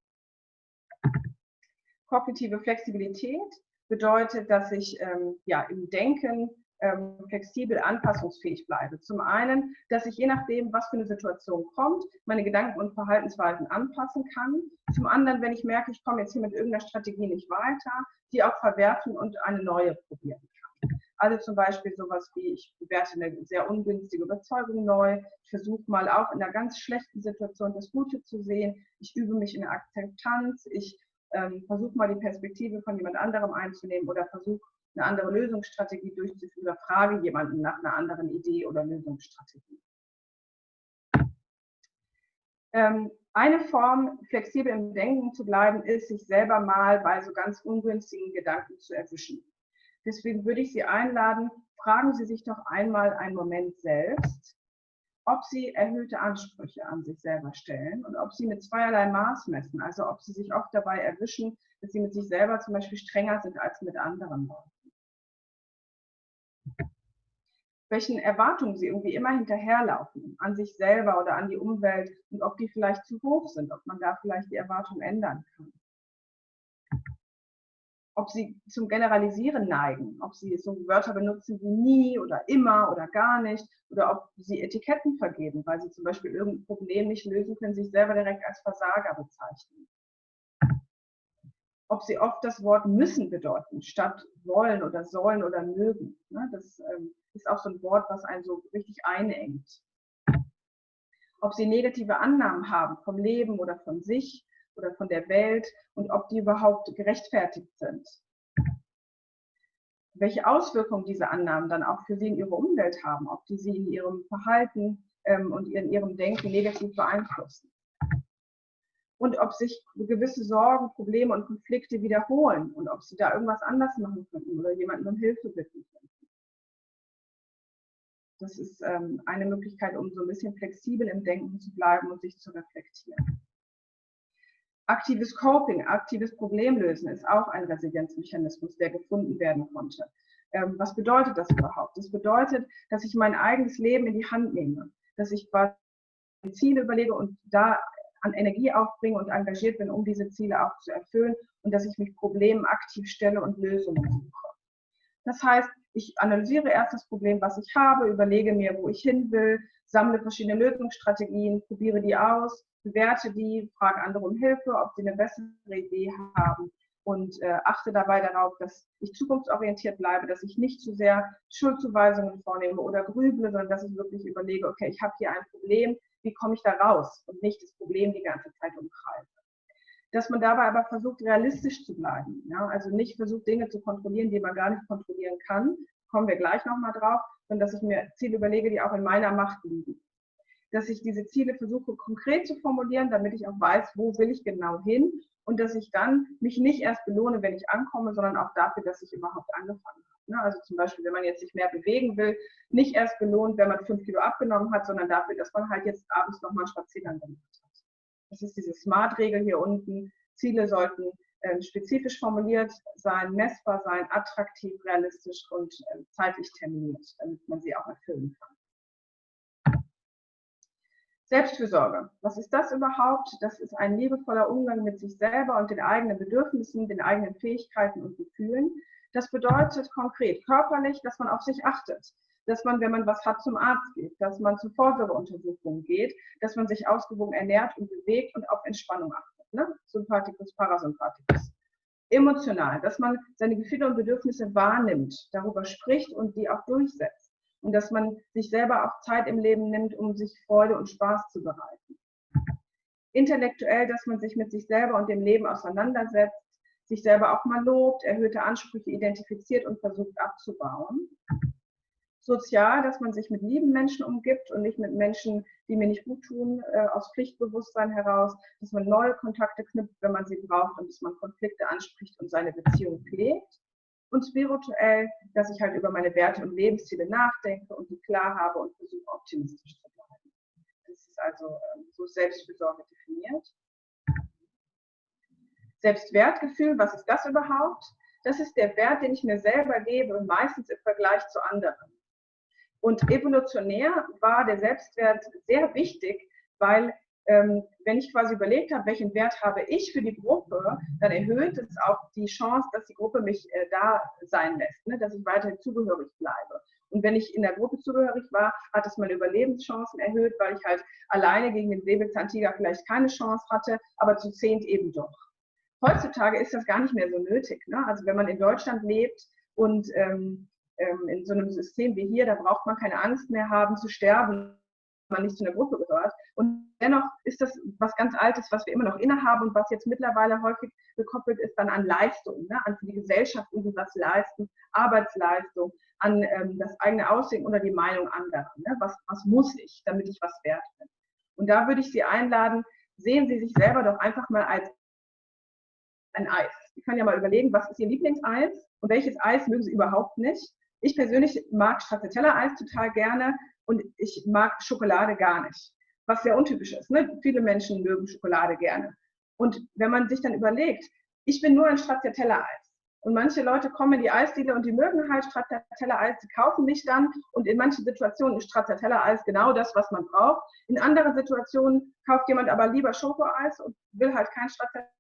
Kognitive Flexibilität bedeutet, dass ich ähm, ja, im Denken ähm, flexibel anpassungsfähig bleibe. Zum einen, dass ich je nachdem, was für eine Situation kommt, meine Gedanken und Verhaltensweisen anpassen kann. Zum anderen, wenn ich merke, ich komme jetzt hier mit irgendeiner Strategie nicht weiter, die auch verwerfen und eine neue probieren kann. Also zum Beispiel sowas wie, ich bewerte eine sehr ungünstige Überzeugung neu, ich versuche mal auch in einer ganz schlechten Situation das Gute zu sehen, ich übe mich in der Akzeptanz, ich ähm, versuche mal die Perspektive von jemand anderem einzunehmen oder versuche eine andere Lösungsstrategie durchzuführen oder frage jemanden nach einer anderen Idee oder Lösungsstrategie. Ähm, eine Form, flexibel im Denken zu bleiben, ist, sich selber mal bei so ganz ungünstigen Gedanken zu erwischen. Deswegen würde ich Sie einladen, fragen Sie sich doch einmal einen Moment selbst, ob Sie erhöhte Ansprüche an sich selber stellen und ob Sie mit zweierlei Maß messen, also ob Sie sich oft dabei erwischen, dass Sie mit sich selber zum Beispiel strenger sind als mit anderen Leuten welchen Erwartungen sie irgendwie immer hinterherlaufen, an sich selber oder an die Umwelt und ob die vielleicht zu hoch sind, ob man da vielleicht die Erwartungen ändern kann. Ob sie zum Generalisieren neigen, ob sie so Wörter benutzen wie nie oder immer oder gar nicht oder ob sie Etiketten vergeben, weil sie zum Beispiel irgendein Problem nicht lösen können, sich selber direkt als Versager bezeichnen ob sie oft das Wort müssen bedeuten, statt wollen oder sollen oder mögen. Ne? Das ähm, ist auch so ein Wort, was einen so richtig einengt. Ob sie negative Annahmen haben vom Leben oder von sich oder von der Welt und ob die überhaupt gerechtfertigt sind. Welche Auswirkungen diese Annahmen dann auch für sie in ihrer Umwelt haben, ob die sie in ihrem Verhalten ähm, und in ihrem Denken negativ beeinflussen und ob sich gewisse Sorgen, Probleme und Konflikte wiederholen und ob sie da irgendwas anders machen könnten oder jemanden um Hilfe bitten könnten. Das ist ähm, eine Möglichkeit, um so ein bisschen flexibel im Denken zu bleiben und sich zu reflektieren. Aktives Coping, aktives Problemlösen ist auch ein Resilienzmechanismus, der gefunden werden konnte. Ähm, was bedeutet das überhaupt? Das bedeutet, dass ich mein eigenes Leben in die Hand nehme, dass ich quasi Ziele überlege und da an Energie aufbringe und engagiert bin, um diese Ziele auch zu erfüllen und dass ich mich Problemen aktiv stelle und Lösungen suche. Das heißt, ich analysiere erst das Problem, was ich habe, überlege mir, wo ich hin will, sammle verschiedene Lösungsstrategien, probiere die aus, bewerte die, frage andere um Hilfe, ob sie eine bessere Idee haben und äh, achte dabei darauf, dass ich zukunftsorientiert bleibe, dass ich nicht zu sehr Schuldzuweisungen vornehme oder grüble, sondern dass ich wirklich überlege, okay, ich habe hier ein Problem, wie komme ich da raus und nicht das Problem die ganze Zeit umkreise. Dass man dabei aber versucht, realistisch zu bleiben. Ja? Also nicht versucht, Dinge zu kontrollieren, die man gar nicht kontrollieren kann, kommen wir gleich nochmal drauf, sondern dass ich mir Ziele überlege, die auch in meiner Macht liegen. Dass ich diese Ziele versuche konkret zu formulieren, damit ich auch weiß, wo will ich genau hin und dass ich dann mich nicht erst belohne, wenn ich ankomme, sondern auch dafür, dass ich überhaupt angefangen habe. Ne? Also zum Beispiel, wenn man jetzt sich mehr bewegen will, nicht erst belohnt, wenn man fünf Kilo abgenommen hat, sondern dafür, dass man halt jetzt abends nochmal einen Spaziergang gemacht hat. Das ist diese Smart-Regel hier unten. Ziele sollten äh, spezifisch formuliert sein, messbar sein, attraktiv, realistisch und äh, zeitlich terminiert, damit man sie auch erfüllen kann. Selbstfürsorge. Was ist das überhaupt? Das ist ein liebevoller Umgang mit sich selber und den eigenen Bedürfnissen, den eigenen Fähigkeiten und Gefühlen. Das bedeutet konkret körperlich, dass man auf sich achtet, dass man, wenn man was hat, zum Arzt geht, dass man zur Vorsorgeuntersuchung geht, dass man sich ausgewogen ernährt und bewegt und auf Entspannung achtet. Ne? Sympathikus, Parasympathikus. Emotional, dass man seine Gefühle und Bedürfnisse wahrnimmt, darüber spricht und die auch durchsetzt. Und dass man sich selber auch Zeit im Leben nimmt, um sich Freude und Spaß zu bereiten. Intellektuell, dass man sich mit sich selber und dem Leben auseinandersetzt, sich selber auch mal lobt, erhöhte Ansprüche identifiziert und versucht abzubauen. Sozial, dass man sich mit lieben Menschen umgibt und nicht mit Menschen, die mir nicht gut tun, äh, aus Pflichtbewusstsein heraus, dass man neue Kontakte knüpft, wenn man sie braucht und dass man Konflikte anspricht und seine Beziehung pflegt. Und spirituell, dass ich halt über meine Werte und Lebensziele nachdenke und die klar habe und versuche optimistisch zu bleiben. Das ist also äh, so Selbstfürsorge definiert. Selbstwertgefühl, was ist das überhaupt? Das ist der Wert, den ich mir selber gebe und meistens im Vergleich zu anderen. Und evolutionär war der Selbstwert sehr wichtig, weil ähm, wenn ich quasi überlegt habe, welchen Wert habe ich für die Gruppe, dann erhöht es auch die Chance, dass die Gruppe mich äh, da sein lässt, ne? dass ich weiterhin zugehörig bleibe. Und wenn ich in der Gruppe zugehörig war, hat es meine Überlebenschancen erhöht, weil ich halt alleine gegen den Säbelzahntiger vielleicht keine Chance hatte, aber zu zehnt eben doch. Heutzutage ist das gar nicht mehr so nötig. Ne? Also wenn man in Deutschland lebt und ähm, ähm, in so einem System wie hier, da braucht man keine Angst mehr haben zu sterben, man nicht zu einer Gruppe gehört. Und dennoch ist das was ganz Altes, was wir immer noch innehaben und was jetzt mittlerweile häufig gekoppelt ist dann an Leistung, ne? an die Gesellschaft irgendwie was leisten, Arbeitsleistung, an ähm, das eigene Aussehen oder die Meinung anderer. Ne? Was, was muss ich, damit ich was wert bin? Und da würde ich Sie einladen, sehen Sie sich selber doch einfach mal als ein Eis. Sie können ja mal überlegen, was ist Ihr Lieblingseis und welches Eis mögen Sie überhaupt nicht. Ich persönlich mag Stracciatella-Eis total gerne und ich mag Schokolade gar nicht, was sehr untypisch ist. Ne? Viele Menschen mögen Schokolade gerne. Und wenn man sich dann überlegt, ich bin nur ein Stracciatella-Eis und manche Leute kommen in die Eisdiele und die mögen halt Stracciatella-Eis, die kaufen mich dann und in manchen Situationen ist Stracciatella-Eis genau das, was man braucht. In anderen Situationen kauft jemand aber lieber Schokoeis und will halt kein Stracciatella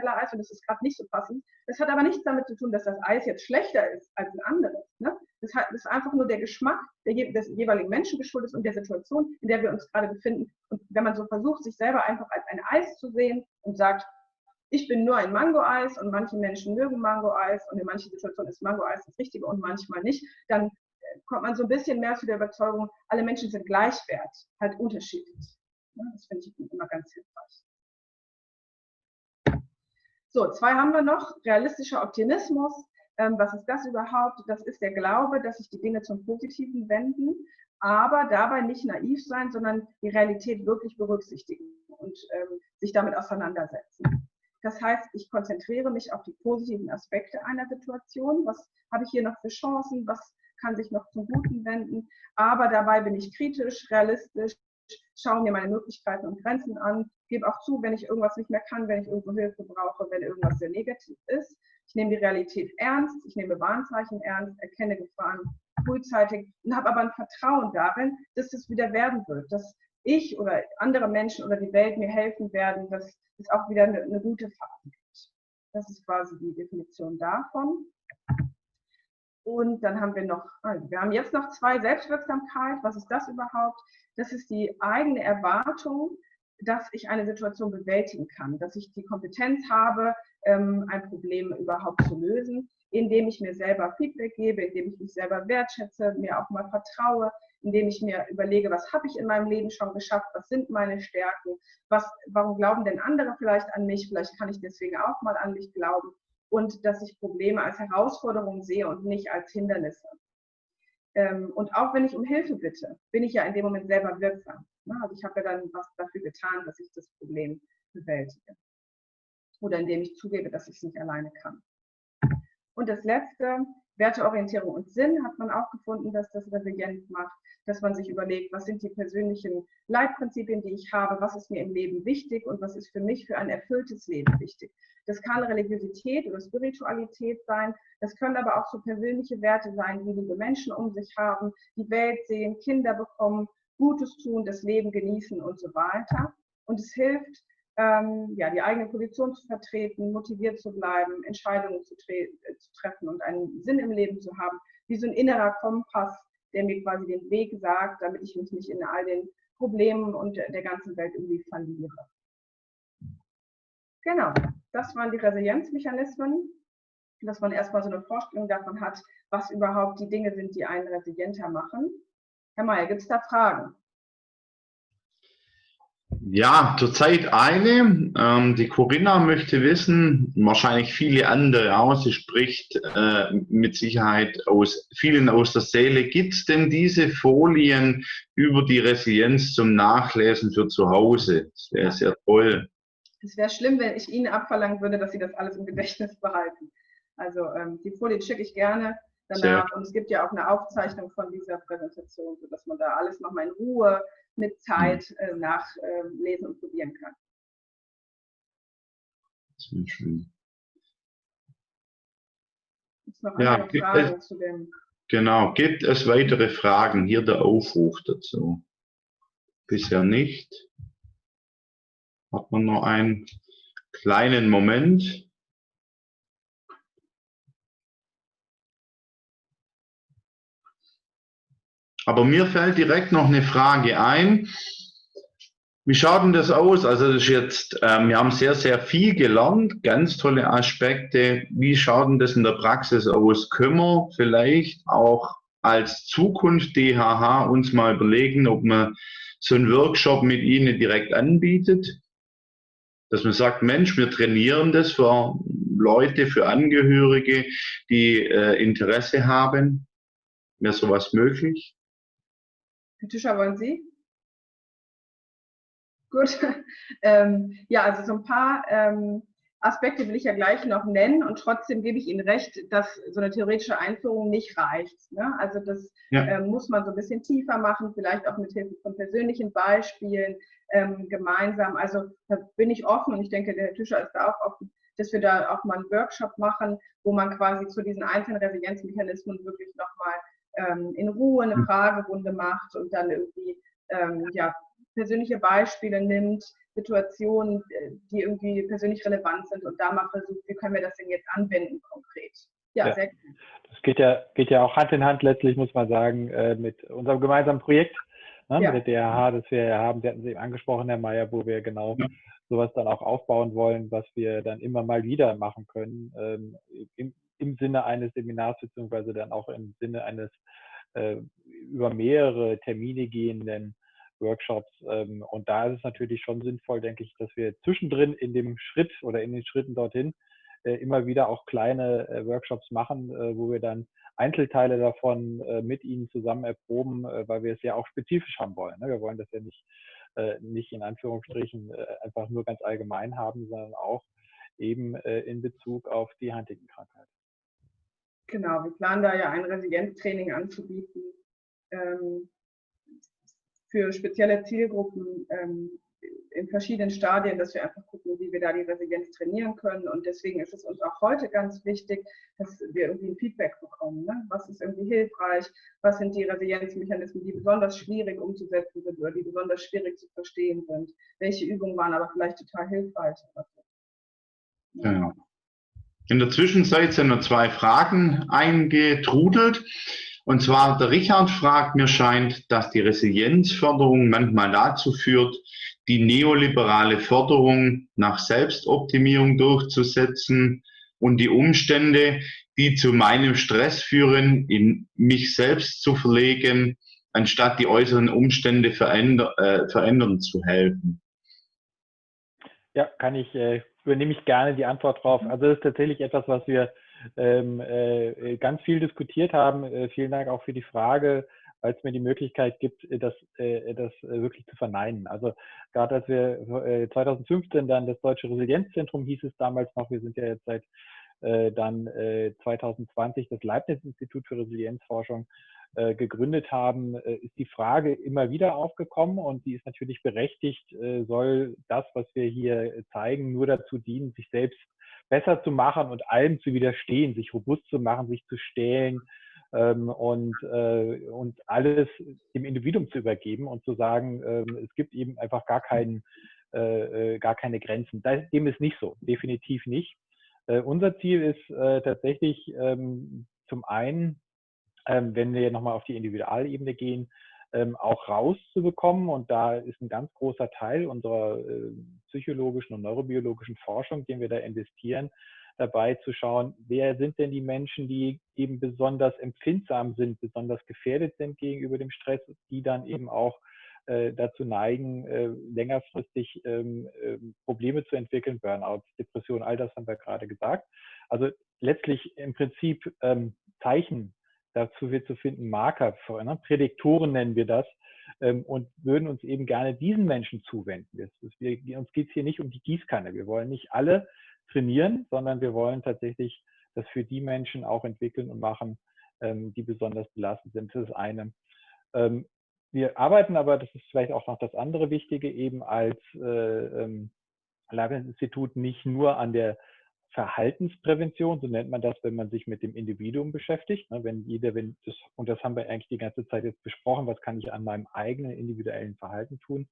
Teller Eis und das ist gerade nicht so passend. Das hat aber nichts damit zu tun, dass das Eis jetzt schlechter ist als ein anderes. Ne? Das, ist einfach nur der Geschmack der, des jeweiligen Menschen geschuldet und der Situation, in der wir uns gerade befinden. Und wenn man so versucht, sich selber einfach als ein Eis zu sehen und sagt, ich bin nur ein Mango-Eis und manche Menschen mögen Mango-Eis und in manchen Situationen ist Mango-Eis das Richtige und manchmal nicht, dann äh, kommt man so ein bisschen mehr zu der Überzeugung, alle Menschen sind gleichwert, halt unterschiedlich. Das finde ich immer ganz hilfreich. So, zwei haben wir noch. Realistischer Optimismus. Ähm, was ist das überhaupt? Das ist der Glaube, dass sich die Dinge zum Positiven wenden, aber dabei nicht naiv sein, sondern die Realität wirklich berücksichtigen und ähm, sich damit auseinandersetzen. Das heißt, ich konzentriere mich auf die positiven Aspekte einer Situation. Was habe ich hier noch für Chancen? Was kann sich noch zum Guten wenden? Aber dabei bin ich kritisch, realistisch, schaue mir meine Möglichkeiten und Grenzen an, gebe auch zu, wenn ich irgendwas nicht mehr kann, wenn ich irgendwo Hilfe brauche, wenn irgendwas sehr negativ ist. Ich nehme die Realität ernst, ich nehme Warnzeichen ernst, erkenne Gefahren frühzeitig und habe aber ein Vertrauen darin, dass das wieder werden wird, dass ich oder andere Menschen oder die Welt mir helfen werden, dass es auch wieder eine, eine gute Phase gibt. Das ist quasi die Definition davon. Und dann haben wir noch, also wir haben jetzt noch zwei Selbstwirksamkeit. Was ist das überhaupt? Das ist die eigene Erwartung, dass ich eine Situation bewältigen kann, dass ich die Kompetenz habe, ähm, ein Problem überhaupt zu lösen, indem ich mir selber Feedback gebe, indem ich mich selber wertschätze, mir auch mal vertraue, indem ich mir überlege, was habe ich in meinem Leben schon geschafft, was sind meine Stärken, was, warum glauben denn andere vielleicht an mich, vielleicht kann ich deswegen auch mal an mich glauben und dass ich Probleme als Herausforderung sehe und nicht als Hindernisse. Ähm, und auch wenn ich um Hilfe bitte, bin ich ja in dem Moment selber wirksam. Ne? Also ich habe ja dann was dafür getan, dass ich das Problem bewältige. Oder indem ich zugebe, dass ich es nicht alleine kann. Und das Letzte, Werteorientierung und Sinn hat man auch gefunden, dass das resilient macht, dass man sich überlegt, was sind die persönlichen Leitprinzipien, die ich habe, was ist mir im Leben wichtig und was ist für mich für ein erfülltes Leben wichtig. Das kann Religiosität oder Spiritualität sein. Das können aber auch so persönliche Werte sein, wie liebe Menschen um sich haben, die Welt sehen, Kinder bekommen, Gutes tun, das Leben genießen und so weiter. Und es hilft, ähm, ja, die eigene Position zu vertreten, motiviert zu bleiben, Entscheidungen zu, tre äh, zu treffen und einen Sinn im Leben zu haben, wie so ein innerer Kompass, der mir quasi den Weg sagt, damit ich mich nicht in all den Problemen und der ganzen Welt irgendwie verliere. Genau, das waren die Resilienzmechanismen, dass man erstmal so eine Vorstellung davon hat, was überhaupt die Dinge sind, die einen resilienter machen. Herr Mayer, gibt es da Fragen? Ja, zurzeit eine. Ähm, die Corinna möchte wissen, wahrscheinlich viele andere auch, sie spricht äh, mit Sicherheit aus vielen aus der Seele. Gibt es denn diese Folien über die Resilienz zum Nachlesen für zu Hause? Das wäre sehr toll. Es wäre schlimm, wenn ich Ihnen abverlangen würde, dass Sie das alles im Gedächtnis behalten. Also ähm, die Folien schicke ich gerne danach. Sehr. Und es gibt ja auch eine Aufzeichnung von dieser Präsentation, sodass man da alles nochmal in Ruhe mit Zeit äh, nachlesen und probieren kann. Sehr schön. Ja, gibt es, genau. Gibt es weitere Fragen? Hier der Aufruf dazu. Bisher nicht. Hat man noch einen kleinen Moment. Aber mir fällt direkt noch eine Frage ein. Wie schaut denn das aus? Also das ist jetzt, ähm, wir haben sehr, sehr viel gelernt, ganz tolle Aspekte. Wie schaut denn das in der Praxis aus? Können wir vielleicht auch als Zukunft DHH uns mal überlegen, ob man so einen Workshop mit Ihnen direkt anbietet? Dass man sagt, Mensch, wir trainieren das für Leute, für Angehörige, die äh, Interesse haben. Wäre sowas möglich? Herr Tischer, wollen Sie? Gut. ähm, ja, also so ein paar ähm, Aspekte will ich ja gleich noch nennen und trotzdem gebe ich Ihnen recht, dass so eine theoretische Einführung nicht reicht. Ne? Also das ja. ähm, muss man so ein bisschen tiefer machen, vielleicht auch mit Hilfe von persönlichen Beispielen ähm, gemeinsam. Also da bin ich offen und ich denke, der Herr Tischer ist da auch offen, dass wir da auch mal einen Workshop machen, wo man quasi zu diesen einzelnen Resilienzmechanismen wirklich nochmal ähm, in Ruhe eine hm. Fragerunde macht und dann irgendwie ähm, ja, persönliche Beispiele nimmt, Situationen, äh, die irgendwie persönlich relevant sind und da mal versucht, wie können wir das denn jetzt anwenden konkret. Ja, ja. sehr gut. Das geht ja, geht ja auch Hand in Hand letztlich, muss man sagen, äh, mit unserem gemeinsamen Projekt, ne, ja. mit der DRH, das wir ja haben. Sie hatten es eben angesprochen, Herr Mayer, wo wir genau ja. sowas dann auch aufbauen wollen, was wir dann immer mal wieder machen können, ähm, im, im Sinne eines Seminars, beziehungsweise dann auch im Sinne eines äh, über mehrere Termine gehenden Workshops. Ähm, und da ist es natürlich schon sinnvoll, denke ich, dass wir zwischendrin in dem Schritt oder in den Schritten dorthin äh, immer wieder auch kleine äh, Workshops machen, äh, wo wir dann Einzelteile davon mit Ihnen zusammen erproben, weil wir es ja auch spezifisch haben wollen. Ne? Wir wollen das ja nicht, nicht in Anführungsstrichen einfach nur ganz allgemein haben, sondern auch eben in Bezug auf die Huntington-Krankheit. Genau, wir planen da ja ein Resilienztraining anzubieten. Ähm, für spezielle Zielgruppen ähm, in verschiedenen Stadien, dass wir einfach gucken, wie wir da die Resilienz trainieren können. Und deswegen ist es uns auch heute ganz wichtig, dass wir irgendwie ein Feedback bekommen. Ne? Was ist irgendwie hilfreich? Was sind die Resilienzmechanismen, die besonders schwierig umzusetzen sind oder die besonders schwierig zu verstehen sind? Welche Übungen waren aber vielleicht total hilfreich? Ja. ja. In der Zwischenzeit sind noch zwei Fragen eingetrudelt. Und zwar der Richard fragt, mir scheint, dass die Resilienzförderung manchmal dazu führt, die neoliberale Förderung nach Selbstoptimierung durchzusetzen und die Umstände, die zu meinem Stress führen, in mich selbst zu verlegen, anstatt die äußeren Umstände veränder, äh, verändern zu helfen. Ja, kann ich, äh, übernehme ich gerne die Antwort drauf. Also das ist tatsächlich etwas, was wir ähm, äh, ganz viel diskutiert haben. Äh, vielen Dank auch für die Frage, weil es mir die Möglichkeit gibt, äh, das, äh, das äh, wirklich zu verneinen. Also gerade als wir 2015 dann das Deutsche Resilienzzentrum hieß es damals noch, wir sind ja jetzt seit dann 2020 das Leibniz-Institut für Resilienzforschung gegründet haben, ist die Frage immer wieder aufgekommen und die ist natürlich berechtigt, soll das, was wir hier zeigen, nur dazu dienen, sich selbst besser zu machen und allem zu widerstehen, sich robust zu machen, sich zu stehlen ähm, und, äh, und alles dem Individuum zu übergeben und zu sagen, ähm, es gibt eben einfach gar, keinen, äh, äh gar keine Grenzen. dem ist nicht so, definitiv nicht. Äh, unser Ziel ist äh, tatsächlich ähm, zum einen, ähm, wenn wir nochmal auf die Individualebene gehen, ähm, auch rauszubekommen. Und da ist ein ganz großer Teil unserer äh, psychologischen und neurobiologischen Forschung, den wir da investieren, dabei zu schauen, wer sind denn die Menschen, die eben besonders empfindsam sind, besonders gefährdet sind gegenüber dem Stress, die dann eben auch äh, dazu neigen, äh, längerfristig ähm, äh, Probleme zu entwickeln, Burnouts, Depressionen, all das haben wir gerade gesagt. Also letztlich im Prinzip ähm, Zeichen dazu wird zu finden Marker, ne? Prädiktoren nennen wir das, ähm, und würden uns eben gerne diesen Menschen zuwenden. Das, das, wir, uns geht es hier nicht um die Gießkanne. Wir wollen nicht alle trainieren, sondern wir wollen tatsächlich das für die Menschen auch entwickeln und machen, ähm, die besonders belastet sind. Das ist eine. Ähm, wir arbeiten aber, das ist vielleicht auch noch das andere Wichtige, eben als, äh, ähm, Leibniz-Institut nicht nur an der Verhaltensprävention, so nennt man das, wenn man sich mit dem Individuum beschäftigt. Ne, wenn jeder, wenn das, und das haben wir eigentlich die ganze Zeit jetzt besprochen, was kann ich an meinem eigenen individuellen Verhalten tun,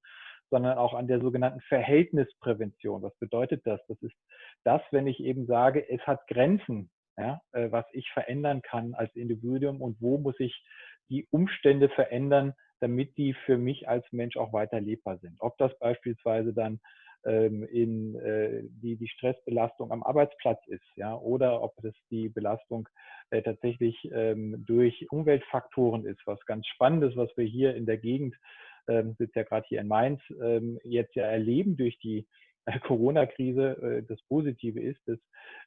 sondern auch an der sogenannten Verhältnisprävention. Was bedeutet das? Das ist das, wenn ich eben sage, es hat Grenzen, ja, äh, was ich verändern kann als Individuum und wo muss ich die Umstände verändern, damit die für mich als Mensch auch weiter lebbar sind. Ob das beispielsweise dann ähm, in äh, die, die Stressbelastung am Arbeitsplatz ist, ja, oder ob das die Belastung äh, tatsächlich ähm, durch Umweltfaktoren ist, was ganz spannend ist, was wir hier in der Gegend, ähm, sitzt ja gerade hier in Mainz, ähm, jetzt ja erleben durch die Corona-Krise äh, das Positive ist, dass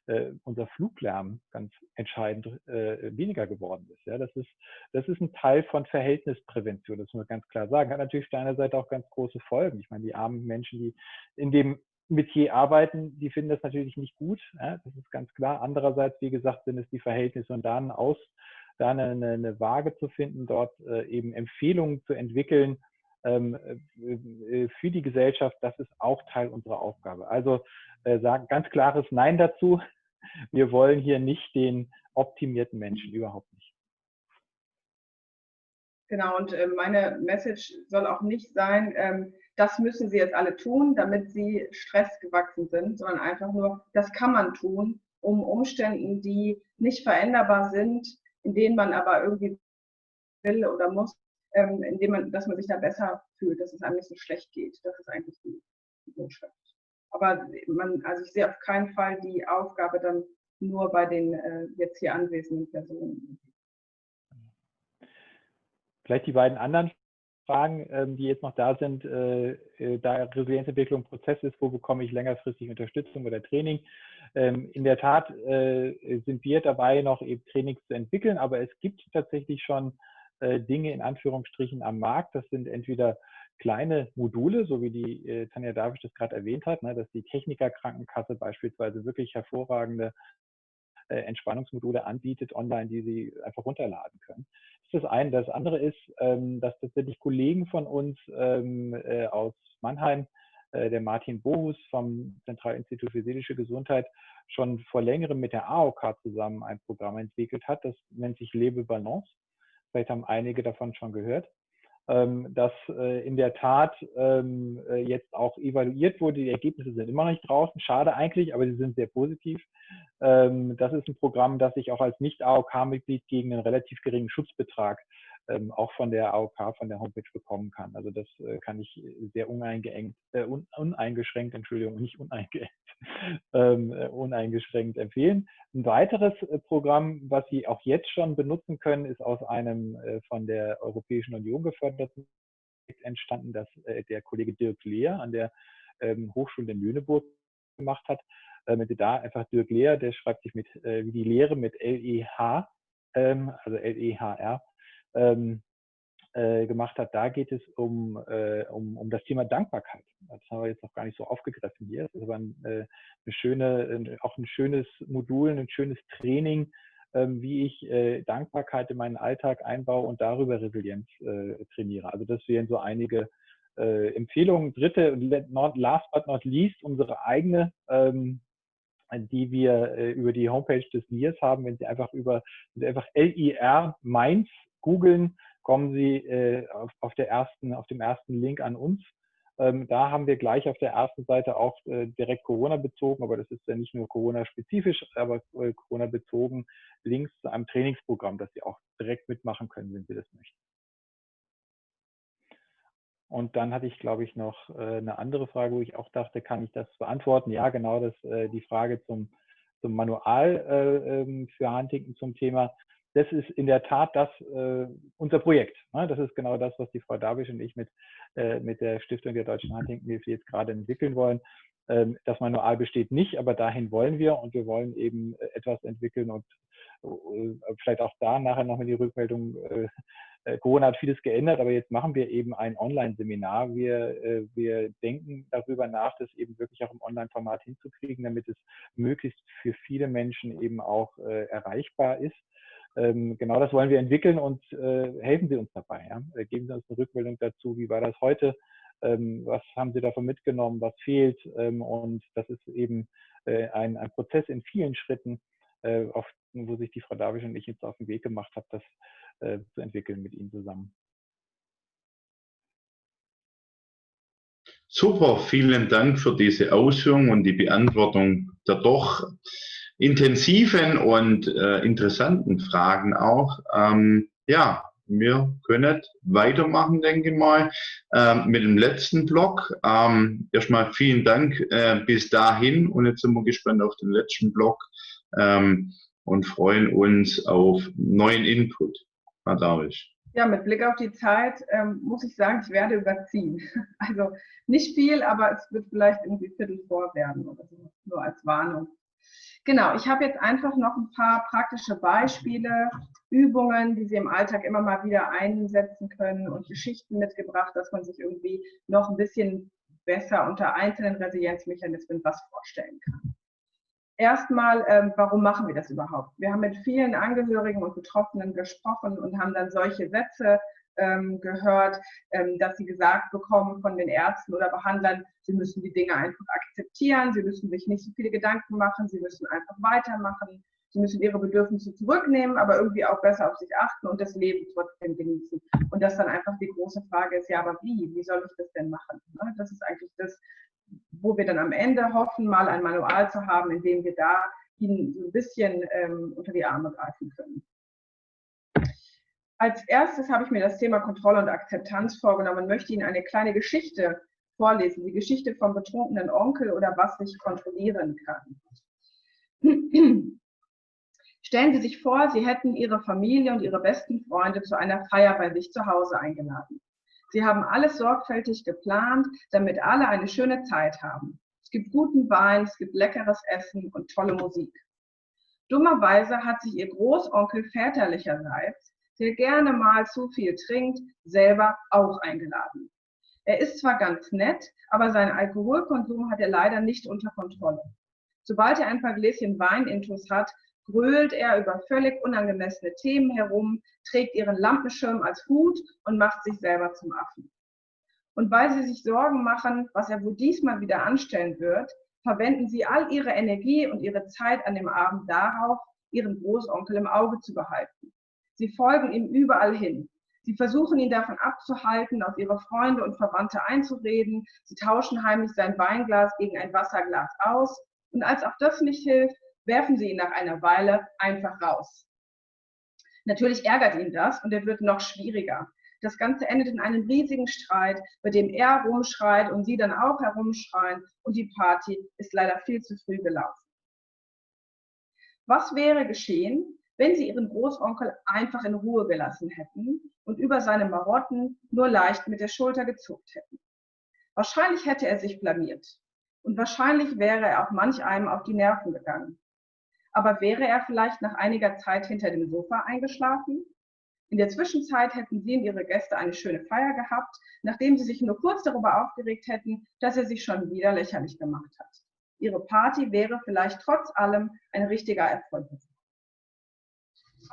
äh, unser Fluglärm ganz entscheidend äh, weniger geworden ist. Ja, das ist, das ist ein Teil von Verhältnisprävention, das muss man ganz klar sagen. Hat natürlich auf der Seite auch ganz große Folgen. Ich meine, die armen Menschen, die in dem Metier arbeiten, die finden das natürlich nicht gut. Ja, das ist ganz klar. Andererseits, wie gesagt, sind es die Verhältnisse und dann aus, da eine, eine Waage zu finden, dort eben Empfehlungen zu entwickeln, für die Gesellschaft, das ist auch Teil unserer Aufgabe. Also äh, sagen ganz klares Nein dazu. Wir wollen hier nicht den optimierten Menschen, überhaupt nicht. Genau, und äh, meine Message soll auch nicht sein, ähm, das müssen Sie jetzt alle tun, damit Sie stressgewachsen sind, sondern einfach nur, das kann man tun, um Umständen, die nicht veränderbar sind, in denen man aber irgendwie will oder muss, ähm, indem man, dass man sich da besser fühlt, dass es einem nicht so schlecht geht. Das ist eigentlich die Botschaft. Aber man, also ich sehe auf keinen Fall die Aufgabe dann nur bei den äh, jetzt hier anwesenden Personen. Vielleicht die beiden anderen Fragen, ähm, die jetzt noch da sind, äh, äh, da Resilienzentwicklung ein Prozess ist, wo bekomme ich längerfristig Unterstützung oder Training? Ähm, in der Tat äh, sind wir dabei, noch eben Trainings zu entwickeln, aber es gibt tatsächlich schon äh, Dinge in Anführungsstrichen am Markt. Das sind entweder kleine Module, so wie die äh, Tanja Davisch das gerade erwähnt hat, ne, dass die Technikerkrankenkasse beispielsweise wirklich hervorragende äh, Entspannungsmodule anbietet online, die sie einfach runterladen können. Das ist das eine. Das andere ist, ähm, dass tatsächlich Kollegen von uns ähm, äh, aus Mannheim, äh, der Martin Bohus vom Zentralinstitut für seelische Gesundheit, schon vor längerem mit der AOK zusammen ein Programm entwickelt hat. Das nennt sich Lebe Balance. Vielleicht haben einige davon schon gehört. Ähm, dass äh, in der Tat ähm, äh, jetzt auch evaluiert wurde. Die Ergebnisse sind immer noch nicht draußen. Schade eigentlich, aber sie sind sehr positiv. Ähm, das ist ein Programm, das ich auch als Nicht-AOK-Mitglied gegen einen relativ geringen Schutzbetrag ähm, auch von der AOK, von der Homepage bekommen kann. Also das äh, kann ich sehr uneingeschränkt, äh, un, uneingeschränkt, Entschuldigung, nicht uneingeschränkt, ähm, äh, uneingeschränkt empfehlen. Ein weiteres äh, Programm, was Sie auch jetzt schon benutzen können, ist aus einem äh, von der Europäischen Union geförderten entstanden, das äh, der Kollege Dirk Lehr an der ähm, Hochschule in Lüneburg gemacht hat. Sie da einfach Dirk Lehr, der schreibt sich mit wie die Lehre mit L-E-H, ähm, also L-E-H-R, ähm, äh, gemacht hat, da geht es um, äh, um, um das Thema Dankbarkeit. Das haben wir jetzt noch gar nicht so aufgegriffen hier. Das ist aber ein, äh, eine schöne, auch ein schönes Modul, ein schönes Training, ähm, wie ich äh, Dankbarkeit in meinen Alltag einbaue und darüber Resilienz äh, trainiere. Also das wären so einige äh, Empfehlungen. Dritte, not, last but not least, unsere eigene ähm, die wir äh, über die Homepage des NIRS haben. Wenn Sie einfach über einfach LIR Mainz googeln, kommen Sie äh, auf, der ersten, auf dem ersten Link an uns. Ähm, da haben wir gleich auf der ersten Seite auch äh, direkt Corona bezogen, aber das ist ja nicht nur Corona-spezifisch, aber äh, Corona-bezogen Links zu einem Trainingsprogramm, das Sie auch direkt mitmachen können, wenn Sie das möchten. Und dann hatte ich, glaube ich, noch äh, eine andere Frage, wo ich auch dachte, kann ich das beantworten? Ja, genau, das äh, die Frage zum, zum Manual äh, ähm, für Huntington zum Thema das ist in der Tat das äh, unser Projekt. Ne? Das ist genau das, was die Frau Dabisch und ich mit, äh, mit der Stiftung der Deutschen Huntington-Hilfe jetzt gerade entwickeln wollen. Ähm, das Manual besteht nicht, aber dahin wollen wir und wir wollen eben äh, etwas entwickeln und äh, vielleicht auch da nachher nochmal die Rückmeldung. Äh, äh, Corona hat vieles geändert, aber jetzt machen wir eben ein Online-Seminar. Wir, wir denken darüber nach, das eben wirklich auch im Online-Format hinzukriegen, damit es möglichst für viele Menschen eben auch erreichbar ist genau das wollen wir entwickeln und äh, helfen Sie uns dabei. Ja? Äh, geben Sie uns eine Rückmeldung dazu, wie war das heute? ähm, was haben Sie davon mitgenommen, was fehlt. Ähm, und das ist eben äh, ein, ein Prozess in vielen Schritten, auf, wo sich die Frau Davisch und ich jetzt auf den Weg gemacht haben, das zu entwickeln mit Ihnen zusammen. Super, vielen Dank für diese Ausführung und die Beantwortung der doch intensiven und äh, interessanten Fragen auch. Ähm, ja, wir können weitermachen, denke ich mal, ähm, mit dem letzten Block. Ähm, erstmal vielen Dank äh, bis dahin und jetzt sind wir gespannt auf den letzten Block ähm, und freuen uns auf neuen Input. Herr Davisch. Ja, mit Blick auf die Zeit ähm, muss ich sagen, ich werde überziehen. Also nicht viel, aber es wird vielleicht irgendwie Viertel vor werden oder so, nur als Warnung. Genau, ich habe jetzt einfach noch ein paar praktische Beispiele, Übungen, die Sie im Alltag immer mal wieder einsetzen können und Geschichten mitgebracht, dass man sich irgendwie noch ein bisschen besser unter einzelnen Resilienzmechanismen was vorstellen kann. Erstmal, ähm, warum machen wir das überhaupt? Wir haben mit vielen Angehörigen und Betroffenen gesprochen und haben dann solche Sätze ähm, gehört, ähm, dass sie gesagt bekommen von den Ärzten oder Behandlern, sie müssen die Dinge einfach akzeptieren, sie müssen sich nicht so viele Gedanken machen, sie müssen einfach weitermachen, sie müssen ihre Bedürfnisse zurücknehmen, aber irgendwie auch besser auf sich achten und das Leben trotzdem genießen. Und das dann einfach die große Frage ist, ja, aber wie? Wie soll ich das denn machen? Ne? Das ist eigentlich das, wo wir dann am Ende hoffen, mal ein Manual zu haben, in dem wir da ihnen so ein bisschen ähm, unter die Arme greifen können. Als erstes habe ich mir das Thema Kontrolle und Akzeptanz vorgenommen und möchte Ihnen eine kleine Geschichte vorlesen, die Geschichte vom betrunkenen Onkel oder was sich kontrollieren kann. Stellen Sie sich vor, Sie hätten Ihre Familie und Ihre besten Freunde zu einer Feier bei sich zu Hause eingeladen. Sie haben alles sorgfältig geplant, damit alle eine schöne Zeit haben. Es gibt guten Wein, es gibt leckeres Essen und tolle Musik. Dummerweise hat sich Ihr Großonkel väterlicherseits der gerne mal zu viel trinkt, selber auch eingeladen. Er ist zwar ganz nett, aber seinen Alkoholkonsum hat er leider nicht unter Kontrolle. Sobald er ein paar Gläschen Wein intus hat, grölt er über völlig unangemessene Themen herum, trägt ihren Lampenschirm als Hut und macht sich selber zum Affen. Und weil sie sich Sorgen machen, was er wohl diesmal wieder anstellen wird, verwenden sie all ihre Energie und ihre Zeit an dem Abend darauf, ihren Großonkel im Auge zu behalten. Sie folgen ihm überall hin. Sie versuchen ihn davon abzuhalten, auf ihre Freunde und Verwandte einzureden. Sie tauschen heimlich sein Weinglas gegen ein Wasserglas aus. Und als auch das nicht hilft, werfen sie ihn nach einer Weile einfach raus. Natürlich ärgert ihn das und er wird noch schwieriger. Das Ganze endet in einem riesigen Streit, bei dem er rumschreit und sie dann auch herumschreien und die Party ist leider viel zu früh gelaufen. Was wäre geschehen, wenn sie ihren Großonkel einfach in Ruhe gelassen hätten und über seine Marotten nur leicht mit der Schulter gezuckt hätten. Wahrscheinlich hätte er sich blamiert und wahrscheinlich wäre er auch manch einem auf die Nerven gegangen. Aber wäre er vielleicht nach einiger Zeit hinter dem Sofa eingeschlafen? In der Zwischenzeit hätten sie und ihre Gäste eine schöne Feier gehabt, nachdem sie sich nur kurz darüber aufgeregt hätten, dass er sich schon wieder lächerlich gemacht hat. Ihre Party wäre vielleicht trotz allem ein richtiger Erfolg gewesen.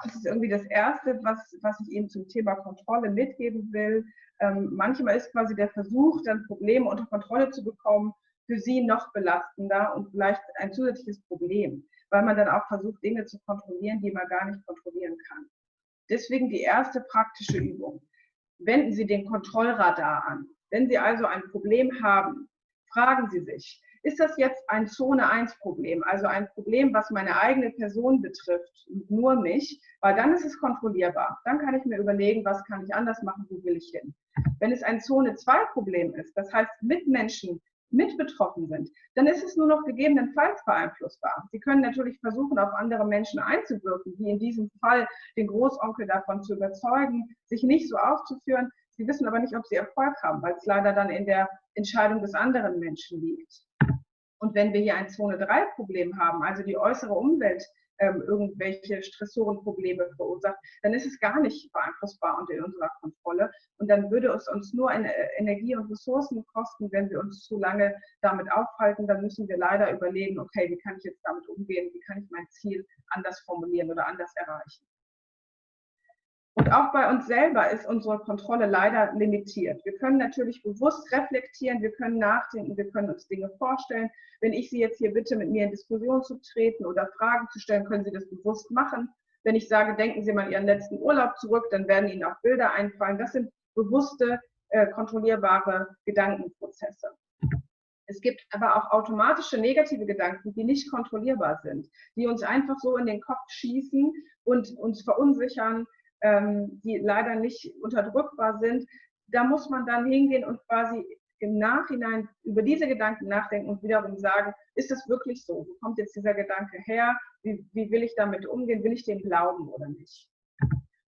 Das ist irgendwie das Erste, was, was ich Ihnen zum Thema Kontrolle mitgeben will. Ähm, manchmal ist quasi der Versuch, dann Probleme unter Kontrolle zu bekommen, für Sie noch belastender und vielleicht ein zusätzliches Problem, weil man dann auch versucht, Dinge zu kontrollieren, die man gar nicht kontrollieren kann. Deswegen die erste praktische Übung. Wenden Sie den Kontrollradar an. Wenn Sie also ein Problem haben, fragen Sie sich, ist das jetzt ein Zone 1 Problem, also ein Problem, was meine eigene Person betrifft, nur mich, weil dann ist es kontrollierbar. Dann kann ich mir überlegen, was kann ich anders machen, wo will ich hin. Wenn es ein Zone 2 Problem ist, das heißt Mitmenschen mit betroffen sind, dann ist es nur noch gegebenenfalls beeinflussbar. Sie können natürlich versuchen, auf andere Menschen einzuwirken, wie in diesem Fall den Großonkel davon zu überzeugen, sich nicht so aufzuführen. Sie wissen aber nicht, ob sie Erfolg haben, weil es leider dann in der Entscheidung des anderen Menschen liegt. Und wenn wir hier ein Zone-3-Problem haben, also die äußere Umwelt ähm, irgendwelche Stressorenprobleme verursacht, dann ist es gar nicht beeinflussbar und in unserer Kontrolle. Und dann würde es uns nur Energie und Ressourcen kosten, wenn wir uns zu lange damit aufhalten. Dann müssen wir leider überlegen, okay, wie kann ich jetzt damit umgehen? Wie kann ich mein Ziel anders formulieren oder anders erreichen? Und auch bei uns selber ist unsere Kontrolle leider limitiert. Wir können natürlich bewusst reflektieren, wir können nachdenken, wir können uns Dinge vorstellen. Wenn ich Sie jetzt hier bitte, mit mir in Diskussion zu treten oder Fragen zu stellen, können Sie das bewusst machen. Wenn ich sage, denken Sie mal Ihren letzten Urlaub zurück, dann werden Ihnen auch Bilder einfallen. Das sind bewusste, äh, kontrollierbare Gedankenprozesse. Es gibt aber auch automatische negative Gedanken, die nicht kontrollierbar sind, die uns einfach so in den Kopf schießen und uns verunsichern, ähm, die leider nicht unterdrückbar sind. Da muss man dann hingehen und quasi im Nachhinein über diese Gedanken nachdenken und wiederum sagen, ist das wirklich so? Wo kommt jetzt dieser Gedanke her? Wie, wie will ich damit umgehen? Will ich dem glauben oder nicht?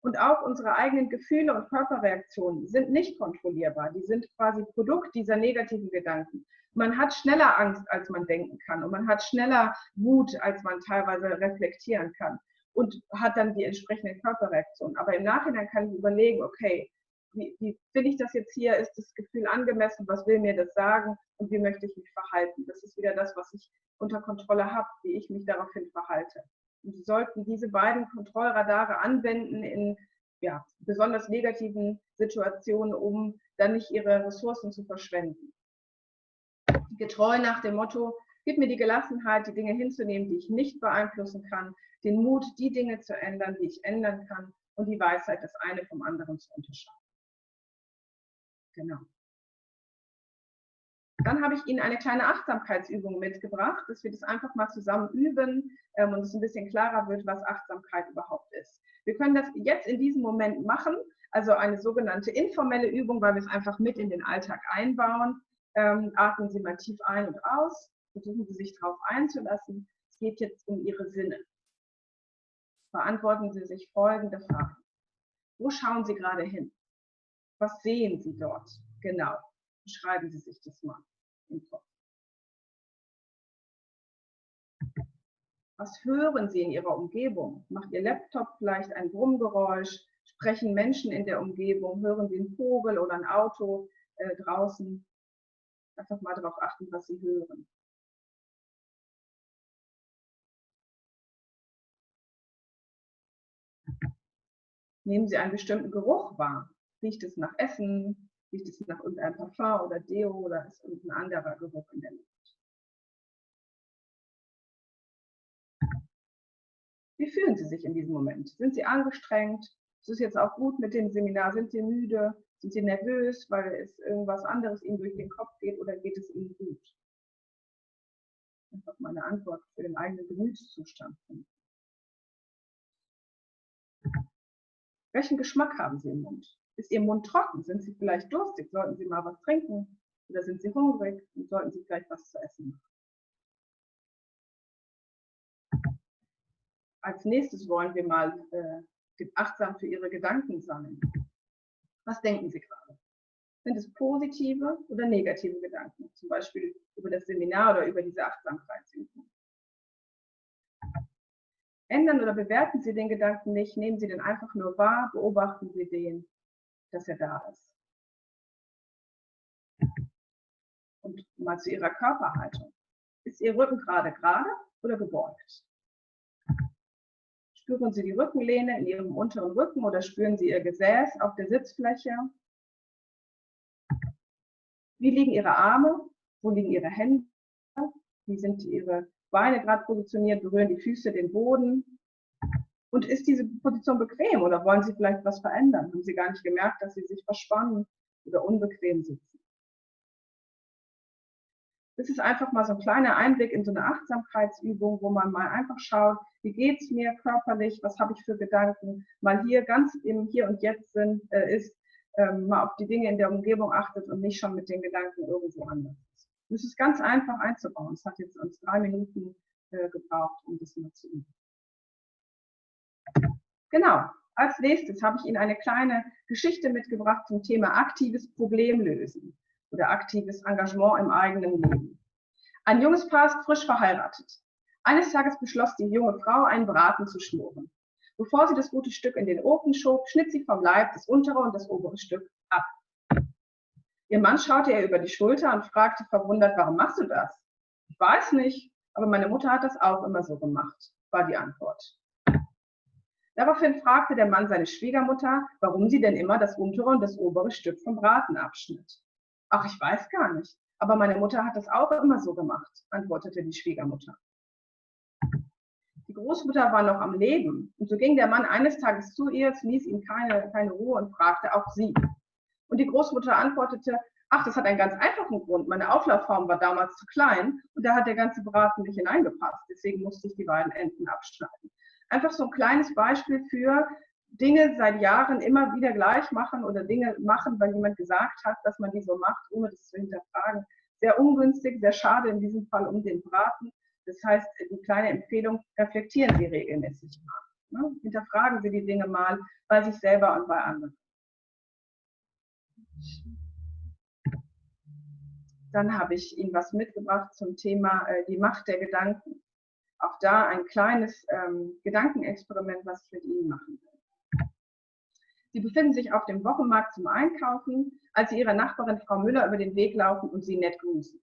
Und auch unsere eigenen Gefühle und Körperreaktionen sind nicht kontrollierbar. Die sind quasi Produkt dieser negativen Gedanken. Man hat schneller Angst, als man denken kann. Und man hat schneller Wut, als man teilweise reflektieren kann. Und hat dann die entsprechenden Körperreaktionen. Aber im Nachhinein kann ich überlegen, okay, wie, wie finde ich das jetzt hier? Ist das Gefühl angemessen? Was will mir das sagen? Und wie möchte ich mich verhalten? Das ist wieder das, was ich unter Kontrolle habe, wie ich mich daraufhin verhalte. Und Sie sollten diese beiden Kontrollradare anwenden in ja, besonders negativen Situationen, um dann nicht Ihre Ressourcen zu verschwenden. Getreu nach dem Motto, gib mir die Gelassenheit, die Dinge hinzunehmen, die ich nicht beeinflussen kann, den Mut, die Dinge zu ändern, die ich ändern kann und die Weisheit, das eine vom anderen zu unterscheiden. Genau. Dann habe ich Ihnen eine kleine Achtsamkeitsübung mitgebracht, dass wir das einfach mal zusammen üben ähm, und es ein bisschen klarer wird, was Achtsamkeit überhaupt ist. Wir können das jetzt in diesem Moment machen, also eine sogenannte informelle Übung, weil wir es einfach mit in den Alltag einbauen. Ähm, atmen Sie mal tief ein und aus, versuchen Sie sich darauf einzulassen. Es geht jetzt um Ihre Sinne. Beantworten Sie sich folgende Fragen. Wo schauen Sie gerade hin? Was sehen Sie dort? Genau. Beschreiben Sie sich das mal im Kopf. Was hören Sie in Ihrer Umgebung? Macht Ihr Laptop vielleicht ein Brummgeräusch? Sprechen Menschen in der Umgebung? Hören Sie einen Vogel oder ein Auto äh, draußen? Einfach mal darauf achten, was Sie hören. Nehmen Sie einen bestimmten Geruch wahr. Riecht es nach Essen? Riecht es nach irgendeinem Parfum oder Deo oder ist irgendein anderer Geruch in der Luft? Wie fühlen Sie sich in diesem Moment? Sind Sie angestrengt? Ist es jetzt auch gut mit dem Seminar? Sind Sie müde? Sind Sie nervös, weil es irgendwas anderes Ihnen durch den Kopf geht oder geht es Ihnen gut? Einfach mal eine Antwort für den eigenen Gemütszustand finden. Welchen Geschmack haben Sie im Mund? Ist Ihr Mund trocken? Sind Sie vielleicht durstig? Sollten Sie mal was trinken? Oder sind Sie hungrig und sollten Sie vielleicht was zu essen machen? Als nächstes wollen wir mal äh, achtsam für Ihre Gedanken sein. Was denken Sie gerade? Sind es positive oder negative Gedanken? Zum Beispiel über das Seminar oder über diese Achtsamkeitsübung. Ändern oder bewerten Sie den Gedanken nicht, nehmen Sie den einfach nur wahr, beobachten Sie den, dass er da ist. Und mal zu Ihrer Körperhaltung. Ist Ihr Rücken gerade gerade oder gebeugt? Spüren Sie die Rückenlehne in Ihrem unteren Rücken oder spüren Sie Ihr Gesäß auf der Sitzfläche? Wie liegen Ihre Arme? Wo liegen Ihre Hände? Wie sind Ihre Beine gerade positioniert? Berühren die Füße den Boden? Und ist diese Position bequem oder wollen Sie vielleicht was verändern? Haben Sie gar nicht gemerkt, dass Sie sich verspannen oder unbequem sitzen? Das ist einfach mal so ein kleiner Einblick in so eine Achtsamkeitsübung, wo man mal einfach schaut, wie geht es mir körperlich, was habe ich für Gedanken, mal hier ganz im Hier und Jetzt sind, äh, ist, ähm, mal auf die Dinge in der Umgebung achtet und nicht schon mit den Gedanken irgendwo anders ist. Das ist ganz einfach einzubauen. Es hat jetzt uns drei Minuten äh, gebraucht, um das mal zu üben. Genau. Als nächstes habe ich Ihnen eine kleine Geschichte mitgebracht zum Thema aktives Problemlösen oder aktives Engagement im eigenen Leben. Ein junges Paar ist frisch verheiratet. Eines Tages beschloss die junge Frau, einen Braten zu schnurren. Bevor sie das gute Stück in den Ofen schob, schnitt sie vom Leib das untere und das obere Stück ab. Ihr Mann schaute ihr über die Schulter und fragte verwundert, warum machst du das? Ich weiß nicht, aber meine Mutter hat das auch immer so gemacht, war die Antwort. Daraufhin fragte der Mann seine Schwiegermutter, warum sie denn immer das untere und das obere Stück vom Braten abschnitt. Ach, ich weiß gar nicht, aber meine Mutter hat das auch immer so gemacht, antwortete die Schwiegermutter. Die Großmutter war noch am Leben und so ging der Mann eines Tages zu ihr, ließ ihm keine, keine Ruhe und fragte auch sie. Und die Großmutter antwortete, ach, das hat einen ganz einfachen Grund. Meine Auflaufform war damals zu klein und da hat der ganze Braten nicht hineingepasst. Deswegen musste ich die beiden Enden abschneiden. Einfach so ein kleines Beispiel für Dinge seit Jahren immer wieder gleich machen oder Dinge machen, weil jemand gesagt hat, dass man die so macht, ohne das zu hinterfragen. Sehr ungünstig, sehr schade in diesem Fall um den Braten. Das heißt, die kleine Empfehlung, reflektieren Sie regelmäßig mal. Ne? Hinterfragen Sie die Dinge mal bei sich selber und bei anderen. Dann habe ich Ihnen was mitgebracht zum Thema äh, die Macht der Gedanken auch da ein kleines ähm, Gedankenexperiment, was ich mit Ihnen machen will. Sie befinden sich auf dem Wochenmarkt zum Einkaufen, als Sie Ihrer Nachbarin Frau Müller über den Weg laufen und sie nett grüßen.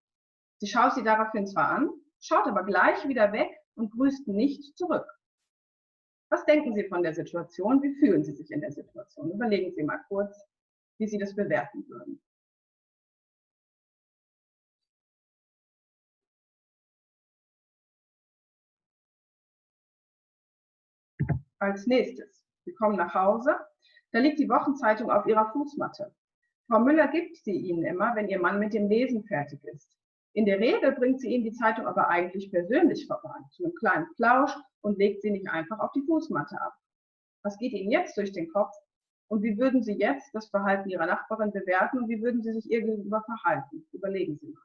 Sie schaut sie daraufhin zwar an, schaut aber gleich wieder weg und grüßt nicht zurück. Was denken Sie von der Situation? Wie fühlen Sie sich in der Situation? Überlegen Sie mal kurz, wie Sie das bewerten würden. Als nächstes, Sie kommen nach Hause, da liegt die Wochenzeitung auf Ihrer Fußmatte. Frau Müller gibt sie Ihnen immer, wenn Ihr Mann mit dem Lesen fertig ist. In der Regel bringt sie Ihnen die Zeitung aber eigentlich persönlich vorbei, zu einem kleinen Plausch und legt sie nicht einfach auf die Fußmatte ab. Was geht Ihnen jetzt durch den Kopf? Und wie würden Sie jetzt das Verhalten Ihrer Nachbarin bewerten und wie würden Sie sich ihr gegenüber verhalten? Überlegen Sie mal.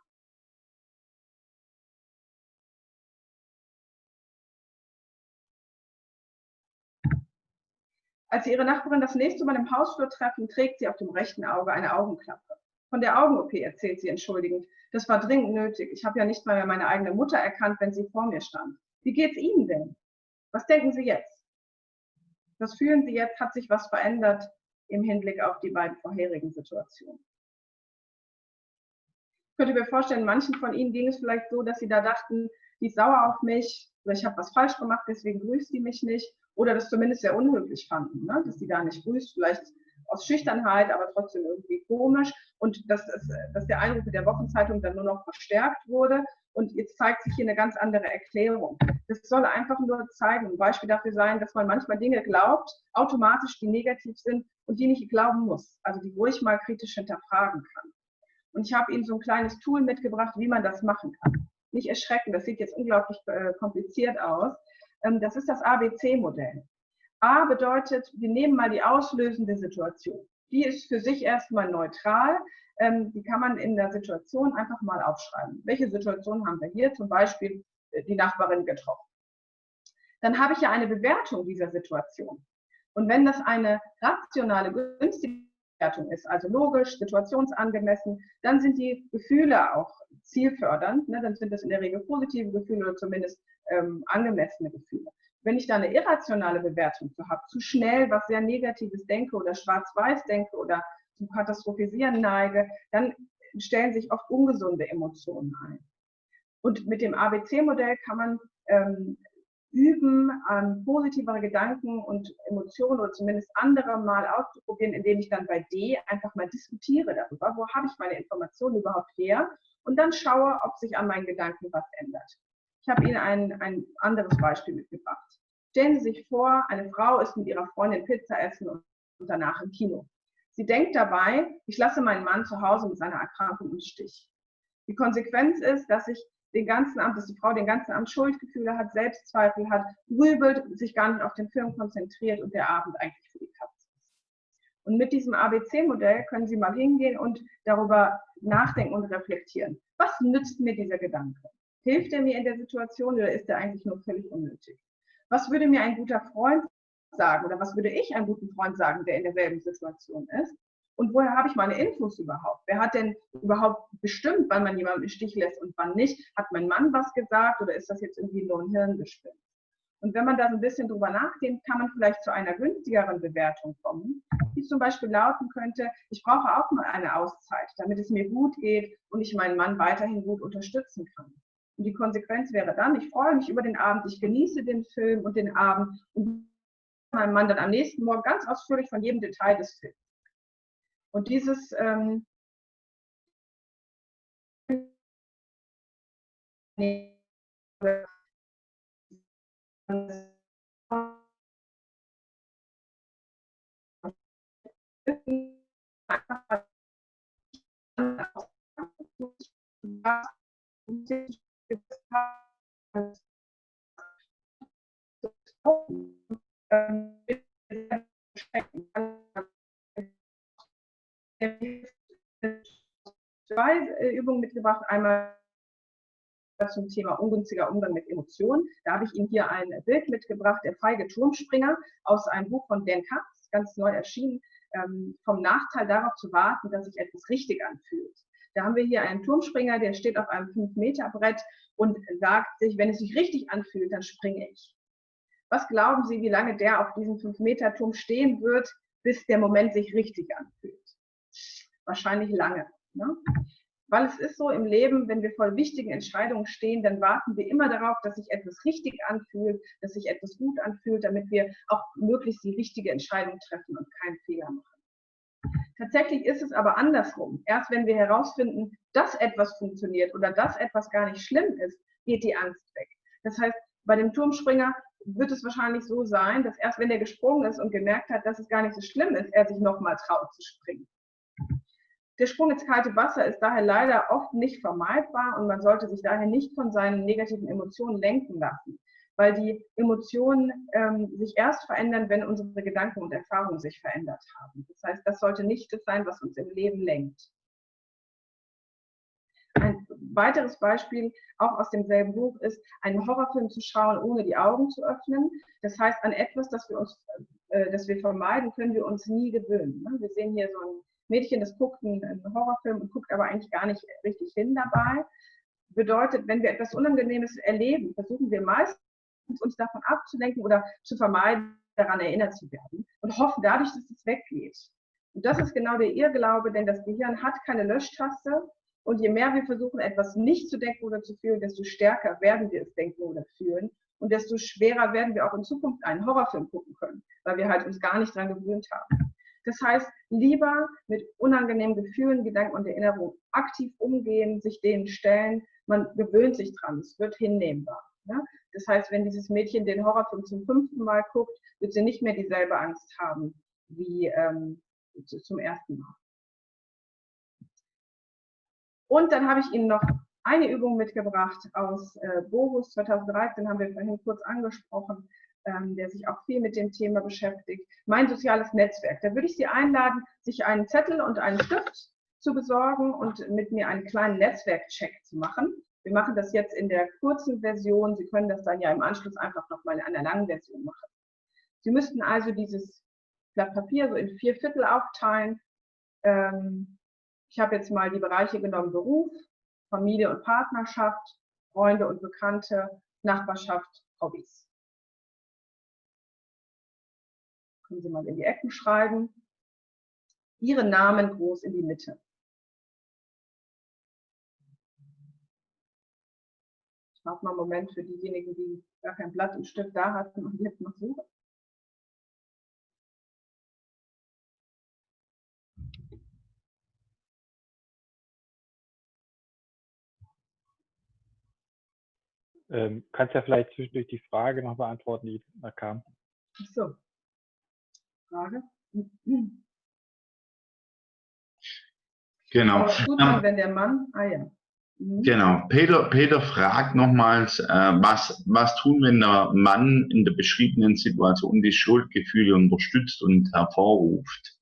Als sie ihre Nachbarin das nächste Mal im Hausflur treffen, trägt sie auf dem rechten Auge eine Augenklappe. Von der Augen-OP erzählt sie entschuldigend. Das war dringend nötig. Ich habe ja nicht mal mehr meine eigene Mutter erkannt, wenn sie vor mir stand. Wie geht's Ihnen denn? Was denken Sie jetzt? Was fühlen Sie jetzt? Hat sich was verändert im Hinblick auf die beiden vorherigen Situationen? Ich könnte mir vorstellen, manchen von Ihnen ging es vielleicht so, dass Sie da dachten, die ist sauer auf mich oder ich habe was falsch gemacht, deswegen grüßt sie mich nicht oder das zumindest sehr unhöflich fanden, ne? dass sie da nicht grüßt, vielleicht aus Schüchternheit, aber trotzdem irgendwie komisch und dass, dass der mit der Wochenzeitung dann nur noch verstärkt wurde und jetzt zeigt sich hier eine ganz andere Erklärung. Das soll einfach nur zeigen, ein Beispiel dafür sein, dass man manchmal Dinge glaubt, automatisch, die negativ sind und die nicht glauben muss, also die ruhig mal kritisch hinterfragen kann. Und ich habe Ihnen so ein kleines Tool mitgebracht, wie man das machen kann. Nicht erschrecken, das sieht jetzt unglaublich äh, kompliziert aus, ähm, das ist das ABC-Modell. A bedeutet, wir nehmen mal die auslösende Situation. Die ist für sich erstmal neutral. Ähm, die kann man in der Situation einfach mal aufschreiben. Welche Situation haben wir hier? Zum Beispiel äh, die Nachbarin getroffen. Dann habe ich ja eine Bewertung dieser Situation. Und wenn das eine rationale, günstige Bewertung ist, also logisch, situationsangemessen, dann sind die Gefühle auch zielfördernd. Ne? Dann sind das in der Regel positive Gefühle oder zumindest ähm, angemessene Gefühle. Wenn ich da eine irrationale Bewertung zu habe, zu schnell was sehr Negatives denke oder schwarz-weiß denke oder zum Katastrophisieren neige, dann stellen sich oft ungesunde Emotionen ein. Und mit dem ABC-Modell kann man ähm, üben, an positivere Gedanken und Emotionen oder zumindest andere mal auszuprobieren, indem ich dann bei D einfach mal diskutiere darüber, wo habe ich meine Informationen überhaupt her und dann schaue, ob sich an meinen Gedanken was ändert. Ich habe Ihnen ein, ein anderes Beispiel mitgebracht. Stellen Sie sich vor, eine Frau ist mit ihrer Freundin Pizza essen und danach im Kino. Sie denkt dabei, ich lasse meinen Mann zu Hause mit seiner Erkrankung im Stich. Die Konsequenz ist, dass ich den ganzen Abend, dass die Frau den ganzen Abend Schuldgefühle hat, Selbstzweifel hat, grübelt, sich gar nicht auf den Film konzentriert und der Abend eigentlich für die Katze ist. Und mit diesem ABC-Modell können Sie mal hingehen und darüber nachdenken und reflektieren. Was nützt mir dieser Gedanke? Hilft er mir in der Situation oder ist er eigentlich nur völlig unnötig? Was würde mir ein guter Freund sagen oder was würde ich einem guten Freund sagen, der in derselben Situation ist? Und woher habe ich meine Infos überhaupt? Wer hat denn überhaupt bestimmt, wann man jemanden im Stich lässt und wann nicht? Hat mein Mann was gesagt oder ist das jetzt irgendwie nur ein Hirngespinst? Und wenn man da ein bisschen drüber nachdenkt, kann man vielleicht zu einer günstigeren Bewertung kommen, die zum Beispiel lauten könnte, ich brauche auch mal eine Auszeit, damit es mir gut geht und ich meinen Mann weiterhin gut unterstützen kann. Und die Konsequenz wäre dann, ich freue mich über den Abend, ich genieße den Film und den Abend und meinem Mann dann am nächsten Morgen ganz ausführlich von jedem Detail des Films. Und dieses ähm, zwei Übungen mitgebracht. Einmal zum Thema ungünstiger Umgang mit Emotionen. Da habe ich Ihnen hier ein Bild mitgebracht, der feige Turmspringer aus einem Buch von Dan Katz, ganz neu erschienen, ähm, vom Nachteil darauf zu warten, dass sich etwas richtig anfühlt. Da haben wir hier einen Turmspringer, der steht auf einem 5-Meter-Brett und sagt sich, wenn es sich richtig anfühlt, dann springe ich. Was glauben Sie, wie lange der auf diesem 5-Meter-Turm stehen wird, bis der Moment sich richtig anfühlt? Wahrscheinlich lange. Ne? Weil es ist so im Leben, wenn wir vor wichtigen Entscheidungen stehen, dann warten wir immer darauf, dass sich etwas richtig anfühlt, dass sich etwas gut anfühlt, damit wir auch möglichst die richtige Entscheidung treffen und keinen Fehler machen. Tatsächlich ist es aber andersrum. Erst wenn wir herausfinden, dass etwas funktioniert oder dass etwas gar nicht schlimm ist, geht die Angst weg. Das heißt, bei dem Turmspringer wird es wahrscheinlich so sein, dass erst wenn er gesprungen ist und gemerkt hat, dass es gar nicht so schlimm ist, er sich nochmal traut zu springen. Der Sprung ins kalte Wasser ist daher leider oft nicht vermeidbar und man sollte sich daher nicht von seinen negativen Emotionen lenken lassen, weil die Emotionen ähm, sich erst verändern, wenn unsere Gedanken und Erfahrungen sich verändert haben. Das heißt, das sollte nicht das sein, was uns im Leben lenkt. Ein weiteres Beispiel, auch aus demselben Buch, ist, einen Horrorfilm zu schauen, ohne die Augen zu öffnen. Das heißt, an etwas, das wir, uns, äh, das wir vermeiden, können wir uns nie gewöhnen. Ne? Wir sehen hier so ein Mädchen, das guckt einen, einen Horrorfilm und guckt aber eigentlich gar nicht richtig hin dabei. Bedeutet, wenn wir etwas Unangenehmes erleben, versuchen wir meistens uns davon abzulenken oder zu vermeiden, daran erinnert zu werden und hoffen dadurch, dass es weggeht. Und das ist genau der Irrglaube, denn das Gehirn hat keine Löschtaste und je mehr wir versuchen, etwas nicht zu denken oder zu fühlen, desto stärker werden wir es denken oder fühlen und desto schwerer werden wir auch in Zukunft einen Horrorfilm gucken können, weil wir halt uns gar nicht daran gewöhnt haben. Das heißt, lieber mit unangenehmen Gefühlen, Gedanken und Erinnerungen aktiv umgehen, sich denen stellen. Man gewöhnt sich dran, es wird hinnehmbar. Ja? Das heißt, wenn dieses Mädchen den Horrorfilm zum fünften Mal guckt, wird sie nicht mehr dieselbe Angst haben wie ähm, zum ersten Mal. Und dann habe ich Ihnen noch eine Übung mitgebracht aus äh, Bogus 2013, haben wir vorhin kurz angesprochen ähm, der sich auch viel mit dem Thema beschäftigt. Mein soziales Netzwerk. Da würde ich Sie einladen, sich einen Zettel und einen Stift zu besorgen und mit mir einen kleinen Netzwerkcheck zu machen. Wir machen das jetzt in der kurzen Version. Sie können das dann ja im Anschluss einfach nochmal in einer langen Version machen. Sie müssten also dieses Blatt Papier so in vier Viertel aufteilen. Ähm, ich habe jetzt mal die Bereiche genommen, Beruf, Familie und Partnerschaft, Freunde und Bekannte, Nachbarschaft, Hobbys. Können Sie mal in die Ecken schreiben. Ihren Namen groß in die Mitte. Ich warte mal einen Moment für diejenigen, die gar kein Blatt und Stift da hatten und jetzt noch suchen. Ähm, kannst ja vielleicht zwischendurch die Frage noch beantworten, die da kam. Ach so. Frage. Genau. gut, ähm, wenn der Mann, ah ja. Mhm. Genau. Peter, Peter fragt nochmals, äh, was, was tun, wenn der Mann in der beschriebenen Situation die Schuldgefühle unterstützt und hervorruft?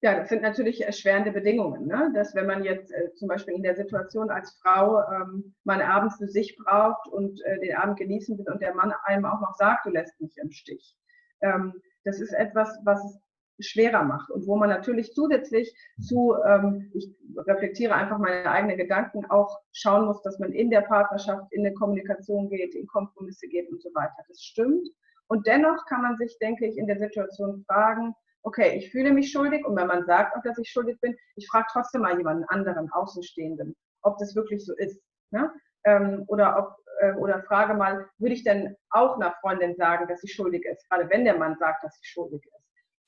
Ja, das sind natürlich erschwerende Bedingungen. Ne? Dass wenn man jetzt äh, zum Beispiel in der Situation als Frau ähm, man abends für sich braucht und äh, den Abend genießen will und der Mann einem auch noch sagt, du lässt mich im Stich. Ähm, das ist etwas, was schwerer macht und wo man natürlich zusätzlich zu, ähm, ich reflektiere einfach meine eigenen Gedanken, auch schauen muss, dass man in der Partnerschaft in eine Kommunikation geht, in Kompromisse geht und so weiter. Das stimmt. Und dennoch kann man sich, denke ich, in der Situation fragen, okay, ich fühle mich schuldig und wenn man sagt auch, dass ich schuldig bin, ich frage trotzdem mal jemanden anderen, Außenstehenden, ob das wirklich so ist. Ne? ähm, oder ob äh, oder frage mal, würde ich denn auch einer Freundin sagen, dass sie schuldig ist, gerade wenn der Mann sagt, dass sie schuldig ist.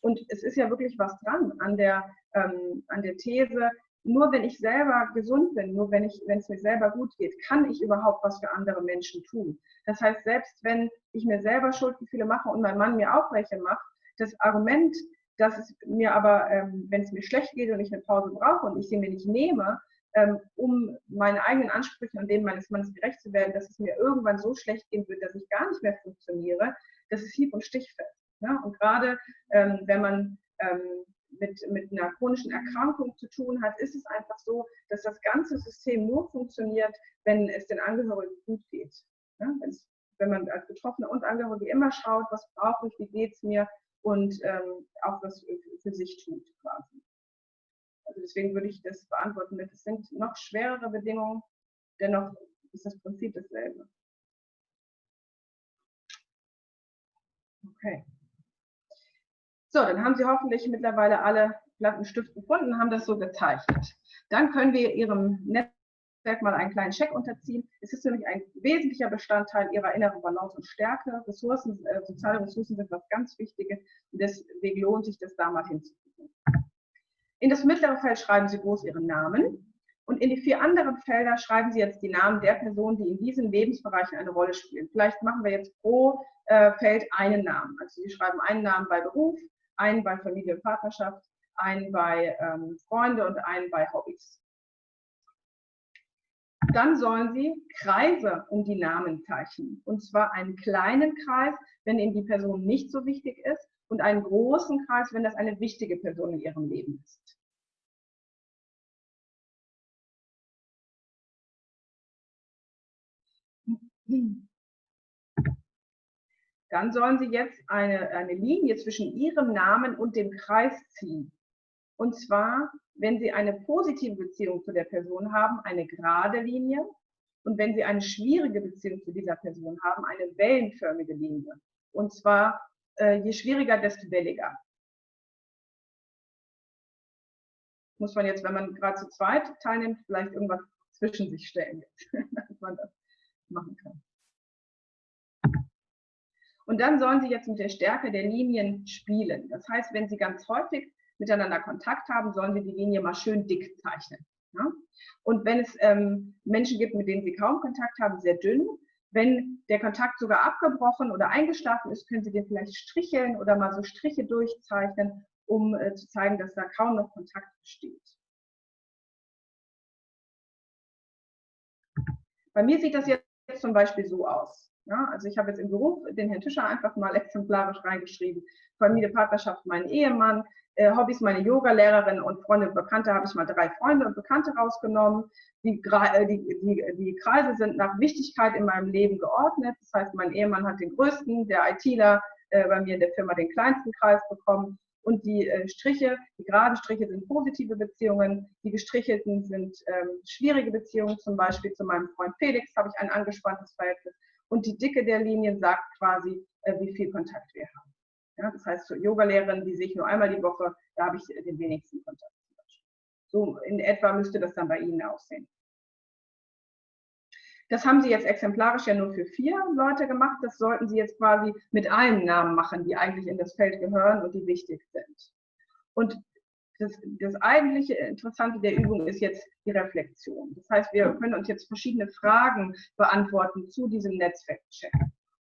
Und es ist ja wirklich was dran an der, ähm, an der These, nur wenn ich selber gesund bin, nur wenn ich, wenn es mir selber gut geht, kann ich überhaupt was für andere Menschen tun. Das heißt, selbst wenn ich mir selber Schuldgefühle mache und mein Mann mir auch welche macht, das Argument, dass es mir aber, ähm, wenn es mir schlecht geht und ich eine Pause brauche und ich sie mir nicht nehme, ähm, um meinen eigenen Ansprüchen und denen meines Mannes gerecht zu werden, dass es mir irgendwann so schlecht gehen wird, dass ich gar nicht mehr funktioniere, das ist hieb- und stichfest. Ja? Und gerade ähm, wenn man ähm, mit, mit einer chronischen Erkrankung zu tun hat, ist es einfach so, dass das ganze System nur funktioniert, wenn es den Angehörigen gut geht. Ja? wenn man als Betroffene und Angehörige immer schaut, was brauche ich, wie geht es mir und ähm, auch was für sich tut quasi. Also deswegen würde ich das beantworten mit, es sind noch schwerere Bedingungen, dennoch ist das Prinzip dasselbe. Okay. So, dann haben Sie hoffentlich mittlerweile alle Blatt Stift gefunden und haben das so gezeichnet. Dann können wir Ihrem Netzwerk mal einen kleinen Check unterziehen. Es ist nämlich ein wesentlicher Bestandteil Ihrer inneren Balance und Stärke. Ressourcen, äh, soziale Ressourcen sind was ganz Wichtiges und deswegen lohnt sich das da mal hinzugucken. In das mittlere Feld schreiben Sie groß Ihren Namen. Und in die vier anderen Felder schreiben Sie jetzt die Namen der Personen, die in diesen Lebensbereichen eine Rolle spielen. Vielleicht machen wir jetzt pro äh, Feld einen Namen. Also Sie schreiben einen Namen bei Beruf, einen bei Familie und Partnerschaft, einen bei ähm, Freunde und einen bei Hobbys. Dann sollen Sie Kreise um die Namen zeichnen. Und zwar einen kleinen Kreis, wenn Ihnen die Person nicht so wichtig ist, und einen großen Kreis, wenn das eine wichtige Person in Ihrem Leben ist. Dann sollen Sie jetzt eine, eine Linie zwischen Ihrem Namen und dem Kreis ziehen. Und zwar, wenn Sie eine positive Beziehung zu der Person haben, eine gerade Linie. Und wenn Sie eine schwierige Beziehung zu dieser Person haben, eine wellenförmige Linie. Und zwar äh, je schwieriger, desto welliger. Muss man jetzt, wenn man gerade zu zweit teilnimmt, vielleicht irgendwas zwischen sich stellen, dass man das machen kann. Und dann sollen Sie jetzt mit der Stärke der Linien spielen. Das heißt, wenn Sie ganz häufig miteinander Kontakt haben, sollen Sie die Linie mal schön dick zeichnen. Ja? Und wenn es ähm, Menschen gibt, mit denen Sie kaum Kontakt haben, sehr dünn, wenn der Kontakt sogar abgebrochen oder eingeschlafen ist, können Sie den vielleicht stricheln oder mal so Striche durchzeichnen, um äh, zu zeigen, dass da kaum noch Kontakt besteht. Bei mir sieht das jetzt zum Beispiel so aus. Ja, also ich habe jetzt im Beruf den Herrn Tischer einfach mal exemplarisch reingeschrieben. Familie, Partnerschaft, mein Ehemann, äh, Hobbys, meine Yoga-Lehrerin und Freunde und Bekannte habe ich mal drei Freunde und Bekannte rausgenommen. Die, äh, die, die, die Kreise sind nach Wichtigkeit in meinem Leben geordnet. Das heißt, mein Ehemann hat den größten, der ITler äh, bei mir in der Firma den kleinsten Kreis bekommen. Und die äh, Striche, die geraden Striche sind positive Beziehungen, die gestrichelten sind ähm, schwierige Beziehungen. Zum Beispiel zu meinem Freund Felix habe ich ein angespanntes Verhältnis. Und die Dicke der Linien sagt quasi, äh, wie viel Kontakt wir haben. Ja, das heißt, zur Yogalehrerin, die sehe ich nur einmal die Woche, da habe ich den wenigsten Kontakt. So in etwa müsste das dann bei Ihnen aussehen. Das haben Sie jetzt exemplarisch ja nur für vier Leute gemacht. Das sollten Sie jetzt quasi mit allen Namen machen, die eigentlich in das Feld gehören und die wichtig sind. Und das, das eigentliche Interessante der Übung ist jetzt die Reflexion. Das heißt, wir können uns jetzt verschiedene Fragen beantworten zu diesem Netzwerkcheck.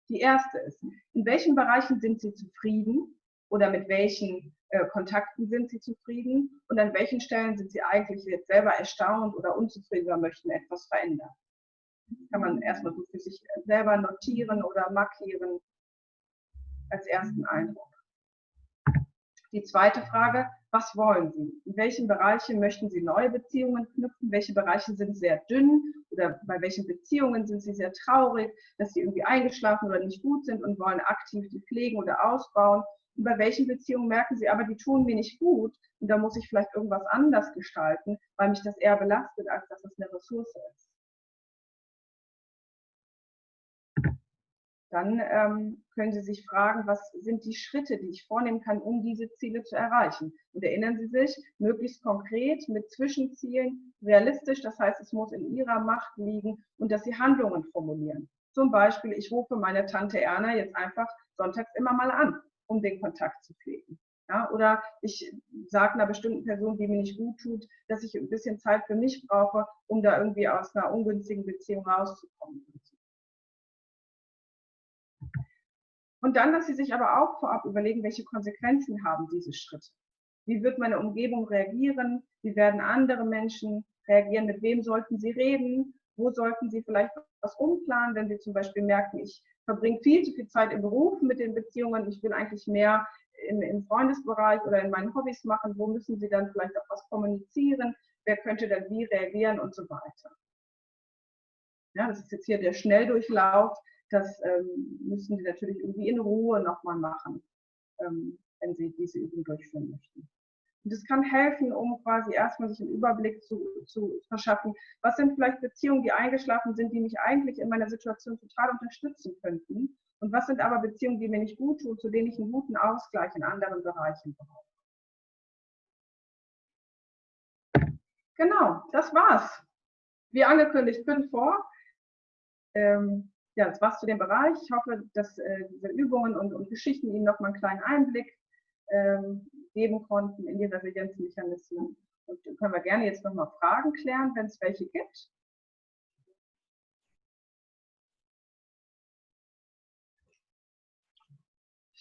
Die erste ist, in welchen Bereichen sind Sie zufrieden oder mit welchen äh, Kontakten sind Sie zufrieden und an welchen Stellen sind Sie eigentlich jetzt selber erstaunt oder unzufrieden oder möchten etwas verändern. Das kann man erstmal so für sich selber notieren oder markieren als ersten Eindruck. Die zweite Frage, was wollen Sie? In welchen Bereichen möchten Sie neue Beziehungen knüpfen? Welche Bereiche sind sehr dünn oder bei welchen Beziehungen sind Sie sehr traurig, dass sie irgendwie eingeschlafen oder nicht gut sind und wollen aktiv die pflegen oder ausbauen? Und bei welchen Beziehungen merken Sie aber, die tun mir nicht gut und da muss ich vielleicht irgendwas anders gestalten, weil mich das eher belastet, als dass es eine Ressource ist. dann ähm, können Sie sich fragen, was sind die Schritte, die ich vornehmen kann, um diese Ziele zu erreichen. Und erinnern Sie sich, möglichst konkret mit Zwischenzielen, realistisch, das heißt, es muss in Ihrer Macht liegen und dass Sie Handlungen formulieren. Zum Beispiel, ich rufe meine Tante Erna jetzt einfach sonntags immer mal an, um den Kontakt zu pflegen. Ja, oder ich sage einer bestimmten Person, die mir nicht gut tut, dass ich ein bisschen Zeit für mich brauche, um da irgendwie aus einer ungünstigen Beziehung rauszukommen. Und dann, dass Sie sich aber auch vorab überlegen, welche Konsequenzen haben diese Schritte. Wie wird meine Umgebung reagieren? Wie werden andere Menschen reagieren? Mit wem sollten Sie reden? Wo sollten Sie vielleicht was umplanen, wenn Sie zum Beispiel merken, ich verbringe viel zu viel Zeit im Beruf mit den Beziehungen, ich will eigentlich mehr im, im Freundesbereich oder in meinen Hobbys machen? Wo müssen Sie dann vielleicht auch was kommunizieren? Wer könnte dann wie reagieren und so weiter? Ja, das ist jetzt hier der Schnelldurchlauf das ähm, müssen Sie natürlich irgendwie in Ruhe nochmal machen, ähm, wenn Sie diese Übung durchführen möchten. Und das kann helfen, um quasi erstmal sich einen Überblick zu, zu verschaffen. Was sind vielleicht Beziehungen, die eingeschlafen sind, die mich eigentlich in meiner Situation total unterstützen könnten? Und was sind aber Beziehungen, die mir nicht gut tun, zu denen ich einen guten Ausgleich in anderen Bereichen brauche? Genau, das war's. Wie angekündigt, fünf vor. Ähm, ja, das war's zu dem Bereich. Ich hoffe, dass äh, diese Übungen und, und, Geschichten Ihnen nochmal einen kleinen Einblick ähm, geben konnten in die Resilienzmechanismen. Und können wir gerne jetzt nochmal Fragen klären, wenn es welche gibt.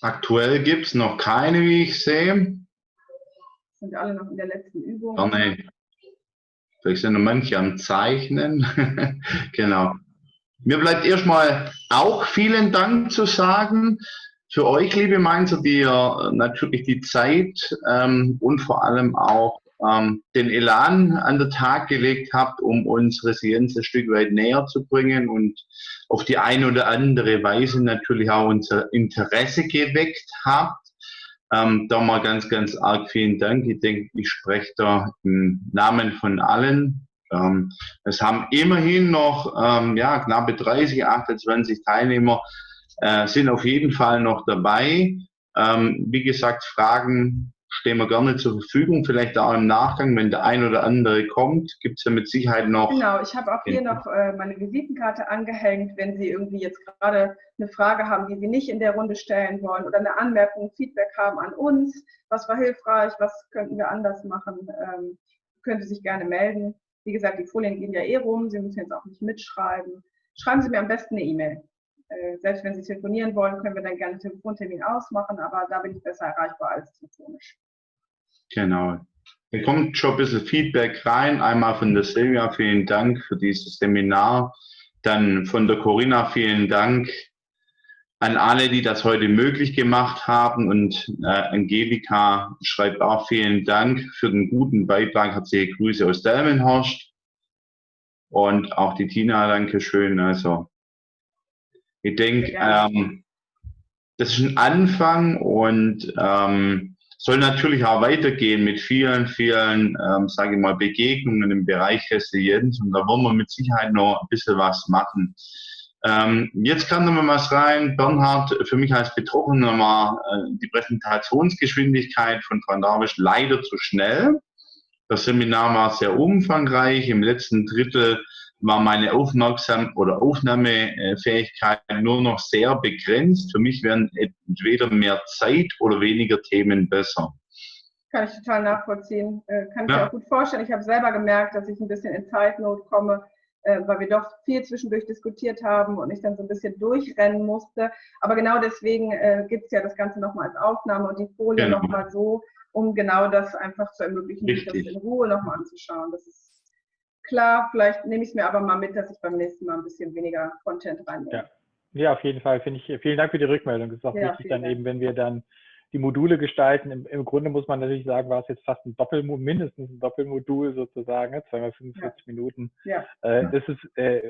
Aktuell gibt es noch keine, wie ich sehe. Sind alle noch in der letzten Übung? Gerne. Vielleicht sind noch manche am Zeichnen. genau. Mir bleibt erstmal auch vielen Dank zu sagen für euch, liebe Mainzer, die ihr natürlich die Zeit ähm, und vor allem auch ähm, den Elan an den Tag gelegt habt, um uns Resilienz ein Stück weit näher zu bringen und auf die eine oder andere Weise natürlich auch unser Interesse geweckt habt. Ähm, da mal ganz, ganz arg vielen Dank. Ich denke, ich spreche da im Namen von allen, ähm, es haben immerhin noch ähm, ja, knappe 30, 28 Teilnehmer äh, sind auf jeden Fall noch dabei. Ähm, wie gesagt, Fragen stehen wir gerne zur Verfügung. Vielleicht auch im Nachgang, wenn der ein oder andere kommt, gibt es ja mit Sicherheit noch. Genau, ich habe auch hier noch äh, meine Visitenkarte angehängt, wenn Sie irgendwie jetzt gerade eine Frage haben, die Sie nicht in der Runde stellen wollen oder eine Anmerkung, Feedback haben an uns, was war hilfreich, was könnten wir anders machen, ähm, können Sie sich gerne melden. Wie gesagt, die Folien gehen ja eh rum, Sie müssen jetzt auch nicht mitschreiben. Schreiben Sie mir am besten eine E-Mail. Äh, selbst wenn Sie telefonieren wollen, können wir dann gerne einen Telefontermin ausmachen, aber da bin ich besser erreichbar als telefonisch. Genau. Da kommt schon ein bisschen Feedback rein. Einmal von der Silvia, vielen Dank für dieses Seminar. Dann von der Corinna, vielen Dank an alle, die das heute möglich gemacht haben. Und äh, Angelika schreibt auch vielen Dank für den guten Beitrag. Herzliche Grüße aus Delmenhorst. Und auch die Tina, danke schön. Also, ich denke, ähm, das ist ein Anfang und ähm, soll natürlich auch weitergehen mit vielen, vielen, ähm, sage ich mal, Begegnungen im Bereich Resilienz. Und da wollen wir mit Sicherheit noch ein bisschen was machen. Ähm, jetzt kam noch mal was rein. Bernhard, für mich als Betroffener war äh, die Präsentationsgeschwindigkeit von Frau Darwisch leider zu schnell. Das Seminar war sehr umfangreich. Im letzten Drittel war meine Aufmerksam- oder Aufnahmefähigkeit nur noch sehr begrenzt. Für mich wären entweder mehr Zeit oder weniger Themen besser. Kann ich total nachvollziehen. Äh, kann ich ja. mir auch gut vorstellen. Ich habe selber gemerkt, dass ich ein bisschen in Zeitnot komme weil wir doch viel zwischendurch diskutiert haben und ich dann so ein bisschen durchrennen musste. Aber genau deswegen äh, gibt es ja das Ganze nochmal als Aufnahme und die Folie genau. nochmal so, um genau das einfach zu ermöglichen, sich das in Ruhe nochmal anzuschauen. Das ist klar, vielleicht nehme ich es mir aber mal mit, dass ich beim nächsten Mal ein bisschen weniger Content reinnehme. Ja. ja, auf jeden Fall. Finde ich, vielen Dank für die Rückmeldung. Das ist auch ja, wichtig dann Dank. eben, wenn wir dann die Module gestalten. Im, Im, Grunde muss man natürlich sagen, war es jetzt fast ein Doppelmodul, mindestens ein Doppelmodul sozusagen, ne? zweimal 45 ja. Minuten. Ja. Äh, das ist äh,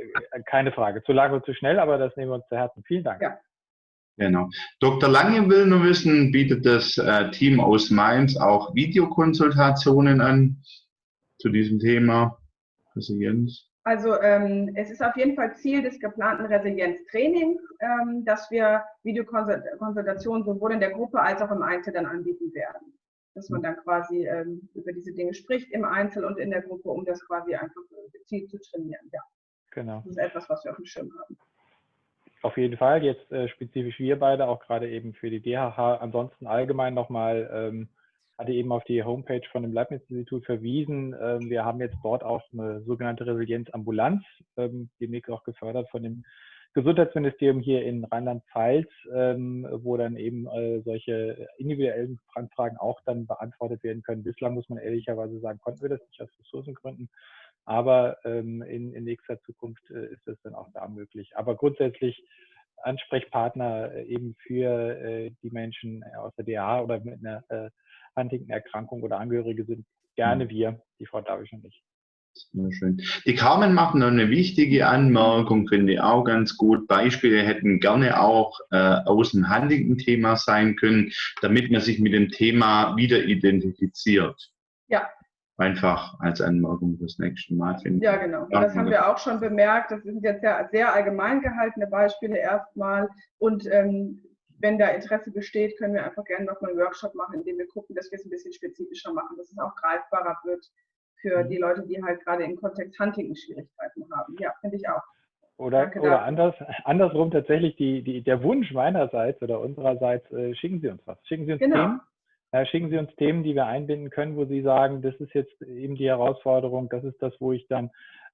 keine Frage. Zu lang und zu schnell, aber das nehmen wir uns zu Herzen. Vielen Dank. Ja. Genau. Dr. Lange will nur wissen, bietet das äh, Team aus Mainz auch Videokonsultationen an zu diesem Thema? Resilienz? Also ähm, es ist auf jeden Fall Ziel des geplanten Resilienztrainings, ähm, dass wir Videokonsultationen sowohl in der Gruppe als auch im Einzel dann anbieten werden. Dass man dann quasi ähm, über diese Dinge spricht im Einzel und in der Gruppe, um das quasi einfach gezielt zu trainieren. Ja. Genau. Das ist etwas, was wir auf dem Schirm haben. Auf jeden Fall, jetzt äh, spezifisch wir beide, auch gerade eben für die DHH. Ansonsten allgemein nochmal ähm, hatte eben auf die Homepage von dem Leibniz-Institut verwiesen. Ähm, wir haben jetzt dort auch eine sogenannte Resilienzambulanz, ähm, demnächst auch gefördert von dem Gesundheitsministerium hier in Rheinland-Pfalz, ähm, wo dann eben äh, solche individuellen Anfragen auch dann beantwortet werden können. Bislang muss man ehrlicherweise sagen, konnten wir das nicht aus Ressourcengründen. Aber in, in nächster Zukunft äh, ist das dann auch da möglich. Aber grundsätzlich Ansprechpartner äh, eben für die Menschen aus der DA oder mit einer Huntington-Erkrankung oder Angehörige sind gerne mhm. wir, die Frau Davisch und ich. Sehr schön. Die Carmen macht noch eine wichtige Anmerkung, finde ich auch ganz gut. Beispiele hätten gerne auch äh, aus dem Huntington-Thema sein können, damit man sich mit dem Thema wieder identifiziert. Ja. Einfach als Anmerkung fürs nächste Mal. Finde ja, genau. Das haben wir auch schon bemerkt. Das sind jetzt sehr, sehr allgemein gehaltene Beispiele erstmal. Und ähm, wenn da Interesse besteht, können wir einfach gerne nochmal einen Workshop machen, in dem wir gucken, dass wir es ein bisschen spezifischer machen, dass es auch greifbarer wird für mhm. die Leute, die halt gerade im Kontext Hunting Schwierigkeiten haben. Ja, finde ich auch. Oder, oder anders, andersrum tatsächlich die, die, der Wunsch meinerseits oder unsererseits, äh, schicken Sie uns was. Schicken Sie uns genau. Themen. Äh, schicken Sie uns Themen, die wir einbinden können, wo Sie sagen, das ist jetzt eben die Herausforderung, das ist das, wo ich dann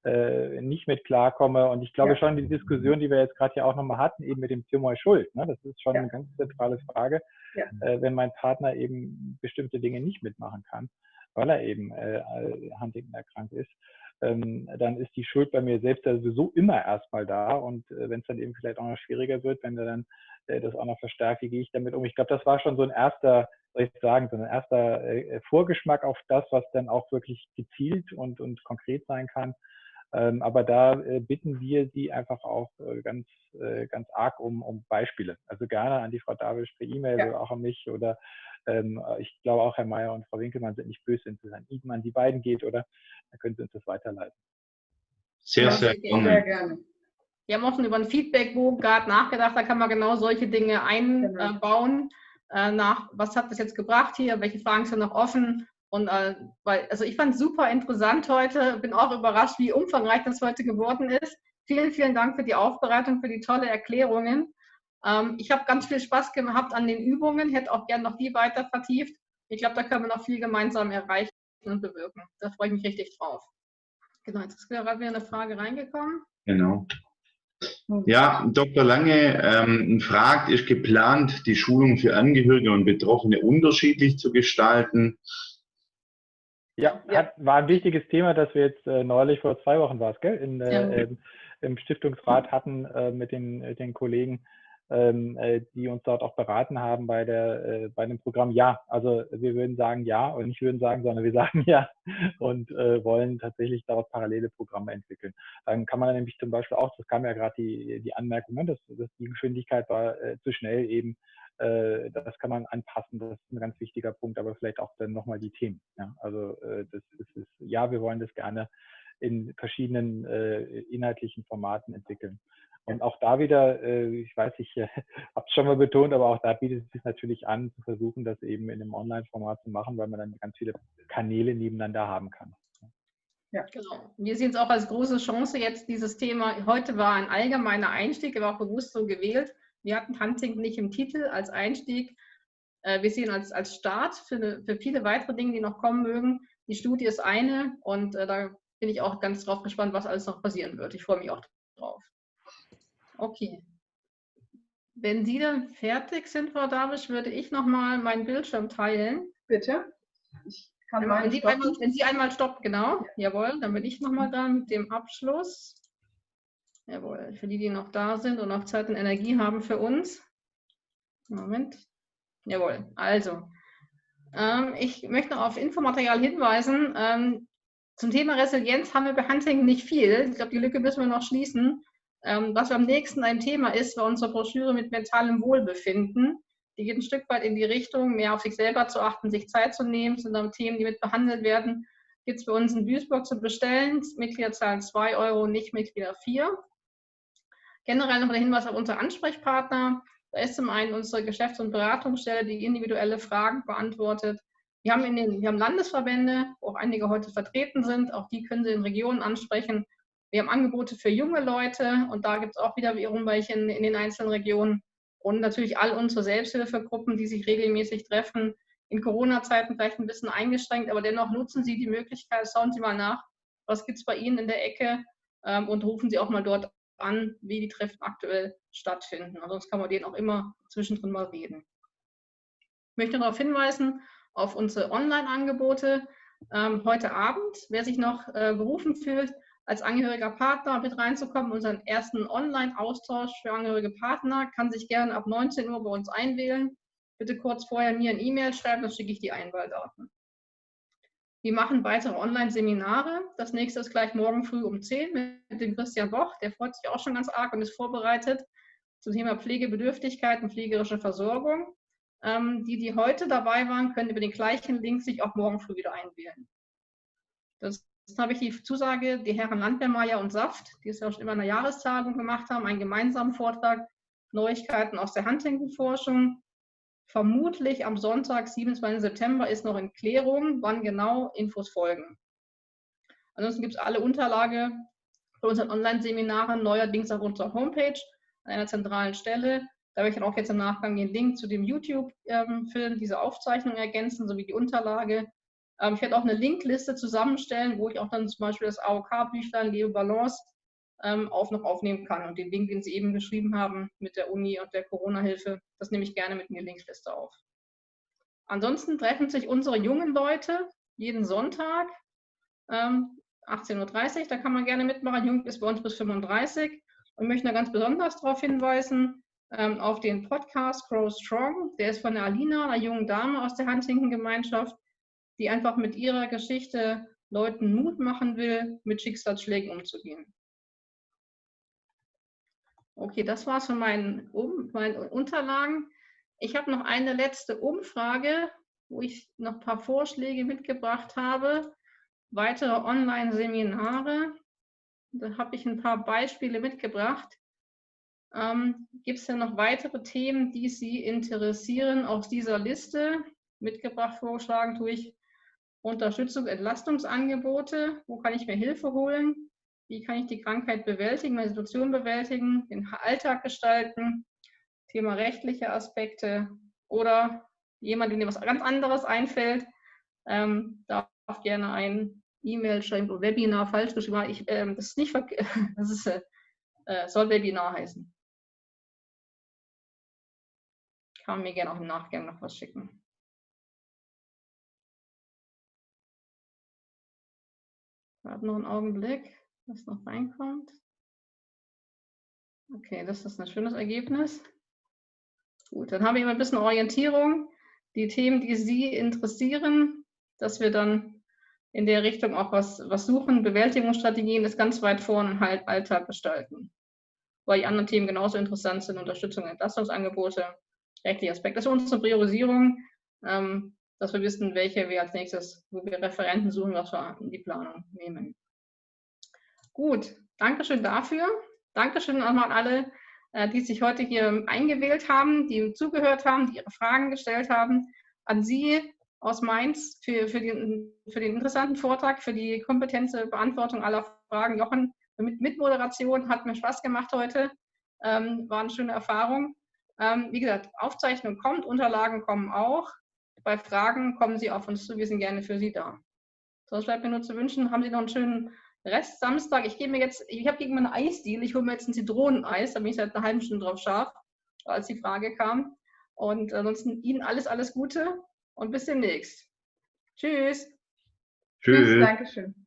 äh, nicht mit klarkomme. Und ich glaube ja. schon, die Diskussion, die wir jetzt gerade hier auch nochmal hatten, eben mit dem Thema Schuld, ne, das ist schon ja. eine ganz zentrale Frage, ja. äh, wenn mein Partner eben bestimmte Dinge nicht mitmachen kann, weil er eben äh, Huntington erkrankt ist. Ähm, dann ist die Schuld bei mir selbst sowieso immer erstmal da. Und äh, wenn es dann eben vielleicht auch noch schwieriger wird, wenn er dann äh, das auch noch verstärkt, wie gehe ich damit um? Ich glaube, das war schon so ein erster, soll ich sagen, so ein erster äh, Vorgeschmack auf das, was dann auch wirklich gezielt und, und konkret sein kann. Ähm, aber da äh, bitten wir Sie einfach auch äh, ganz, äh, ganz arg um, um Beispiele. Also gerne an die Frau Davisch per E-Mail ja. oder auch an mich oder ähm, ich glaube auch Herr Mayer und Frau Winkelmann sind nicht böse, wenn es an Ihnen, an die beiden geht, oder? Dann können Sie uns das weiterleiten. Sehr, ja, sehr, gerne. sehr gerne. Wir haben auch schon über einen Feedbackbogen gerade nachgedacht, da kann man genau solche Dinge genau. einbauen. Genau. nach, was hat das jetzt gebracht hier? Welche Fragen sind noch offen? Und äh, weil, also ich fand es super interessant heute, bin auch überrascht, wie umfangreich das heute geworden ist. Vielen, vielen Dank für die Aufbereitung, für die tolle Erklärungen. Ähm, ich habe ganz viel Spaß gehabt an den Übungen, hätte auch gerne noch die weiter vertieft. Ich glaube, da können wir noch viel gemeinsam erreichen und bewirken. Da freue ich mich richtig drauf. Genau, jetzt ist gerade wieder eine Frage reingekommen. Genau. Ja, Dr. Lange ähm, fragt, ist geplant, die Schulung für Angehörige und Betroffene unterschiedlich zu gestalten? Ja, Hat, war ein wichtiges Thema, das wir jetzt äh, neulich vor zwei Wochen war es, gell, in, äh, ja. äh, im Stiftungsrat hatten äh, mit den, äh, den Kollegen, ähm, äh, die uns dort auch beraten haben bei der bei dem Programm. Ja, also wir würden sagen ja und nicht würden sagen, sondern wir sagen ja und wollen tatsächlich daraus parallele Programme entwickeln. Dann kann man nämlich zum Beispiel auch, das kam ja gerade die, die Anmerkung, ne, dass, dass die Geschwindigkeit war zu schnell eben äh, das kann man anpassen, das ist ein ganz wichtiger Punkt, aber vielleicht auch dann nochmal die Themen. Ja? Also äh, das ist, ist, ja, wir wollen das gerne in verschiedenen äh, inhaltlichen Formaten entwickeln. Und auch da wieder, äh, ich weiß, ich äh, habe es schon mal betont, aber auch da bietet es sich natürlich an, zu versuchen, das eben in einem Online-Format zu machen, weil man dann ganz viele Kanäle nebeneinander haben kann. Ja, genau. Wir sehen es auch als große Chance jetzt, dieses Thema, heute war ein allgemeiner Einstieg, er war auch bewusst so gewählt, wir hatten Hunting nicht im Titel als Einstieg. Äh, wir sehen als, als Start für, eine, für viele weitere Dinge, die noch kommen mögen. Die Studie ist eine und äh, da bin ich auch ganz drauf gespannt, was alles noch passieren wird. Ich freue mich auch drauf. Okay. Wenn Sie dann fertig sind, Frau Davisch, würde ich nochmal meinen Bildschirm teilen. Bitte. Ich kann wenn, Sie einmal, wenn Sie einmal stoppen, genau. Ja. Jawohl, dann bin ich nochmal da mit dem Abschluss. Jawohl, für die, die noch da sind und noch Zeit und Energie haben für uns. Moment. Jawohl, also. Ähm, ich möchte noch auf Infomaterial hinweisen. Ähm, zum Thema Resilienz haben wir bei Hunting nicht viel. Ich glaube, die Lücke müssen wir noch schließen. Ähm, was am nächsten ein Thema ist, war unsere Broschüre mit mentalem Wohlbefinden. Die geht ein Stück weit in die Richtung, mehr auf sich selber zu achten, sich Zeit zu nehmen, sind dann Themen, die mit behandelt werden gibt es bei uns in Duisburg zu bestellen. Mitglieder zahlen 2 Euro, Nicht-Mitglieder 4. Generell noch der Hinweis auf unsere Ansprechpartner. Da ist zum einen unsere Geschäfts- und Beratungsstelle, die individuelle Fragen beantwortet. Wir haben, in den, wir haben Landesverbände, wo auch einige heute vertreten sind. Auch die können Sie in Regionen ansprechen. Wir haben Angebote für junge Leute und da gibt es auch wieder wiederum welche in, in den einzelnen Regionen. Und natürlich all unsere Selbsthilfegruppen, die sich regelmäßig treffen. In Corona-Zeiten vielleicht ein bisschen eingeschränkt, aber dennoch nutzen Sie die Möglichkeit, schauen Sie mal nach, was gibt es bei Ihnen in der Ecke ähm, und rufen Sie auch mal dort an, wie die Treffen aktuell stattfinden. Sonst kann man denen auch immer zwischendrin mal reden. Ich möchte darauf hinweisen, auf unsere Online-Angebote. Ähm, heute Abend, wer sich noch äh, berufen fühlt, als angehöriger Partner mit reinzukommen, unseren ersten Online-Austausch für angehörige Partner, kann sich gerne ab 19 Uhr bei uns einwählen. Bitte kurz vorher mir ein E-Mail schreiben, dann schicke ich die Einwahldaten. Wir machen weitere Online-Seminare. Das nächste ist gleich morgen früh um 10 mit dem Christian Boch. Der freut sich auch schon ganz arg und ist vorbereitet zum Thema Pflegebedürftigkeit und pflegerische Versorgung. Ähm, die, die heute dabei waren, können über den gleichen Link sich auch morgen früh wieder einwählen. Das Jetzt habe ich die Zusage, die Herren Landwehrmeier und Saft, die es ja schon immer eine Jahrestagung gemacht haben, einen gemeinsamen Vortrag, Neuigkeiten aus der Huntington-Forschung. Vermutlich am Sonntag, 27. September, ist noch in Klärung, wann genau Infos folgen. Ansonsten gibt es alle Unterlage für unseren Online-Seminaren neuerdings auf unserer Homepage an einer zentralen Stelle. Da werde ich dann auch jetzt im Nachgang den Link zu dem YouTube-Film, diese Aufzeichnung ergänzen, sowie die Unterlage. Ähm, ich werde auch eine Linkliste zusammenstellen, wo ich auch dann zum Beispiel das AOK-Büchlein Leo Balance ähm, auch noch aufnehmen kann. Und den Link, den Sie eben geschrieben haben mit der Uni und der Corona-Hilfe, das nehme ich gerne mit in die Linkliste auf. Ansonsten treffen sich unsere jungen Leute jeden Sonntag, ähm, 18.30 Uhr, da kann man gerne mitmachen. Jung ist bei uns bis 35 und möchte da ganz besonders darauf hinweisen, ähm, auf den Podcast Grow Strong. Der ist von der Alina, einer jungen Dame aus der Huntington-Gemeinschaft, die einfach mit ihrer Geschichte Leuten Mut machen will, mit Schicksalsschlägen umzugehen. Okay, das war es von meinen, um, meinen Unterlagen. Ich habe noch eine letzte Umfrage, wo ich noch ein paar Vorschläge mitgebracht habe. Weitere Online-Seminare. Da habe ich ein paar Beispiele mitgebracht. Ähm, Gibt es denn noch weitere Themen, die Sie interessieren aus dieser Liste? Mitgebracht, vorgeschlagen tue ich Unterstützung, Entlastungsangebote. Wo kann ich mir Hilfe holen? Wie kann ich die Krankheit bewältigen, meine Situation bewältigen, den Alltag gestalten? Thema rechtliche Aspekte oder jemand, dem was ganz anderes einfällt, ähm, darf gerne ein E-Mail schreiben oder Webinar falsch geschrieben. Ich, ähm, das ist nicht das ist, äh, äh, soll Webinar heißen. Kann mir gerne auch im Nachgang noch was schicken. Warte noch einen Augenblick, was noch reinkommt. Okay, das ist ein schönes Ergebnis. Gut, dann habe ich immer ein bisschen Orientierung. Die Themen, die Sie interessieren, dass wir dann in der Richtung auch was, was suchen. Bewältigungsstrategien ist ganz weit vorne im halt Alltag gestalten. Weil die anderen Themen genauso interessant sind, Unterstützung, Entlastungsangebote, rechtliche Aspekte. Das ist unsere Priorisierung. Ähm, dass wir wissen, welche wir als nächstes, wo wir Referenten suchen, was wir in die Planung nehmen. Gut, Dankeschön dafür. Dankeschön nochmal an alle, äh, die sich heute hier eingewählt haben, die zugehört haben, die ihre Fragen gestellt haben. An Sie aus Mainz für, für, den, für den interessanten Vortrag, für die kompetente Beantwortung aller Fragen. Jochen, mit Mitmoderation hat mir Spaß gemacht heute. Ähm, war eine schöne Erfahrung. Ähm, wie gesagt, Aufzeichnung kommt, Unterlagen kommen auch. Bei Fragen kommen Sie auf uns zu, wir sind gerne für Sie da. Sonst bleibt mir nur zu wünschen, haben Sie noch einen schönen Rest Samstag. Ich gebe mir jetzt, ich habe gegen meine Eisdeal, ich hole mir jetzt ein Zitroneneis, da bin ich seit einer halben Stunde drauf scharf, als die Frage kam. Und ansonsten Ihnen alles, alles Gute und bis demnächst. Tschüss. Tschüss. Tschüss Dankeschön.